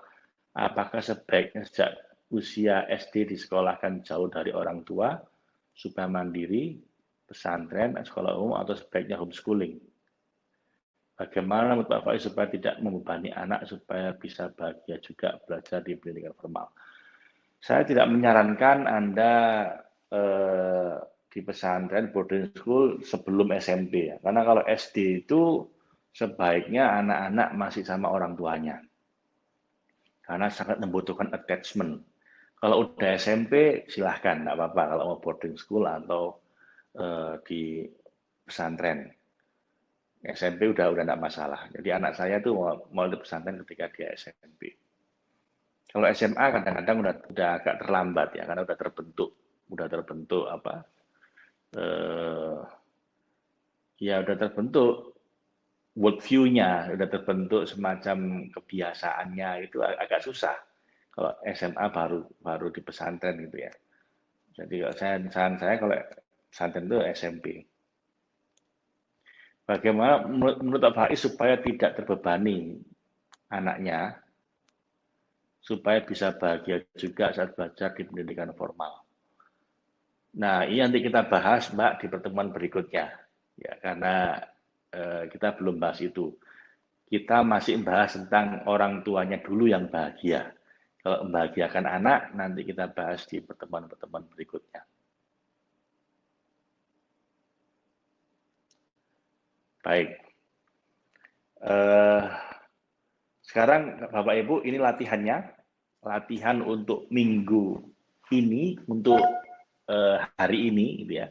Apakah sebaiknya sejak usia SD disekolahkan jauh dari orang tua supaya mandiri pesantren, sekolah umum, atau sebaiknya homeschooling. Bagaimana menurut Pak Faiz supaya tidak membebani anak supaya bisa bahagia juga belajar di pendidikan formal? Saya tidak menyarankan Anda eh, di pesantren boarding school sebelum SMP ya. Karena kalau SD itu sebaiknya anak-anak masih sama orang tuanya. Karena sangat membutuhkan attachment. Kalau udah SMP silahkan, nggak apa-apa kalau mau boarding school atau uh, di pesantren. SMP udah udah enggak masalah. Jadi anak saya tuh mau, mau di pesantren ketika dia SMP. Kalau SMA kadang-kadang udah udah agak terlambat ya, karena udah terbentuk, udah terbentuk apa? Uh, ya udah terbentuk world view-nya, udah terbentuk semacam kebiasaannya itu agak susah. Kalau SMA baru baru di pesantren gitu ya. Jadi kalau saya saya kalau pesantren itu SMP. Bagaimana menurut Pak Faiz supaya tidak terbebani anaknya, supaya bisa bahagia juga saat belajar di pendidikan formal. Nah, ini nanti kita bahas, Mbak, di pertemuan berikutnya. Ya, karena eh, kita belum bahas itu. Kita masih bahas tentang orang tuanya dulu yang bahagia. Kalau membahagiakan anak, nanti kita bahas di pertemuan-pertemuan berikutnya. Baik. Uh, sekarang Bapak Ibu ini latihannya, latihan untuk minggu ini, untuk uh, hari ini, gitu ya.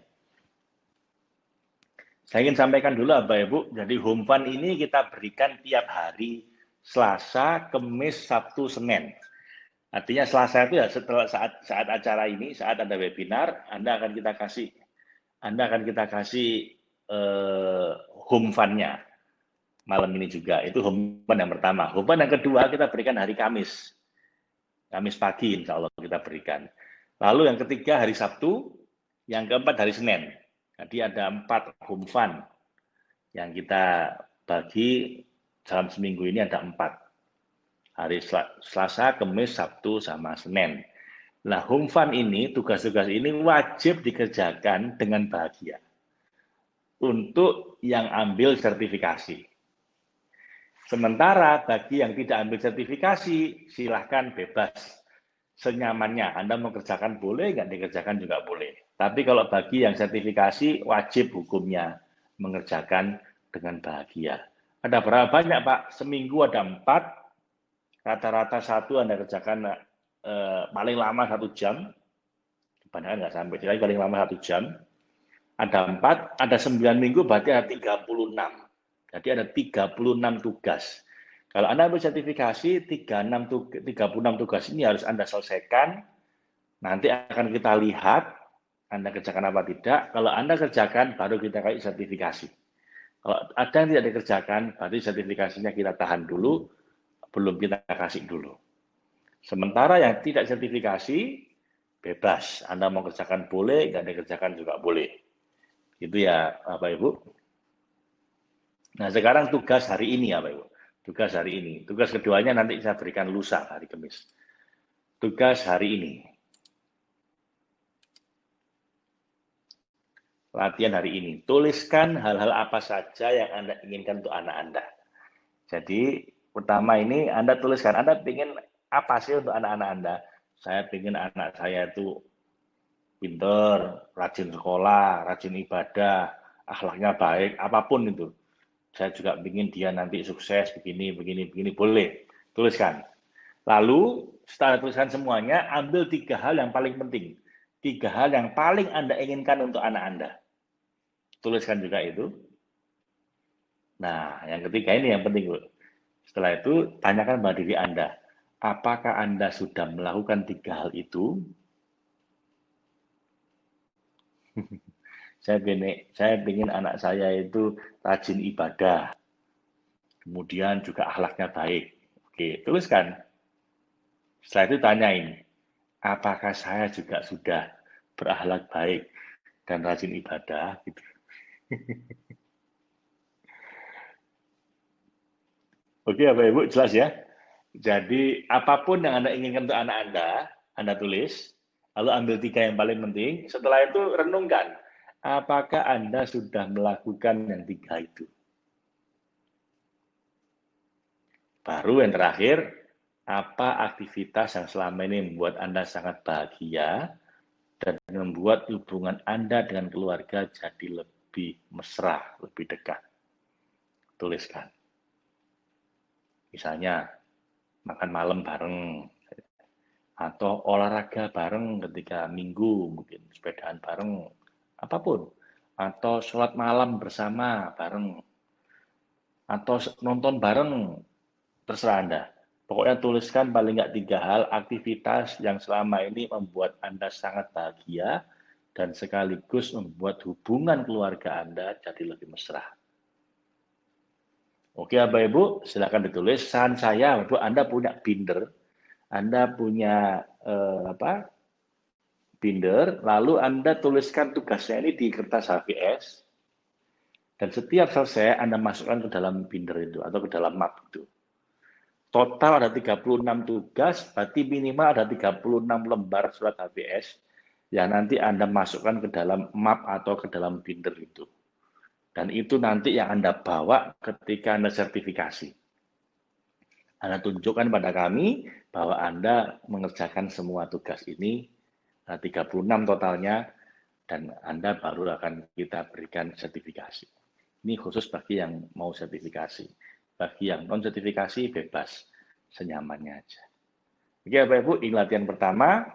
Saya ingin sampaikan dulu Bapak Ibu, jadi home fun ini kita berikan tiap hari Selasa, Kamis, Sabtu, Senin. Artinya Selasa itu ya setelah saat saat acara ini, saat ada webinar, Anda akan kita kasih Anda akan kita kasih eh, home fund-nya malam ini juga. Itu home fund yang pertama. Home fund yang kedua kita berikan hari Kamis. Kamis pagi insya Allah kita berikan. Lalu yang ketiga hari Sabtu, yang keempat hari Senin. Jadi ada empat home fund yang kita bagi dalam seminggu ini ada empat hari Selasa, Kamis, Sabtu, sama Senin. Nah, home fund ini, tugas-tugas ini wajib dikerjakan dengan bahagia. Untuk yang ambil sertifikasi. Sementara bagi yang tidak ambil sertifikasi, silahkan bebas. Senyamannya, Anda mau kerjakan boleh, nggak dikerjakan juga boleh. Tapi kalau bagi yang sertifikasi, wajib hukumnya mengerjakan dengan bahagia. Ada berapa banyak Pak? Seminggu ada empat, rata-rata satu Anda kerjakan eh, paling lama satu jam, kebanyakan nggak sampai, jadi paling lama satu jam, ada empat, ada sembilan minggu berarti ada 36. Jadi ada 36 tugas. Kalau Anda ambil sertifikasi, 36 tugas, 36 tugas ini harus Anda selesaikan. Nanti akan kita lihat Anda kerjakan apa tidak. Kalau Anda kerjakan, baru kita kasih sertifikasi. Kalau ada yang tidak dikerjakan, berarti sertifikasinya kita tahan dulu, belum kita kasih dulu. Sementara yang tidak sertifikasi, bebas. Anda mau kerjakan boleh, nggak dikerjakan juga boleh. Itu ya Bapak Ibu. Nah sekarang tugas hari ini ya Bapak Ibu. Tugas hari ini. Tugas keduanya nanti saya berikan lusa hari Kamis. Tugas hari ini. Latihan hari ini. Tuliskan hal-hal apa saja yang Anda inginkan untuk anak Anda. Jadi pertama ini Anda tuliskan, Anda ingin apa sih untuk anak-anak Anda? Saya ingin anak saya itu pinter, rajin sekolah, rajin ibadah, akhlaknya baik, apa pun itu. Saya juga ingin dia nanti sukses, begini, begini, begini, boleh. Tuliskan. Lalu, setelah tuliskan semuanya, ambil tiga hal yang paling penting. Tiga hal yang paling Anda inginkan untuk anak Anda. Tuliskan juga itu. Nah, yang ketiga ini yang penting, Bu. Setelah itu, tanyakan pada diri Anda, apakah Anda sudah melakukan tiga hal itu? Saya ingin, saya ingin anak saya itu rajin ibadah, kemudian juga akhlaknya baik. Oke, tuliskan. Setelah itu tanyain, apakah saya juga sudah berakhlak baik dan rajin ibadah? Gitu. Oke, Bapak Ibu, jelas ya. Jadi, apa pun yang Anda inginkan untuk anak Anda, Anda tulis, lalu ambil tiga yang paling penting. Setelah itu, renungkan, apakah Anda sudah melakukan yang tiga itu. Baru yang terakhir, apa aktivitas yang selama ini membuat Anda sangat bahagia dan membuat hubungan Anda dengan keluarga jadi lebih mesra, lebih dekat. Tuliskan. Misalnya makan malam bareng atau olahraga bareng ketika minggu mungkin sepedaan bareng apa pun atau sholat malam bersama bareng atau nonton bareng terserah Anda. Pokoknya tuliskan paling nggak tiga hal aktivitas yang selama ini membuat Anda sangat bahagia dan sekaligus membuat hubungan keluarga Anda jadi lebih mesra. Oke Bapak Ibu, silakan ditulis. Saran saya, Bapak Anda punya binder, Anda punya eh, apa? Binder, lalu Anda tuliskan tugasnya ini di kertas HVS, dan setiap selesai Anda masukkan ke dalam binder itu atau ke dalam map itu. Total ada 36 tugas, berarti minimal ada 36 lembar surat HVS yang nanti Anda masukkan ke dalam map atau ke dalam binder itu. Dan itu nanti yang Anda bawa ketika Anda sertifikasi. Anda tunjukkan pada kami bahwa Anda mengerjakan semua tugas ini, 36 eh, totalnya, dan Anda baru akan kita berikan sertifikasi. Ini khusus bagi yang mau sertifikasi. Bagi yang non-sertifikasi, bebas. Senyamannya aja. Oke Bapak Ibu, ini latihan pertama.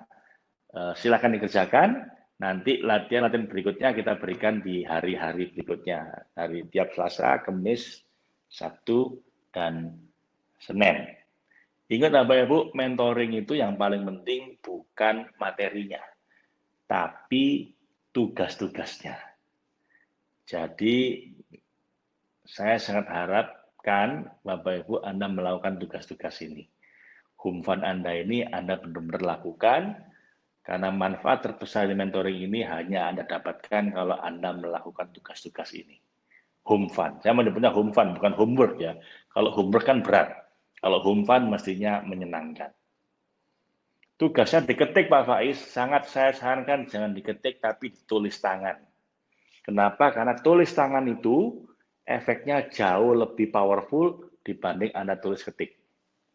Eh, silakan dikerjakan. Nanti latihan-latihan berikutnya kita berikan di hari-hari berikutnya. Hari tiap Selasa, Kamis, Sabtu, dan Senin. Ingat Bapak Ibu, mentoring itu yang paling penting bukan materinya, tapi tugas-tugasnya. Jadi saya sangat harapkan Bapak Ibu Anda melakukan tugas-tugas ini. Humfan Anda ini Anda benar-benar lakukan, karena manfaat terbesar di mentoring ini hanya Anda dapatkan kalau Anda melakukan tugas-tugas ini. Home fun. Saya menyebutnya home fun, bukan homework ya. Kalau homework kan berat. Kalau home fun mestinya menyenangkan. Tugasnya diketik Pak Faiz, sangat saya sarankan jangan diketik tapi ditulis tangan. Kenapa? Karena tulis tangan itu efeknya jauh lebih powerful dibanding Anda tulis ketik.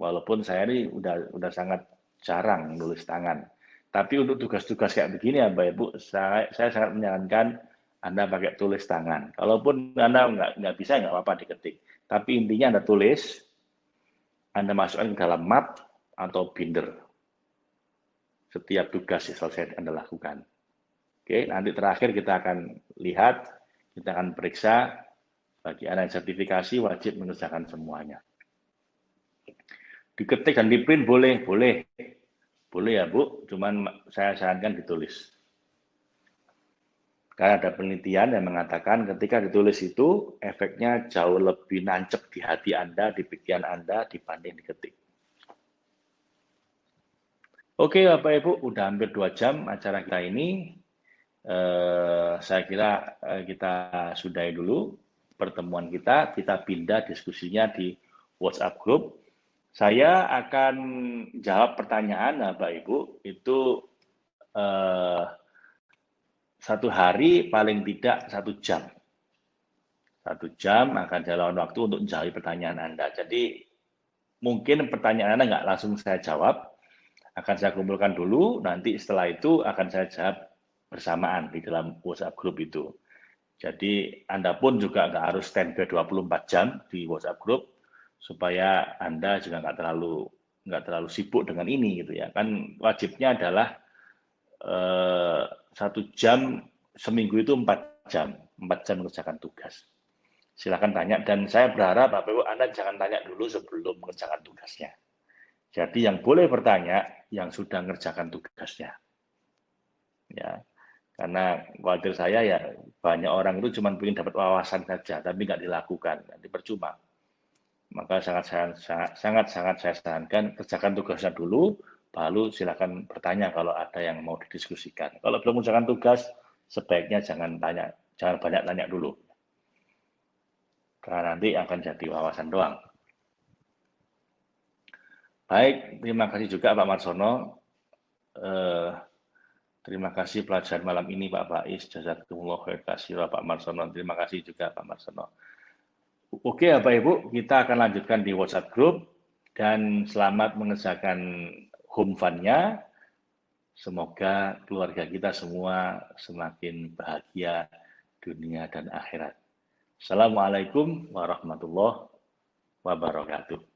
Walaupun saya ini udah udah sangat jarang nulis tangan. Tapi untuk tugas-tugas kayak begini ya Mbak Ibu, saya, saya sangat menyarankan Anda pakai tulis tangan. Kalaupun Anda nggak, nggak bisa, nggak apa-apa diketik. Tapi intinya Anda tulis, Anda masukkan ke dalam map atau binder. Setiap tugas yang selesai Anda lakukan. Oke, nanti terakhir kita akan lihat, kita akan periksa bagi Anda yang sertifikasi wajib mengerjakan semuanya. Diketik dan di print boleh, boleh. Boleh ya Bu, cuman saya sarankan ditulis. Karena ada penelitian yang mengatakan ketika ditulis itu efeknya jauh lebih nancep di hati Anda, di pikiran Anda dibanding diketik. Oke Bapak Ibu, udah hampir dua jam acara kita ini. Eh, saya kira eh, kita sudahi dulu pertemuan kita. Kita pindah diskusinya di WhatsApp group saya akan jawab pertanyaan Bapak Ibu itu eh, satu hari paling tidak satu jam. Satu jam akan jalan waktu untuk menjawab pertanyaan Anda. Jadi mungkin pertanyaan Anda nggak langsung saya jawab, akan saya kumpulkan dulu, nanti setelah itu akan saya jawab bersamaan di dalam WhatsApp group itu. Jadi Anda pun juga nggak harus standby 24 jam di WhatsApp group, supaya anda juga nggak terlalu nggak terlalu sibuk dengan ini gitu ya kan wajibnya adalah eh, satu jam seminggu itu empat jam. Empat jam mengerjakan tugas. Silakan tanya. Dan saya berharap bapak ibu anda jangan tanya dulu sebelum mengerjakan tugasnya. Jadi yang boleh bertanya yang sudah mengerjakan tugasnya. Ya. Karena khawatir saya ya banyak orang itu cuma ingin dapat wawasan saja tapi nggak dilakukan nanti percuma maka sangat sangat sangat sangat saya sarankan kerjakan tugasnya dulu baru silakan bertanya kalau ada yang mau didiskusikan. Kalau belum mengerjakan tugas sebaiknya jangan tanya jangan banyak tanya dulu. Karena nanti akan jadi wawasan doang. Baik terima kasih juga Pak Marsono. Eh, terima kasih pelajaran malam ini Pak Faiz. Jazakumullah khair kasih Pak Marsono. Terima kasih juga Pak Marsono. Oke Bapak Ibu, kita akan lanjutkan di WhatsApp group. Dan selamat mengerjakan home fund-nya. Semoga keluarga kita semua semakin bahagia dunia dan akhirat. Assalamualaikum warahmatullahi wabarakatuh.